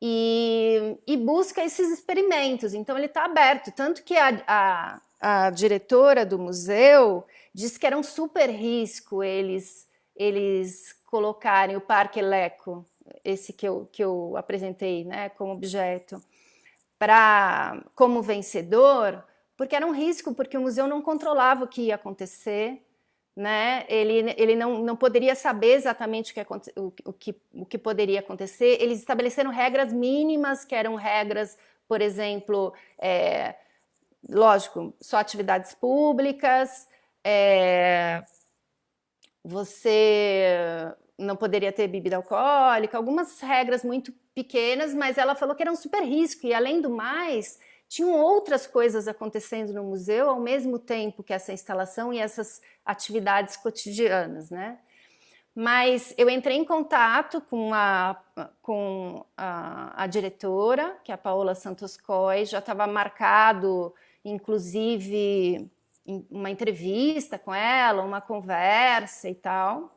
E, e busca esses experimentos. Então ele está aberto, tanto que a, a, a, diretora do museu disse que era um super risco eles eles colocarem o Parque Leco, esse que eu, que eu apresentei, né, como objeto, para como vencedor, porque era um risco, porque o museu não controlava o que ia acontecer, né? Ele, ele não, não poderia saber exatamente o que, o, o, que, o que poderia acontecer. Eles estabeleceram regras mínimas, que eram regras, por exemplo, é, lógico, só atividades públicas, é, você não poderia ter bebida alcoólica, algumas regras muito pequenas, mas ela falou que era um super risco, e além do mais, tinham outras coisas acontecendo no museu ao mesmo tempo que essa instalação e essas atividades cotidianas, né? Mas eu entrei em contato com a, com a, a diretora, que é a Paola Santos Coy, já estava marcado, inclusive, uma entrevista com ela, uma conversa e tal.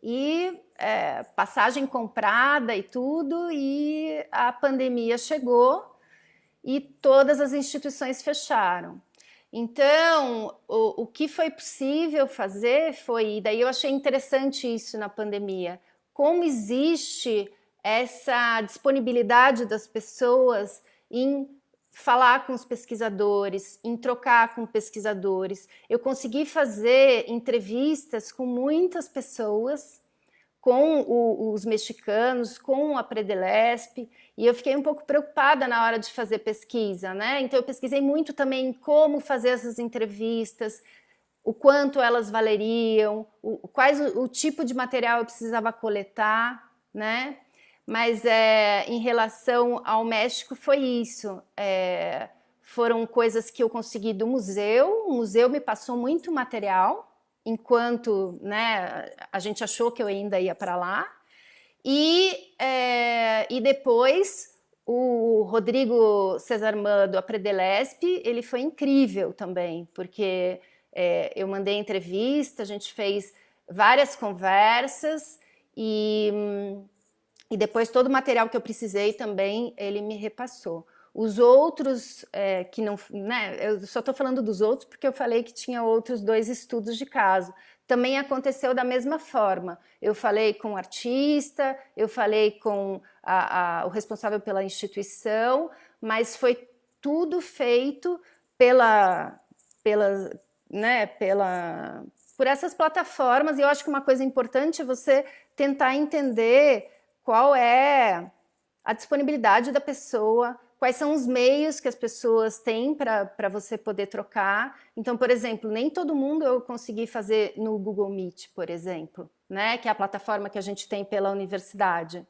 E é, passagem comprada e tudo, e a pandemia chegou e todas as instituições fecharam. Então, o, o que foi possível fazer foi, daí eu achei interessante isso na pandemia, como existe essa disponibilidade das pessoas em falar com os pesquisadores, em trocar com pesquisadores. Eu consegui fazer entrevistas com muitas pessoas, com o, os mexicanos, com a Predelesp, e eu fiquei um pouco preocupada na hora de fazer pesquisa, né? Então eu pesquisei muito também como fazer essas entrevistas, o quanto elas valeriam, o, quais o, o tipo de material eu precisava coletar, né? Mas é, em relação ao México foi isso. É, foram coisas que eu consegui do museu. O museu me passou muito material, enquanto né, a gente achou que eu ainda ia para lá. E, é, e depois o Rodrigo Cesarman do Apredelesp, ele foi incrível também, porque é, eu mandei entrevista, a gente fez várias conversas e, e depois todo o material que eu precisei também ele me repassou. Os outros é, que não, né, eu só estou falando dos outros porque eu falei que tinha outros dois estudos de caso, também aconteceu da mesma forma. Eu falei com o artista, eu falei com a, a, o responsável pela instituição, mas foi tudo feito pela, pela, né, pela, por essas plataformas. E eu acho que uma coisa importante é você tentar entender qual é a disponibilidade da pessoa, quais são os meios que as pessoas têm para você poder trocar. Então, por exemplo, nem todo mundo eu consegui fazer no Google Meet, por exemplo, né? que é a plataforma que a gente tem pela universidade.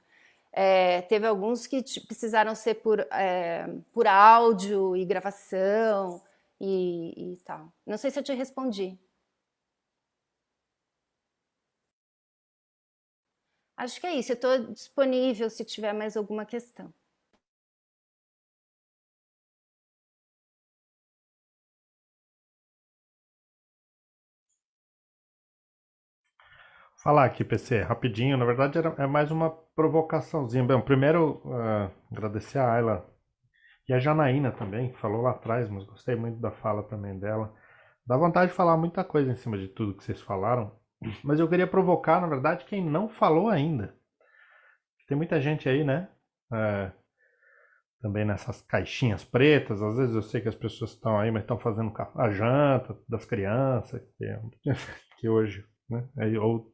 É, teve alguns que precisaram ser por, é, por áudio e gravação e, e tal. Não sei se eu te respondi. Acho que é isso. Eu estou disponível se tiver mais alguma questão. Falar aqui, PC, rapidinho. Na verdade, era, é mais uma provocaçãozinha. Primeiro, uh, agradecer a Ayla e a Janaína também, que falou lá atrás, mas gostei muito da fala também dela. Dá vontade de falar muita coisa em cima de tudo que vocês falaram, mas eu queria provocar, na verdade, quem não falou ainda. Tem muita gente aí, né? É, também nessas caixinhas pretas. Às vezes eu sei que as pessoas estão aí, mas estão fazendo a janta das crianças, que, que hoje, né? Ou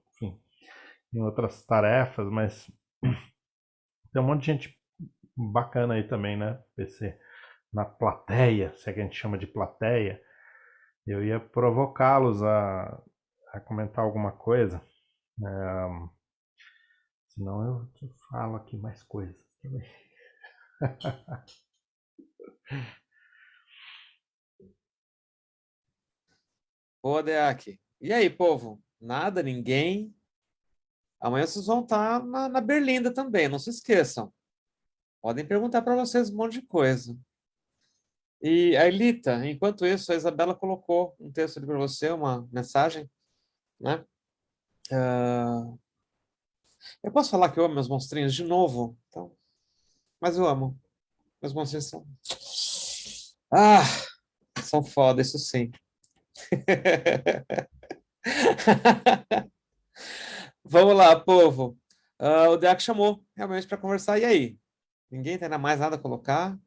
em outras tarefas, mas tem um monte de gente bacana aí também, né? PC na plateia, se é que a gente chama de plateia. Eu ia provocá-los a, a comentar alguma coisa. É, senão eu falo aqui mais coisas também. Boa, Deac. E aí, povo? Nada? Ninguém? Amanhã vocês vão estar na, na Berlinda também, não se esqueçam. Podem perguntar para vocês um monte de coisa. E a Elita, enquanto isso, a Isabela colocou um texto ali para você, uma mensagem, né? Uh... Eu posso falar que eu amo meus monstrinhos de novo? Então... Mas eu amo. Meus monstrinhos são... Ah, são foda, isso sim. Vamos lá, povo. Uh, o Deac chamou realmente para conversar. E aí? Ninguém tem mais nada a colocar?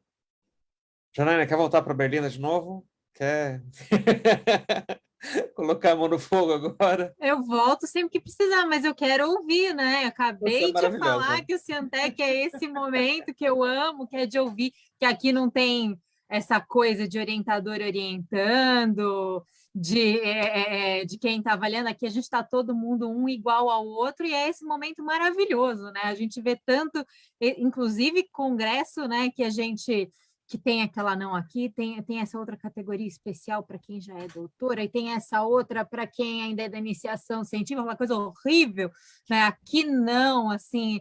Janaina, quer voltar para Berlina de novo? Quer colocar a mão no fogo agora? Eu volto sempre que precisar, mas eu quero ouvir, né? acabei é de falar que o Ciantec é esse momento que eu amo, que é de ouvir, que aqui não tem essa coisa de orientador orientando, de, é, é, é, de quem está avaliando aqui, a gente está todo mundo um igual ao outro, e é esse momento maravilhoso, né? A gente vê tanto, inclusive congresso, né, que a gente que tem aquela não aqui, tem, tem essa outra categoria especial para quem já é doutora, e tem essa outra para quem ainda é da iniciação científica, uma coisa horrível, né? Aqui não, assim,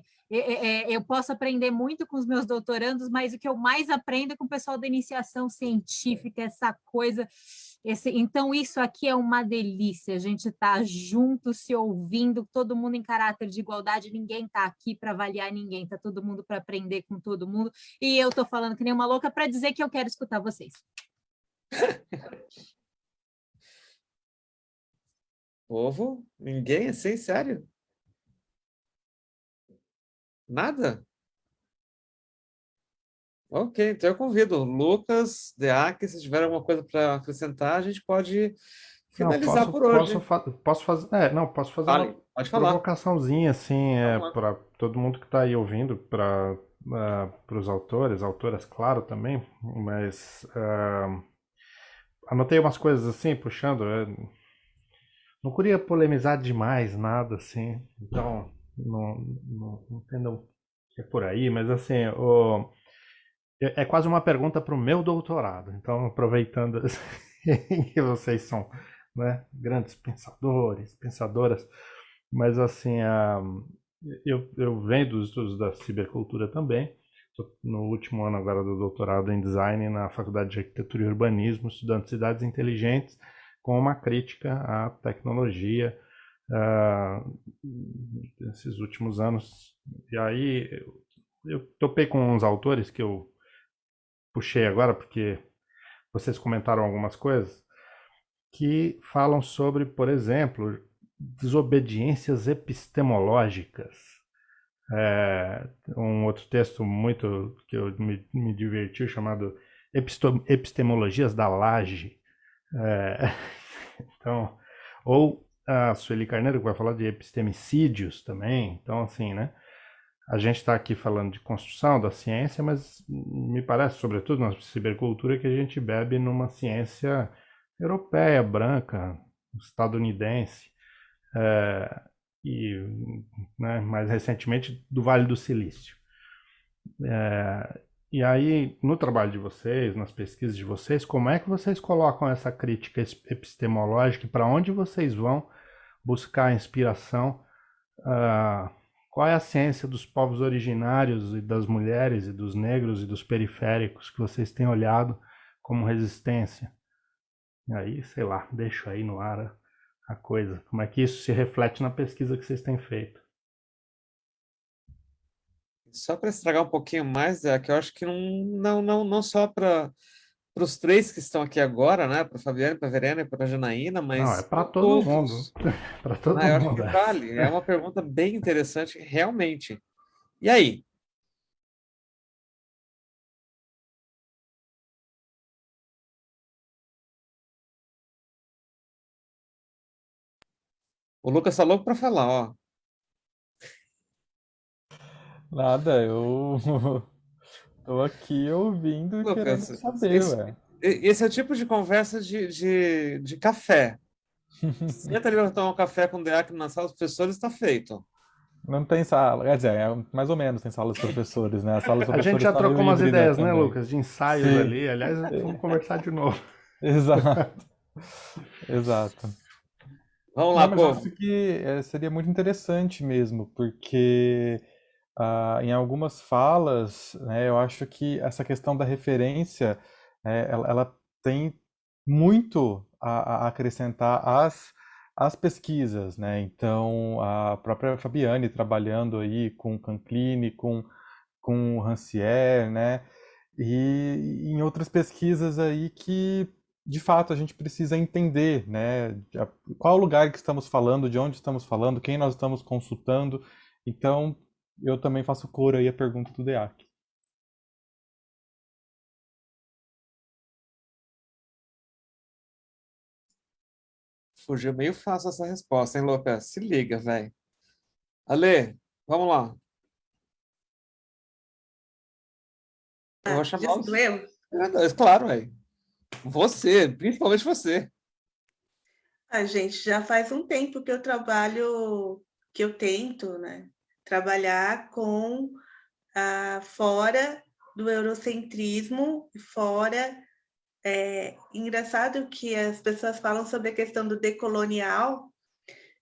eu posso aprender muito com os meus doutorandos, mas o que eu mais aprendo é com o pessoal da iniciação científica, essa coisa Esse, então, isso aqui é uma delícia, a gente está junto, se ouvindo, todo mundo em caráter de igualdade, ninguém está aqui para avaliar ninguém, está todo mundo para aprender com todo mundo, e eu estou falando que nem uma louca para dizer que eu quero escutar vocês. Povo? Ninguém assim, sério? Nada? Ok, então eu convido Lucas, Deac, se tiver alguma coisa para acrescentar, a gente pode finalizar não, posso, por hoje. Posso, fa posso fazer, é, não, posso fazer Fale, uma provocaçãozinha, assim, é, para todo mundo que está aí ouvindo, para uh, os autores, autoras, claro, também, mas uh, anotei umas coisas assim, puxando, é, não queria polemizar demais, nada assim, então não, não, não entendam que é por aí, mas assim, o é, é quase uma pergunta para o meu doutorado. Então, aproveitando que vocês são né, grandes pensadores, pensadoras, mas assim, a, eu, eu venho dos estudos da cibercultura também. Estou no último ano agora do doutorado em design na Faculdade de Arquitetura e Urbanismo, estudando cidades inteligentes, com uma crítica à tecnologia uh, nesses últimos anos. E aí eu topei com uns autores que eu puxei agora porque vocês comentaram algumas coisas que falam sobre, por exemplo, desobediências epistemológicas. É, um outro texto muito que eu me, me diverti chamado Epistemologias da Laje. É, então, ou a Sueli Carneiro que vai falar de epistemicídios também. Então, assim, né? A gente está aqui falando de construção da ciência, mas me parece, sobretudo na cibercultura, que a gente bebe numa ciência europeia, branca, estadunidense, é, e né, mais recentemente do Vale do Silício. É, e aí, no trabalho de vocês, nas pesquisas de vocês, como é que vocês colocam essa crítica epistemológica e para onde vocês vão buscar inspiração? Uh, qual é a ciência dos povos originários e das mulheres e dos negros e dos periféricos que vocês têm olhado como resistência? E aí, sei lá, deixo aí no ar a coisa. Como é que isso se reflete na pesquisa que vocês têm feito? Só para estragar um pouquinho mais, é que eu acho que não, não, não, não só para para os três que estão aqui agora, né? Para Fabiana, para Verena e para Janaína, mas não é para todo mundo, para todo mundo. Acho que é. vale. É uma pergunta bem interessante, realmente. E aí? O Lucas tá louco para falar, ó. Nada, eu Tô aqui ouvindo e querendo saber, esse, ué. Esse é o tipo de conversa de, de, de café. Senta ali para tomar um café com o DEAC na sala dos professores, está feito. Não tem sala, quer dizer, é, mais ou menos tem sala dos professores, né? A, sala dos a gente já trocou umas ideias, né, Lucas? De ensaios Sim. ali. Aliás, vamos conversar de novo. Exato. Exato. Vamos lá, Não, mas acho que é, seria muito interessante mesmo, porque ah, em algumas falas, né, eu acho que essa questão da referência, né, ela, ela tem muito a, a acrescentar às, às pesquisas, né? Então, a própria Fabiane trabalhando aí com Canclini, com, com Rancière, né? E em outras pesquisas aí que, de fato, a gente precisa entender, né? Qual lugar que estamos falando, de onde estamos falando, quem nós estamos consultando. Então, eu também faço cor aí a pergunta do DEAC. Fugiu meio fácil essa resposta, hein, Lopes? Se liga, velho. Ale, vamos lá. Eu vou chamar os... eu? É, claro, velho. Você, principalmente você. A gente já faz um tempo que eu trabalho, que eu tento, né, trabalhar com ah, fora do eurocentrismo, fora. É engraçado que as pessoas falam sobre a questão do decolonial,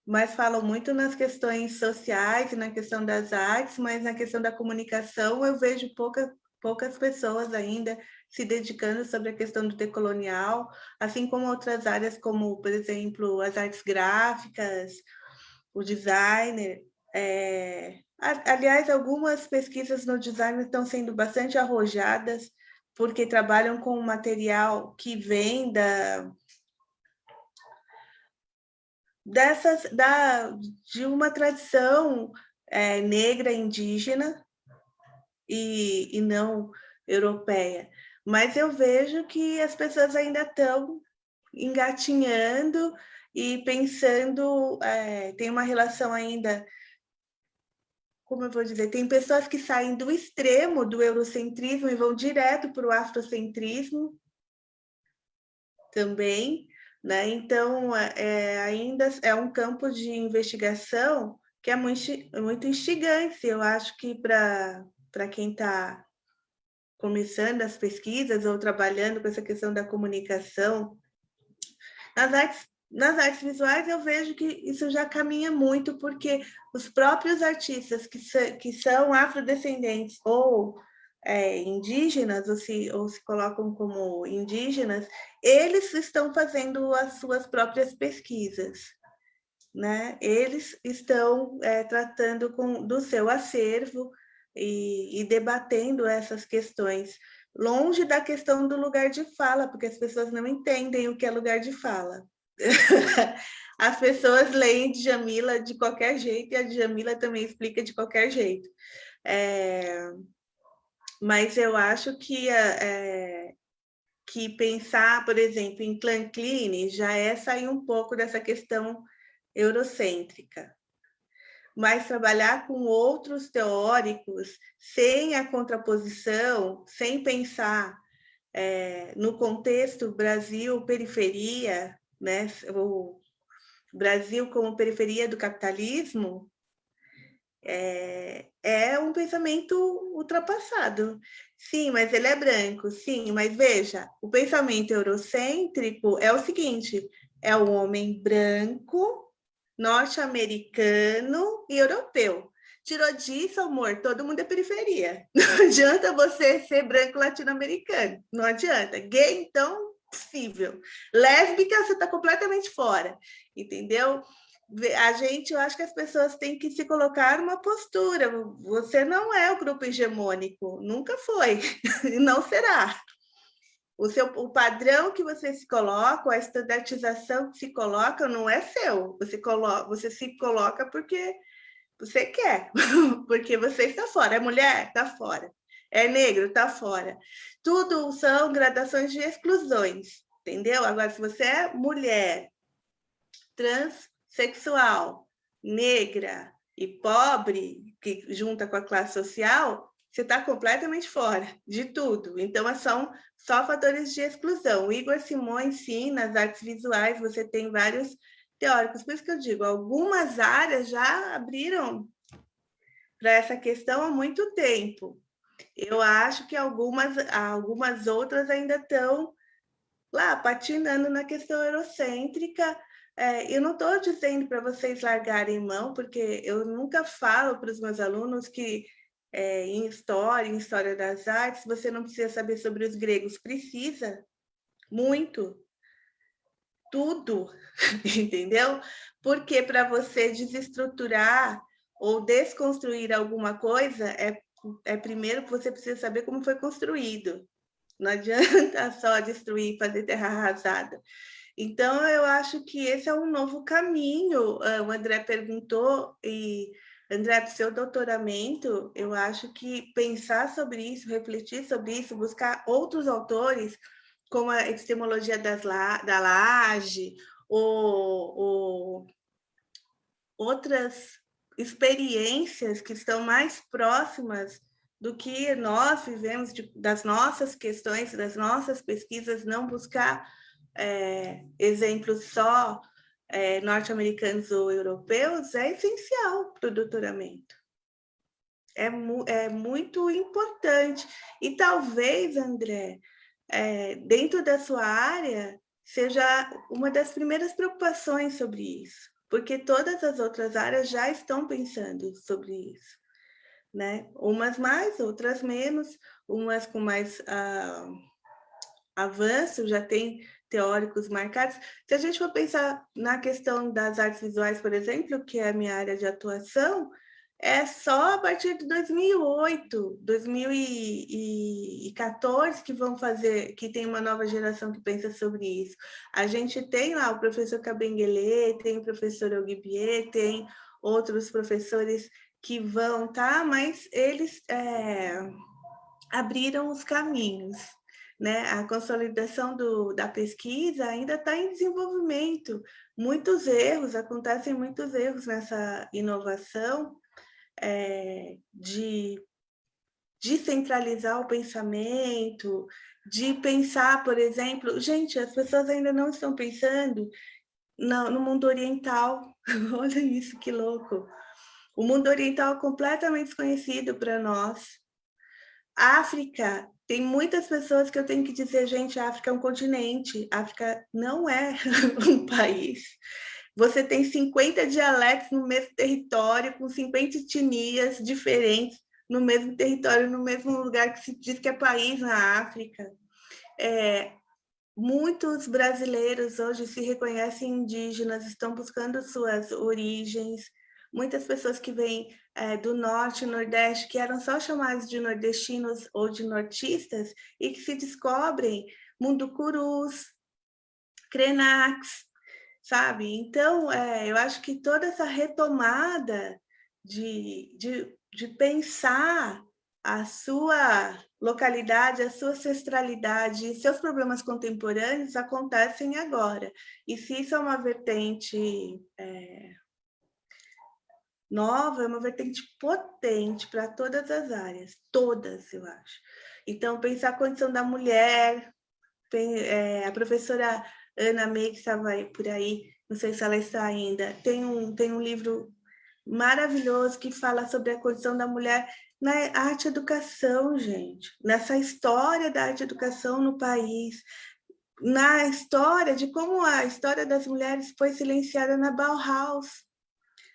mas falam muito nas questões sociais e na questão das artes, mas na questão da comunicação eu vejo pouca, poucas pessoas ainda se dedicando sobre a questão do decolonial, assim como outras áreas como, por exemplo, as artes gráficas, o designer. É... Aliás, algumas pesquisas no design estão sendo bastante arrojadas, porque trabalham com material que vem da, dessas, da, de uma tradição é, negra indígena e, e não europeia. Mas eu vejo que as pessoas ainda estão engatinhando e pensando, é, tem uma relação ainda, como eu vou dizer, tem pessoas que saem do extremo do eurocentrismo e vão direto para o afrocentrismo também, né? Então, é, ainda é um campo de investigação que é muito, muito instigante, eu acho que para quem está começando as pesquisas ou trabalhando com essa questão da comunicação. Nas artes, nas artes visuais, eu vejo que isso já caminha muito, porque os próprios artistas que, que são afrodescendentes ou é, indígenas, ou se, ou se colocam como indígenas, eles estão fazendo as suas próprias pesquisas. Né? Eles estão é, tratando com, do seu acervo, e, e debatendo essas questões, longe da questão do lugar de fala, porque as pessoas não entendem o que é lugar de fala. As pessoas leem Djamila de qualquer jeito e a Djamila também explica de qualquer jeito. É, mas eu acho que, é, que pensar, por exemplo, em Clan Clean já é sair um pouco dessa questão eurocêntrica mas trabalhar com outros teóricos sem a contraposição, sem pensar é, no contexto Brasil-periferia, né, o Brasil como periferia do capitalismo, é, é um pensamento ultrapassado. Sim, mas ele é branco, sim, mas veja, o pensamento eurocêntrico é o seguinte, é o homem branco norte-americano e europeu. Tirou disso, amor, todo mundo é periferia. Não adianta você ser branco latino-americano, não adianta. Gay, então, possível. Lésbica, você está completamente fora, entendeu? A gente, eu acho que as pessoas têm que se colocar numa postura. Você não é o grupo hegemônico, nunca foi, e não será. O, seu, o padrão que você se coloca, a estandartização que se coloca, não é seu. Você, coloca, você se coloca porque você quer, porque você está fora. É mulher? Está fora. É negro? Está fora. Tudo são gradações de exclusões, entendeu? Agora, se você é mulher, transexual, negra e pobre, que junta com a classe social, você está completamente fora de tudo. Então, são só fatores de exclusão. O Igor Simões, sim, nas artes visuais, você tem vários teóricos. Por isso que eu digo, algumas áreas já abriram para essa questão há muito tempo. Eu acho que algumas, algumas outras ainda estão lá, patinando na questão eurocêntrica. É, eu não estou dizendo para vocês largarem mão, porque eu nunca falo para os meus alunos que é, em história, em história das artes, você não precisa saber sobre os gregos, precisa, muito, tudo, entendeu? Porque para você desestruturar ou desconstruir alguma coisa, é, é primeiro que você precisa saber como foi construído. Não adianta só destruir, fazer terra arrasada. Então, eu acho que esse é um novo caminho. Ah, o André perguntou, e André, para o seu doutoramento, eu acho que pensar sobre isso, refletir sobre isso, buscar outros autores, como a epistemologia das la, da laje, ou, ou outras experiências que estão mais próximas do que nós vivemos, de, das nossas questões, das nossas pesquisas, não buscar é, exemplos só é, norte-americanos ou europeus é essencial para o doutoramento. É, mu é muito importante. E talvez, André, é, dentro da sua área, seja uma das primeiras preocupações sobre isso, porque todas as outras áreas já estão pensando sobre isso. Né? Umas mais, outras menos, umas com mais... Ah, avanço, já tem teóricos marcados. Se a gente for pensar na questão das artes visuais, por exemplo, que é a minha área de atuação, é só a partir de 2008, 2014 que vão fazer, que tem uma nova geração que pensa sobre isso. A gente tem lá o professor Cabenguele, tem o professor Oguibier, tem outros professores que vão, tá? Mas eles é, abriram os caminhos. Né? A consolidação do, da pesquisa ainda está em desenvolvimento. Muitos erros, acontecem muitos erros nessa inovação, é, de descentralizar o pensamento, de pensar, por exemplo, gente, as pessoas ainda não estão pensando no, mundo oriental. Olha isso, que louco. O mundo oriental é completamente desconhecido para nós. África, tem muitas pessoas que eu tenho que dizer, gente, a África é um continente, a África não é um país. Você tem 50 dialetos no mesmo território, com 50 etnias diferentes no mesmo território, no mesmo lugar que se diz que é país na África. É, muitos brasileiros hoje se reconhecem indígenas, estão buscando suas origens. Muitas pessoas que vêm é, do norte nordeste, que eram só chamados de nordestinos ou de nortistas, e que se descobrem munducurus, krenax, sabe? Então, é, eu acho que toda essa retomada de, de, de pensar a sua localidade, a sua ancestralidade, seus problemas contemporâneos acontecem agora. E se isso é uma vertente é, nova, é uma vertente potente para todas as áreas, todas, eu acho. Então, pensar a condição da mulher, tem, é, a professora Ana May, que estava por aí, não sei se ela está ainda, tem um, tem um livro maravilhoso que fala sobre a condição da mulher na arte educação, gente, nessa história da arte educação no país, na história de como a história das mulheres foi silenciada na Bauhaus,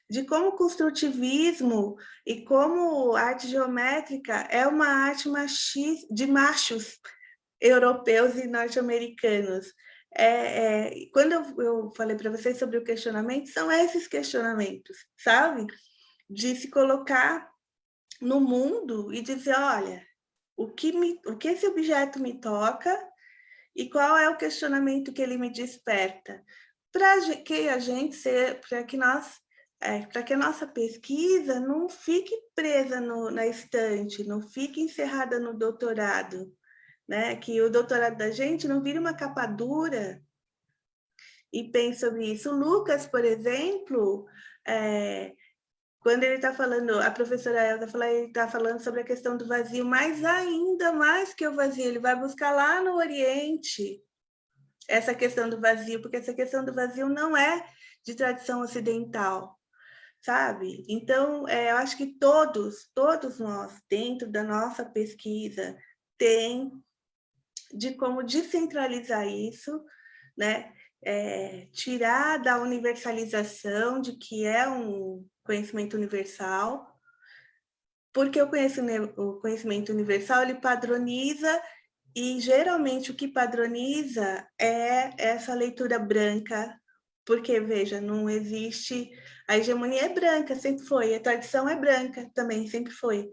de como o construtivismo e como arte geométrica é uma arte machis, de machos europeus e norte-americanos. É, é, quando eu, eu falei para vocês sobre o questionamento, são esses questionamentos, sabe? De se colocar no mundo e dizer, olha, o que, me, o que esse objeto me toca e qual é o questionamento que ele me desperta, para que a gente ser, para que nós, é, para que a nossa pesquisa não fique presa no, na estante, não fique encerrada no doutorado, né? Que o doutorado da gente não vire uma capa dura e pense sobre isso. O Lucas, por exemplo, é, quando ele está falando, a professora Elza fala, ele está falando sobre a questão do vazio, mas ainda mais que o vazio, ele vai buscar lá no Oriente essa questão do vazio, porque essa questão do vazio não é de tradição ocidental, sabe? Então, é, eu acho que todos, todos nós, dentro da nossa pesquisa, tem de como descentralizar isso, né? É, tirar da universalização de que é um conhecimento universal, porque o conhecimento, o conhecimento universal ele padroniza e geralmente o que padroniza é essa leitura branca, porque veja, não existe a hegemonia é branca, sempre foi, a tradição é branca também, sempre foi.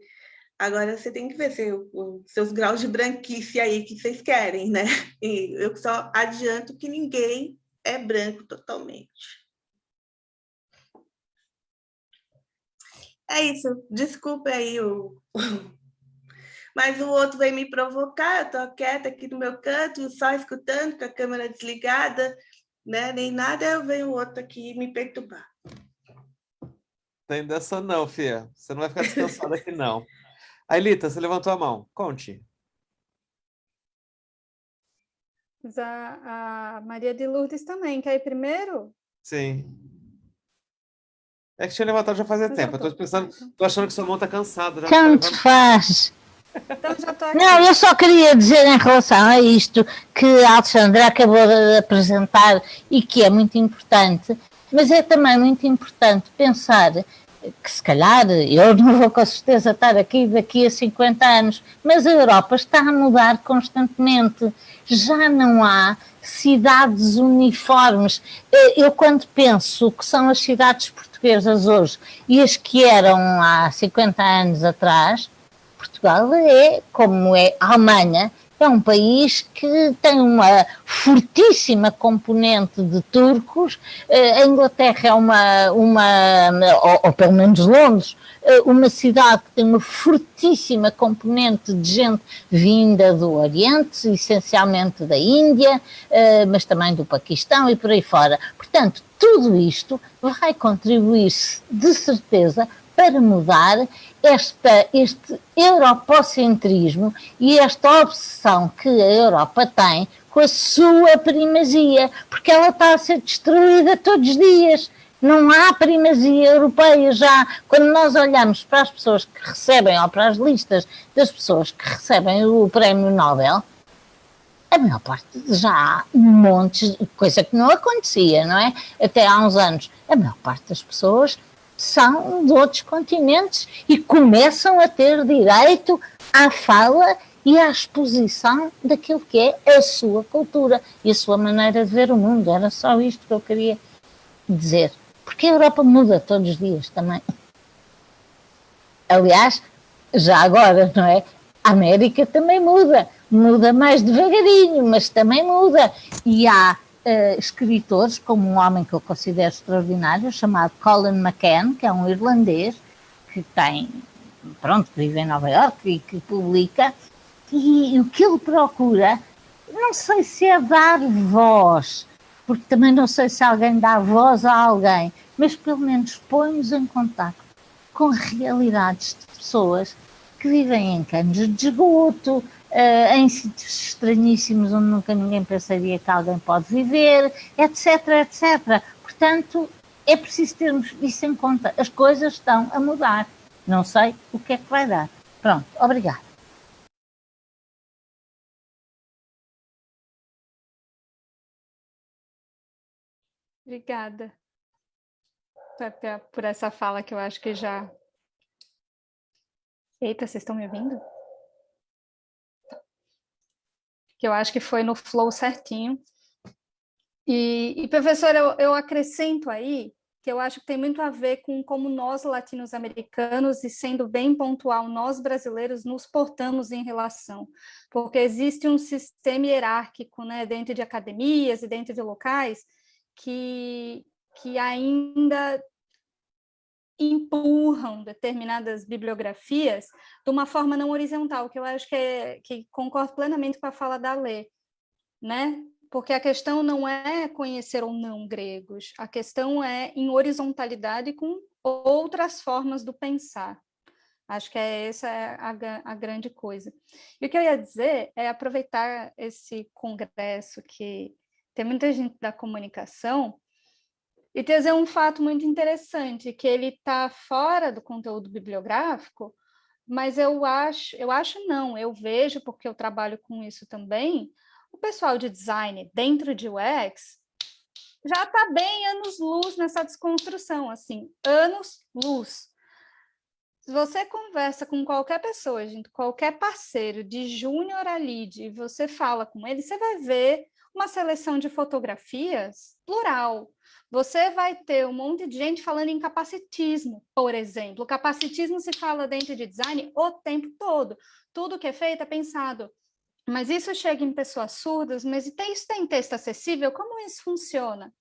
Agora você tem que ver os seus graus de branquice aí que vocês querem, né? E eu só adianto que ninguém é branco totalmente. É isso, desculpa aí o... Mas o outro veio me provocar, eu tô quieta aqui no meu canto, só escutando, com a câmera desligada, né? Nem nada, eu venho o outro aqui me perturbar. Tem dessa não, Fia. Você não vai ficar descansada aqui, não. Ailita, você levantou a mão. Conte. A, a Maria de Lourdes também. Quer ir primeiro? Sim. É que tinha levantado já fazia tempo. Tô pensando, tô achando que sua mão tá cansada. Tanto faz. Então já tô aqui. Não, eu só queria dizer em relação a isto que a Alexandra acabou de apresentar e que é muito importante, mas é também muito importante pensar que se calhar eu não vou com certeza estar aqui daqui a 50 anos, mas a Europa está a mudar constantemente. Já não há cidades uniformes. Eu, quando penso que são as cidades portuguesas hoje e as que eram há 50 anos atrás, Portugal é como é a Alemanha, é um país que tem uma fortíssima componente de turcos. Eh, a Inglaterra é uma, uma ou, ou pelo menos Londres, eh, uma cidade que tem uma fortíssima componente de gente vinda do Oriente, essencialmente da Índia, eh, mas também do Paquistão e por aí fora. Portanto, tudo isto vai contribuir, de certeza, para mudar esta, este europocentrismo e esta obsessão que a Europa tem com a sua primazia, porque ela está a ser destruída todos os dias. Não há primazia europeia já. Quando nós olhamos para as pessoas que recebem, ou para as listas das pessoas que recebem o prémio Nobel, a maior parte já há montes, coisa que não acontecia, não é? Até há uns anos. A maior parte das pessoas são de outros continentes e começam a ter direito à fala e à exposição daquilo que é a sua cultura e a sua maneira de ver o mundo. Era só isto que eu queria dizer. Porque a Europa muda todos os dias também. Aliás, já agora, não é? A América também muda. Muda mais devagarinho, mas também muda. E há uh, escritores, como um homem que eu considero extraordinário, chamado Colin McCann, que é um irlandês, que tem, pronto, que vive em Nova York e que publica, e, e o que ele procura, não sei se é dar voz, porque também não sei se alguém dá voz a alguém, mas pelo menos põe-nos em contato com realidades de pessoas que vivem em canos de esgoto, uh, em sítios estranhíssimos onde nunca ninguém pensaria que alguém pode viver, etc, etc. Portanto, é preciso termos isso em conta. As coisas estão a mudar. Não sei o que é que vai dar. Pronto, obrigada. Obrigada por essa fala que eu acho que já... Eita, vocês estão me ouvindo? Que eu acho que foi no flow certinho. E, e professor, eu, eu acrescento aí que eu acho que tem muito a ver com como nós latino-americanos, e sendo bem pontual, nós brasileiros nos portamos em relação, porque existe um sistema hierárquico né, dentro de academias e dentro de locais que, que ainda empurram determinadas bibliografias de uma forma não horizontal, que eu acho que, é, que concordo plenamente com a fala da Lê, né? Porque a questão não é conhecer ou não gregos, a questão é em horizontalidade com outras formas do pensar. Acho que é essa é a, a grande coisa. E o que eu ia dizer é aproveitar esse congresso que tem muita gente da comunicação e trazer um fato muito interessante, que ele está fora do conteúdo bibliográfico, mas eu acho, eu acho não, eu vejo, porque eu trabalho com isso também, o pessoal de design dentro de UX já está bem anos-luz nessa desconstrução, assim, anos-luz. Se você conversa com qualquer pessoa, gente, qualquer parceiro de júnior a lead, e você fala com ele, você vai ver uma seleção de fotografias plural, você vai ter um monte de gente falando em capacitismo, por exemplo. Capacitismo se fala dentro de design o tempo todo. Tudo que é feito é pensado. Mas isso chega em pessoas surdas, mas isso tem texto acessível? Como isso funciona?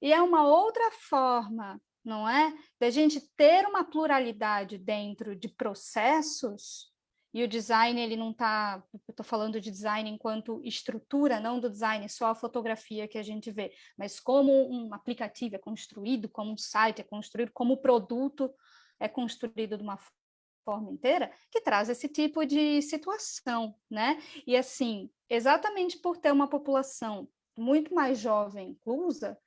E é uma outra forma, não é? Da gente ter uma pluralidade dentro de processos e o design, ele não está, estou falando de design enquanto estrutura, não do design, só a fotografia que a gente vê, mas como um aplicativo é construído, como um site é construído, como o produto é construído de uma forma inteira, que traz esse tipo de situação, né? E assim, exatamente por ter uma população muito mais jovem inclusa,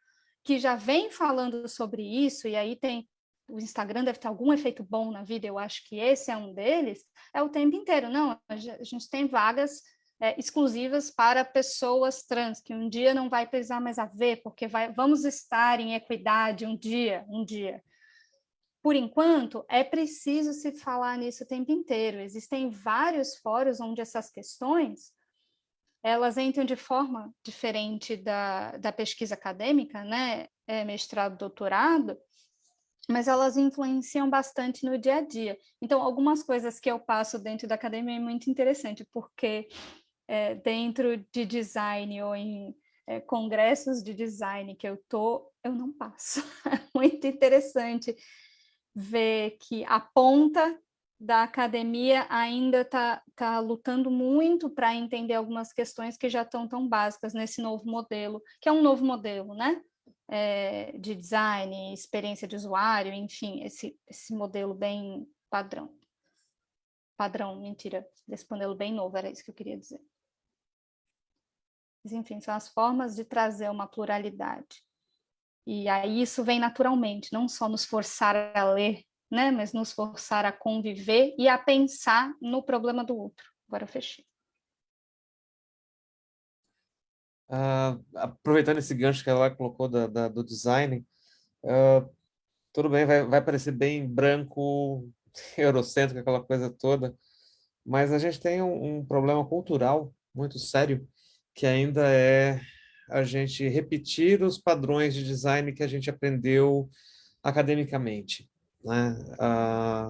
que já vem falando sobre isso, e aí tem o Instagram deve ter algum efeito bom na vida, eu acho que esse é um deles, é o tempo inteiro. Não, a gente tem vagas é, exclusivas para pessoas trans, que um dia não vai precisar mais haver, porque vai, vamos estar em equidade um dia, um dia. por enquanto, é preciso se falar nisso o tempo inteiro. Existem vários fóruns onde essas questões elas entram de forma diferente da, da pesquisa acadêmica, né? É, mestrado, doutorado, mas elas influenciam bastante no dia a dia. Então, algumas coisas que eu passo dentro da academia é muito interessante, porque é, dentro de design ou em é, congressos de design que eu tô, eu não passo. É muito interessante ver que a ponta da academia ainda está tá lutando muito para entender algumas questões que já estão tão básicas nesse novo modelo, que é um novo modelo, né? É, de design, experiência de usuário, enfim, esse, esse modelo bem padrão. Padrão, mentira, desse modelo bem novo, era isso que eu queria dizer. Mas, enfim, são as formas de trazer uma pluralidade. E aí isso vem naturalmente, não só nos forçar a ler, né, mas nos forçar a conviver e a pensar no problema do outro. Agora eu fechei. Uh, aproveitando esse gancho que ela colocou da, da, do design, uh, tudo bem, vai, vai parecer bem branco, eurocêntrico, aquela coisa toda, mas a gente tem um, um problema cultural muito sério, que ainda é a gente repetir os padrões de design que a gente aprendeu academicamente. Né? A,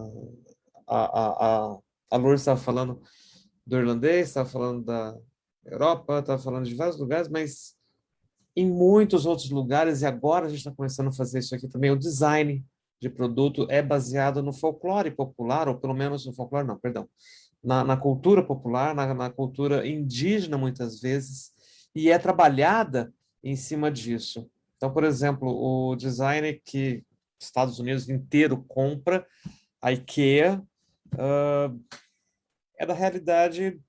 a, a, a Lourdes estava falando do irlandês, estava falando da Europa, estava falando de vários lugares, mas em muitos outros lugares, e agora a gente está começando a fazer isso aqui também, o design de produto é baseado no folclore popular, ou pelo menos no folclore, não, perdão, na, na cultura popular, na, na cultura indígena, muitas vezes, e é trabalhada em cima disso. Então, por exemplo, o design que Estados Unidos inteiro compra, a IKEA, uh, é da realidade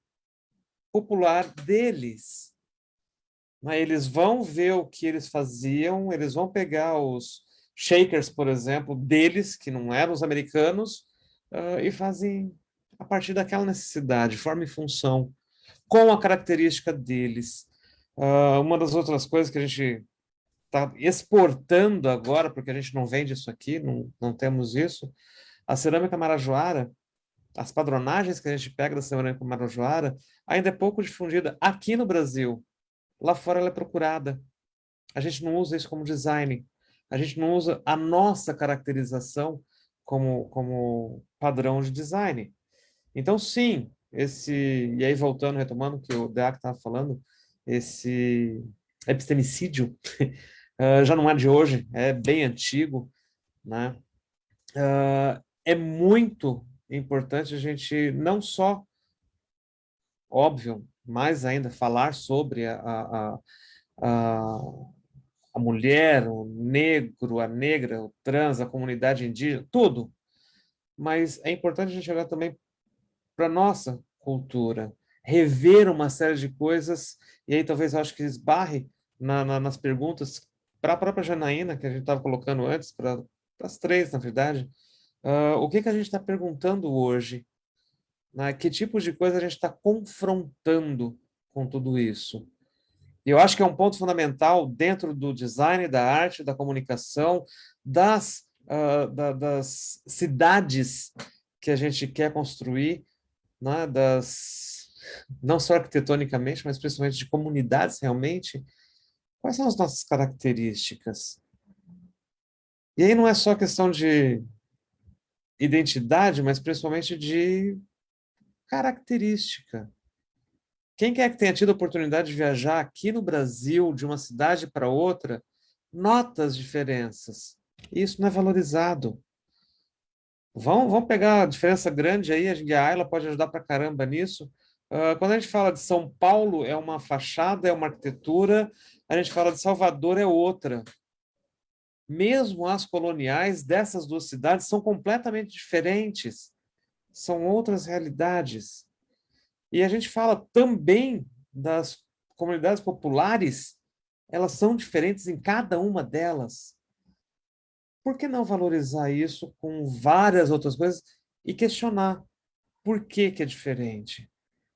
popular deles. Eles vão ver o que eles faziam, eles vão pegar os shakers, por exemplo, deles, que não eram os americanos, uh, e fazem a partir daquela necessidade, forma e função, com a característica deles. Uh, uma das outras coisas que a gente está exportando agora, porque a gente não vende isso aqui, não, não temos isso, a cerâmica marajoara, as padronagens que a gente pega da cerâmica marajoara, ainda é pouco difundida aqui no Brasil. Lá fora ela é procurada. A gente não usa isso como design. A gente não usa a nossa caracterização como, como padrão de design. Então, sim, esse... E aí, voltando, retomando o que o Deac estava falando, esse epistemicídio uh, já não é de hoje, é bem antigo, né? Uh, é muito importante a gente não só, óbvio, mais ainda falar sobre a, a, a, a mulher, o negro, a negra, o trans, a comunidade indígena, tudo. Mas é importante a gente olhar também para a nossa cultura, rever uma série de coisas, e aí talvez eu acho que esbarre na, na, nas perguntas para a própria Janaína, que a gente estava colocando antes, para as três, na verdade, uh, o que, que a gente está perguntando hoje? Né? Que tipo de coisa a gente está confrontando com tudo isso? Eu acho que é um ponto fundamental dentro do design, da arte, da comunicação, das, uh, da, das cidades que a gente quer construir, né? das não só arquitetonicamente, mas principalmente de comunidades realmente, quais são as nossas características? E aí não é só questão de identidade, mas principalmente de característica. Quem quer que tenha tido a oportunidade de viajar aqui no Brasil, de uma cidade para outra, nota as diferenças. Isso não é valorizado. Vão, vão pegar a diferença grande aí, a Ayla pode ajudar para caramba nisso, Uh, quando a gente fala de São Paulo, é uma fachada, é uma arquitetura, a gente fala de Salvador, é outra. Mesmo as coloniais dessas duas cidades são completamente diferentes, são outras realidades. E a gente fala também das comunidades populares, elas são diferentes em cada uma delas. Por que não valorizar isso com várias outras coisas e questionar por que, que é diferente?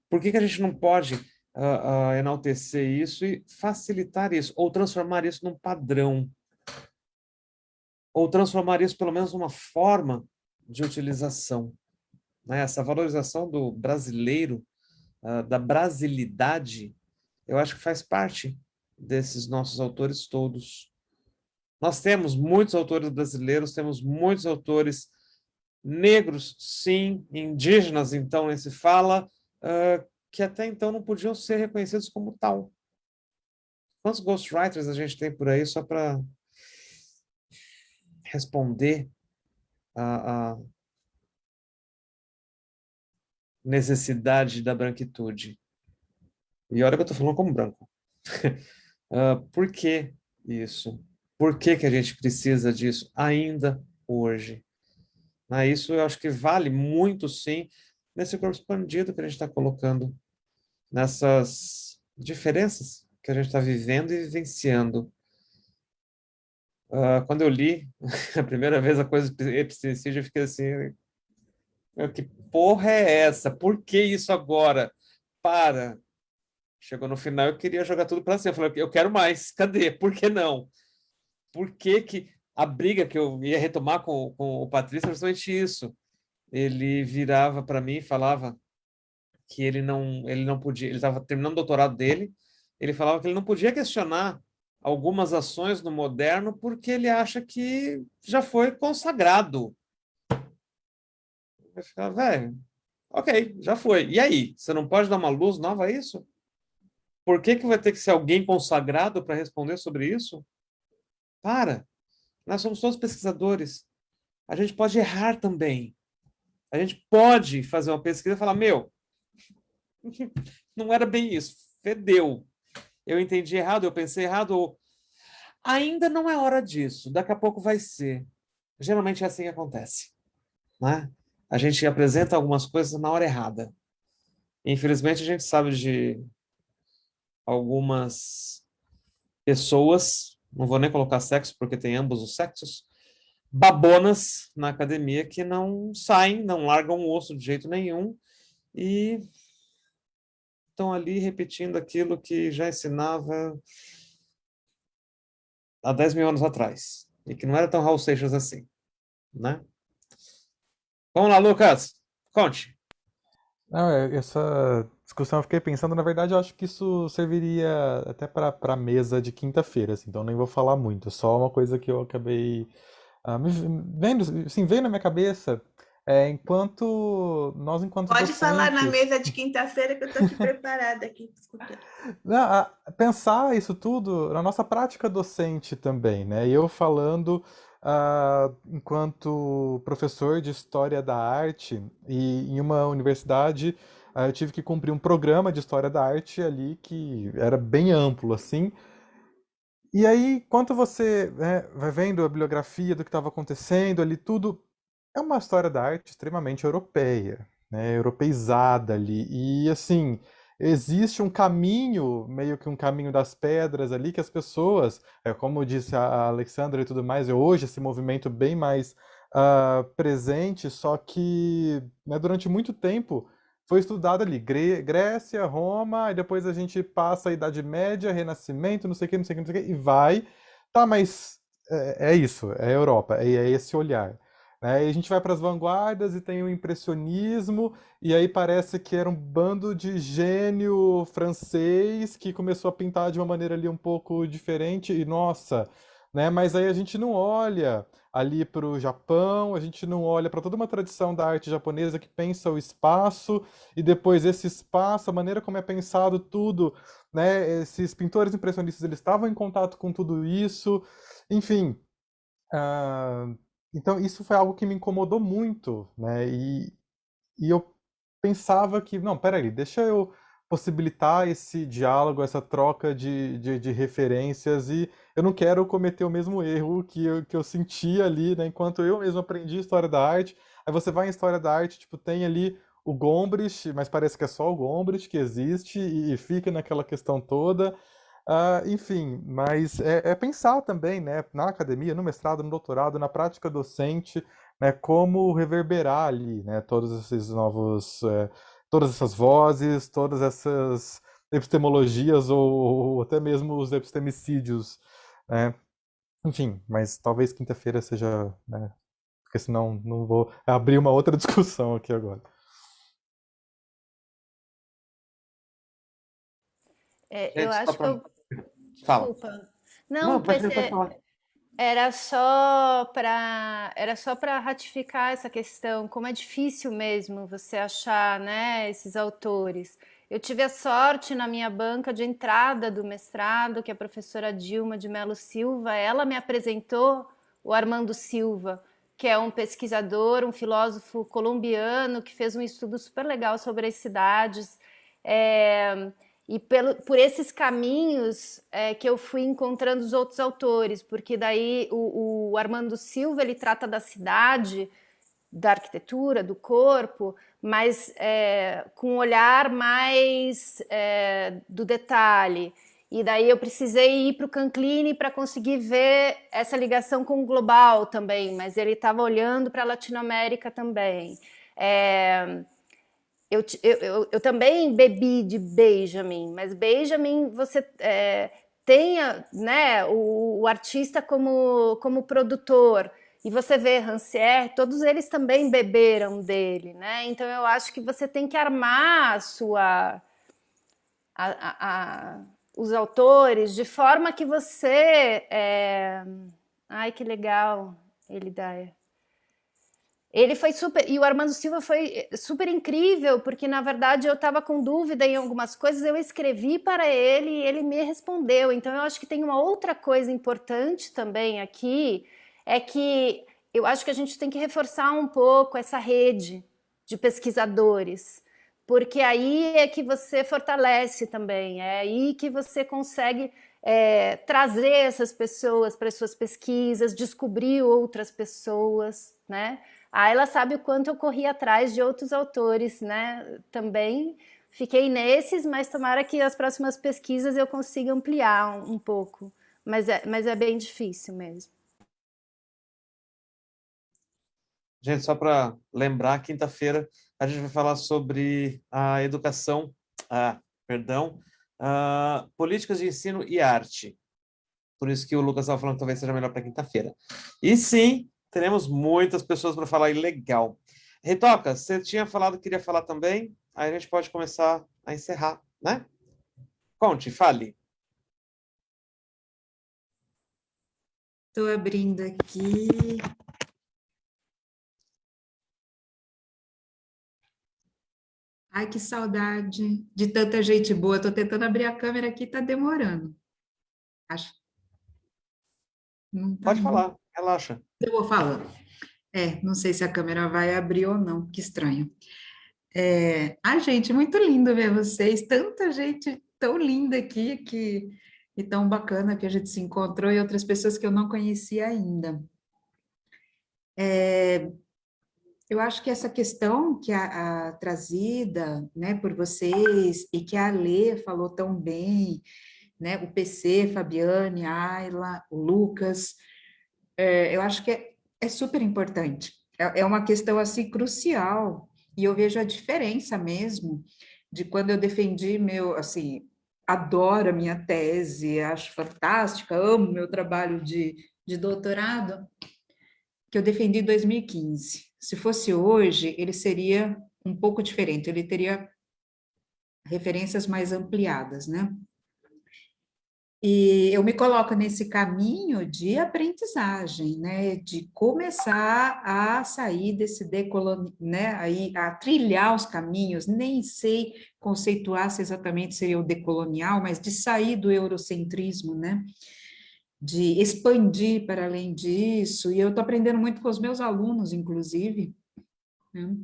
Por que, que a gente não pode uh, uh, enaltecer isso e facilitar isso, ou transformar isso num padrão? Ou transformar isso pelo menos numa forma de utilização. Né? Essa valorização do brasileiro, uh, da brasilidade, eu acho que faz parte desses nossos autores todos. Nós temos muitos autores brasileiros, temos muitos autores negros, sim, indígenas, então, nem fala, uh, que até então não podiam ser reconhecidos como tal. Quantos ghostwriters a gente tem por aí só para responder a, necessidade da branquitude? E olha que eu estou falando como branco. uh, por que isso? Por que, que a gente precisa disso ainda hoje? Ah, isso eu acho que vale muito, sim, nesse corpo expandido que a gente está colocando, nessas diferenças que a gente está vivendo e vivenciando. Uh, quando eu li a primeira vez a coisa do epistemicídio, eu fiquei assim, que porra é essa? Por que isso agora? Para. Chegou no final, eu queria jogar tudo para cima. Eu falei, eu quero mais. Cadê? Por que não? Por que que a briga que eu ia retomar com, com o Patrício era justamente isso. Ele virava para mim e falava que ele não, ele não podia, ele estava terminando o doutorado dele, ele falava que ele não podia questionar algumas ações no moderno porque ele acha que já foi consagrado. Eu ficava, velho, ok, já foi. E aí? Você não pode dar uma luz nova a isso? Por que, que vai ter que ser alguém consagrado para responder sobre isso? Para. Nós somos todos pesquisadores. A gente pode errar também. A gente pode fazer uma pesquisa e falar, meu, não era bem isso, fedeu. Eu entendi errado, eu pensei errado, ou ainda não é hora disso, daqui a pouco vai ser. Geralmente é assim que acontece. Né? A gente apresenta algumas coisas na hora errada. Infelizmente, a gente sabe de algumas pessoas não vou nem colocar sexo, porque tem ambos os sexos, babonas na academia que não saem, não largam o osso de jeito nenhum e estão ali repetindo aquilo que já ensinava há 10 mil anos atrás, e que não era tão Raul Seixas assim, né? Vamos lá, Lucas, conte. Não, é, essa discussão eu fiquei pensando, na verdade, eu acho que isso serviria até para a mesa de quinta-feira, assim, então nem vou falar muito, só uma coisa que eu acabei uh, me vendo, assim, veio na minha cabeça, é, enquanto nós, enquanto Pode docentes, falar na mesa de quinta-feira que eu estou aqui preparada aqui escutando. Pensar isso tudo na nossa prática docente também, né? Eu falando uh, enquanto professor de História da Arte e em uma universidade uh, eu tive que cumprir um programa de História da Arte ali que era bem amplo, assim. E aí, quando você né, vai vendo a bibliografia do que estava acontecendo ali, tudo é uma história da arte extremamente europeia, né, europeizada ali. E assim, existe um caminho, meio que um caminho das pedras ali, que as pessoas, é, como disse a Alexandra e tudo mais, é hoje esse movimento bem mais uh, presente, só que né, durante muito tempo foi estudado ali, Grécia, Roma, e depois a gente passa a Idade Média, Renascimento, não sei o que, não sei o que, não sei o que, e vai. Tá, mas é, é isso, é Europa, é, é esse olhar. Né? E a gente vai para as vanguardas e tem o impressionismo, e aí parece que era um bando de gênio francês que começou a pintar de uma maneira ali um pouco diferente, e nossa, né? Mas aí a gente não olha ali para o Japão, a gente não olha para toda uma tradição da arte japonesa que pensa o espaço e depois esse espaço, a maneira como é pensado tudo, né? Esses pintores impressionistas eles estavam em contato com tudo isso, enfim. Uh, então, isso foi algo que me incomodou muito, né? E, e eu pensava que, não, peraí, deixa eu possibilitar esse diálogo, essa troca de, de, de, referências e eu não quero cometer o mesmo erro que eu, que eu senti ali, né? Enquanto eu mesmo aprendi História da Arte, aí você vai em História da Arte, tipo, tem ali o Gombrich, mas parece que é só o Gombrich que existe e, e fica naquela questão toda. Uh, enfim, mas é, é, pensar também, né, na academia, no mestrado, no doutorado, na prática docente, né, como reverberar ali, né, todos esses novos, é, todas essas vozes, todas essas epistemologias ou, ou, até mesmo os epistemicídios, né. Enfim, mas talvez quinta-feira seja, né? Porque senão não vou abrir uma outra discussão aqui agora. É, eu acho que eu... Desculpa. Não, Não, pensei- falar. Era só para era só para ratificar essa questão, como é difícil mesmo você achar, né, esses autores. Eu tive a sorte na minha banca de entrada do mestrado, que é a professora Dilma de Mello Silva, ela me apresentou o Armando Silva, que é um pesquisador, um filósofo colombiano que fez um estudo super legal sobre as cidades. É, e pelo, por esses caminhos é, que eu fui encontrando os outros autores, porque daí o, o Armando Silva ele trata da cidade, da arquitetura, do corpo, mas é, com um olhar mais é, do detalhe. E daí eu precisei ir para o Canclini para conseguir ver essa ligação com o global também, mas ele estava olhando para a Latinoamérica também. É, eu, eu, eu, eu também bebi de Benjamin, mas Benjamin você é, tem a- né, o, o artista como, como produtor, e você vê Rancière, todos eles também beberam dele, né? Então eu acho que você tem que armar a sua a- a- a- os autores de forma que você é... ai que legal dá ele foi super. E o Armando Silva foi super incrível, porque na verdade eu estava com dúvida em algumas coisas, eu escrevi para ele e ele me respondeu. Então eu acho que tem uma outra coisa importante também aqui, é que eu acho que a gente tem que reforçar um pouco essa rede de pesquisadores, porque aí é que você fortalece também, é aí que você consegue é, trazer essas pessoas para as suas pesquisas, descobrir outras pessoas, né? A Ayla sabe o quanto eu corri atrás de outros autores, né? Também fiquei nesses, mas tomara que as próximas pesquisas eu consiga ampliar um, um pouco. Mas é, mas é bem difícil mesmo. Gente, só para lembrar, quinta-feira a gente vai falar sobre a educação, ah, perdão, ah, políticas de ensino e arte. Por isso que o Lucas estava falando que talvez seja melhor para quinta-feira. E sim, teremos muitas pessoas para falar, e legal. Ritoca, você tinha falado que queria falar também, aí a gente pode começar a encerrar, né? Conte, fale. Estou abrindo aqui. Ai, que saudade de tanta gente boa. Estou tentando abrir a câmera aqui, está demorando. Acho. Tá Pode bom. falar, relaxa. Eu vou falando. É, não sei se a câmera vai abrir ou não, que estranho. É, ah, gente, muito lindo ver vocês, tanta gente tão linda aqui, que, e tão bacana que a gente se encontrou, e outras pessoas que eu não conhecia ainda. É, eu acho que essa questão que a, a trazida né, por vocês, e que a Lê falou tão bem, né, o PC, Fabiane, Ayla, o Lucas, é, eu acho que é, é super importante. É, é uma questão assim crucial e eu vejo a diferença mesmo de quando eu defendi meu, assim, adoro a minha tese, acho fantástica, amo meu trabalho de, de doutorado, que eu defendi em 2015. Se fosse hoje, ele seria um pouco diferente, ele teria referências mais ampliadas, né? E eu me coloco nesse caminho de aprendizagem, né, de começar a sair desse decoloni, né, aí a trilhar os caminhos, nem sei conceituar se exatamente seria o decolonial, mas de sair do eurocentrismo, né, de expandir para além disso, e eu estou aprendendo muito com os meus alunos, inclusive, né,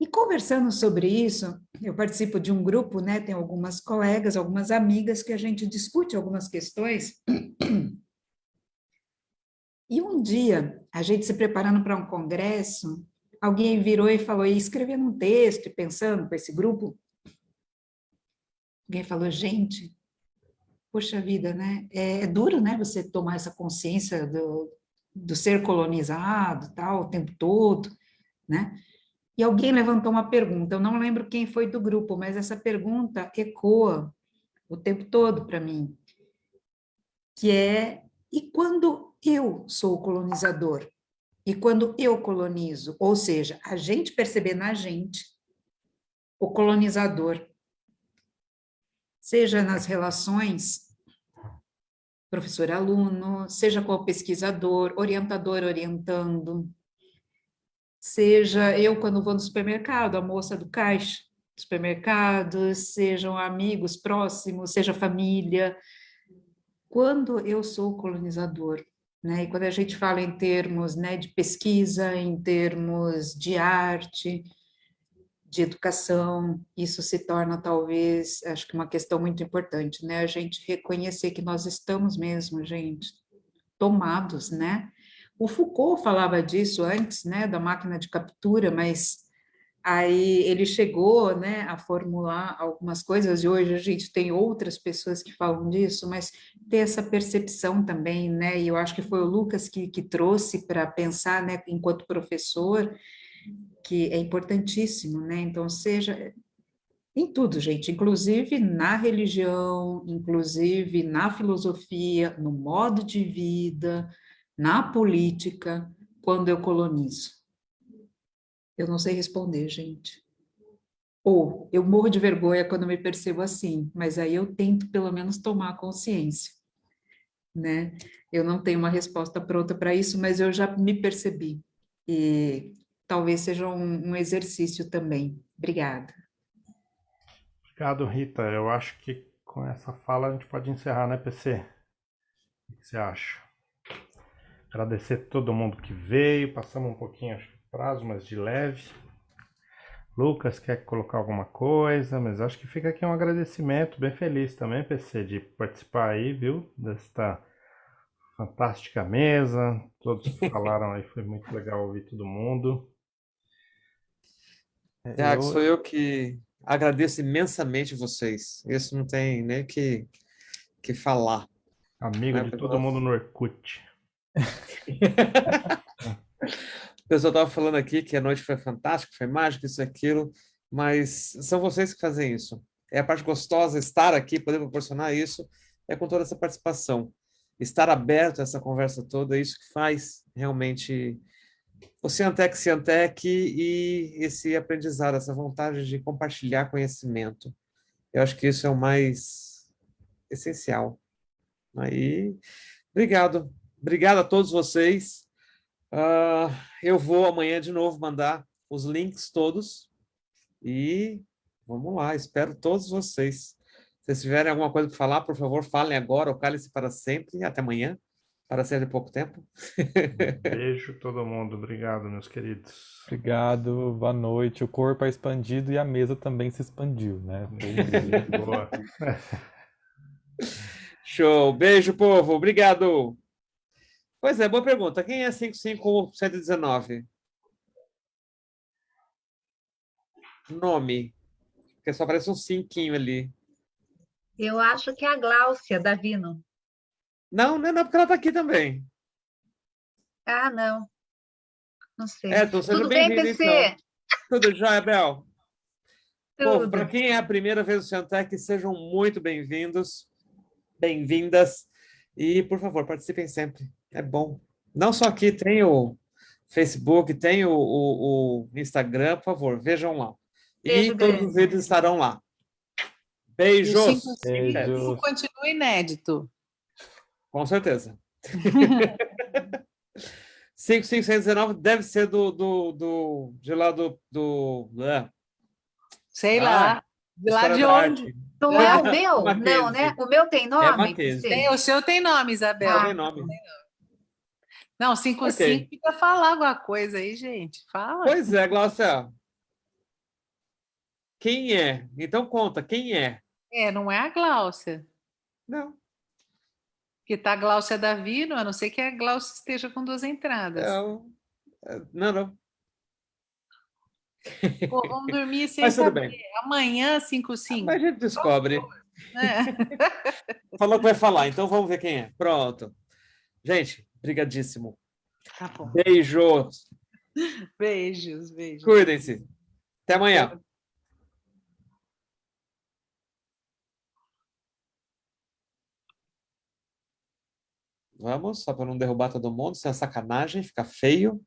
e conversando sobre isso, eu participo de um grupo, né, tem algumas colegas, algumas amigas que a gente discute algumas questões. E um dia, a gente se preparando para um congresso, alguém virou e falou, e escrevendo um texto e pensando com esse grupo, alguém falou, gente, poxa vida, né, é, é duro, né, você tomar essa consciência do, do ser colonizado, tal, o tempo todo, né, e alguém levantou uma pergunta, eu não lembro quem foi do grupo, mas essa pergunta ecoa o tempo todo para mim, que é E quando eu sou o colonizador? E quando eu colonizo? Ou seja, a gente perceber na gente o colonizador, seja nas relações professor-aluno, seja com o pesquisador, orientador orientando, seja eu quando vou no supermercado, a moça do caixa, supermercado, sejam amigos próximos, seja família. Quando eu sou colonizador, né? E quando a gente fala em termos né, de pesquisa, em termos de arte, de educação, isso se torna talvez, acho que uma questão muito importante, né? A gente reconhecer que nós estamos mesmo, gente, tomados, né? O Foucault falava disso antes, né, da máquina de captura, mas aí ele chegou, né, a formular algumas coisas e hoje a gente tem outras pessoas que falam disso, mas ter essa percepção também, né? E eu acho que foi o Lucas que, que trouxe para pensar, né, enquanto professor, que é importantíssimo, né? Então, seja em tudo, gente, inclusive na religião, inclusive na filosofia, no modo de vida, na política, quando eu colonizo. Eu não sei responder, gente. Ou eu morro de vergonha quando me percebo assim, mas aí eu tento pelo menos tomar consciência, né? Eu não tenho uma resposta pronta para isso, mas eu já me percebi. E talvez seja um, um exercício também. Obrigada. Obrigado, Rita. Eu acho que com essa fala a gente pode encerrar, né, PC? O que você acha? Agradecer todo mundo que veio. Passamos um pouquinho, acho que prazo, mas de leve. Lucas quer colocar alguma coisa, mas acho que fica aqui um agradecimento, bem feliz também, PC, de participar aí, viu? Desta fantástica mesa. Todos falaram aí, foi muito legal ouvir todo mundo. Tiago, eu... sou eu que agradeço imensamente vocês. Isso não tem nem que, que falar. Amigo de todo mundo no Orkut. O pessoal estava falando aqui que a noite foi fantástica, foi mágica, isso e aquilo, mas são vocês que fazem isso. É a parte gostosa estar aqui, poder proporcionar isso, é com toda essa participação. Estar aberto a essa conversa toda, é isso que faz realmente o Ciantec Ciantec e esse aprendizado, essa vontade de compartilhar conhecimento. Eu acho que isso é o mais essencial. Aí, obrigado. Obrigado a todos vocês. Uh, eu vou amanhã de novo mandar os links todos e vamos lá, espero todos vocês. Se vocês tiverem alguma coisa para falar, por favor, falem agora ou calem-se para sempre. Até amanhã para ser de pouco tempo. Beijo todo mundo. Obrigado, meus queridos. Obrigado, boa noite. O corpo é expandido e a mesa também se expandiu, né? Boa. Show. Beijo, povo. Obrigado. Pois é, boa pergunta. Quem é 55119? Nome. Porque só aparece um cinquinho ali. Eu acho que é a Gláucia Davino. Não, não é não, porque ela está aqui também. Ah, não. Não sei. É, tô sendo Tudo bem, PC? Então. Tudo jóia, Bel? Para quem é a primeira vez no Ciantec, sejam muito bem-vindos, bem-vindas. E, por favor, participem sempre. É bom. Não só aqui, tem o Facebook, tem o, o, o Instagram, por favor, vejam lá. Beijo, e todos os vídeos estarão lá. Beijos! Beijos. Continua inédito. Com certeza. 5519 deve ser do, do, do de lá do... do é. Sei ah, lá. De lá de onde? Não é o meu? Não, né? O meu tem é nome? É tem, o seu tem nome, Isabel. Ah, tem nome. Não, 55 okay. fica falar alguma coisa aí, gente. Fala. Pois é, Glaucia. Quem é? Então conta, quem é? É, não é a Gláucia. Não. Porque está a Gláucia Davino, a não ser que a Gláucia esteja com duas entradas. Não, é, não. não. Pô, vamos dormir sem Mas saber. Bem. Amanhã, 5 5 Mas a gente descobre. É. Falou que vai falar, então vamos ver quem é. Pronto. Gente, brigadíssimo. Tá bom. Beijos. Beijos, beijos. Cuidem-se. Até amanhã. Vamos, só para não derrubar todo mundo, sem a sacanagem, fica feio.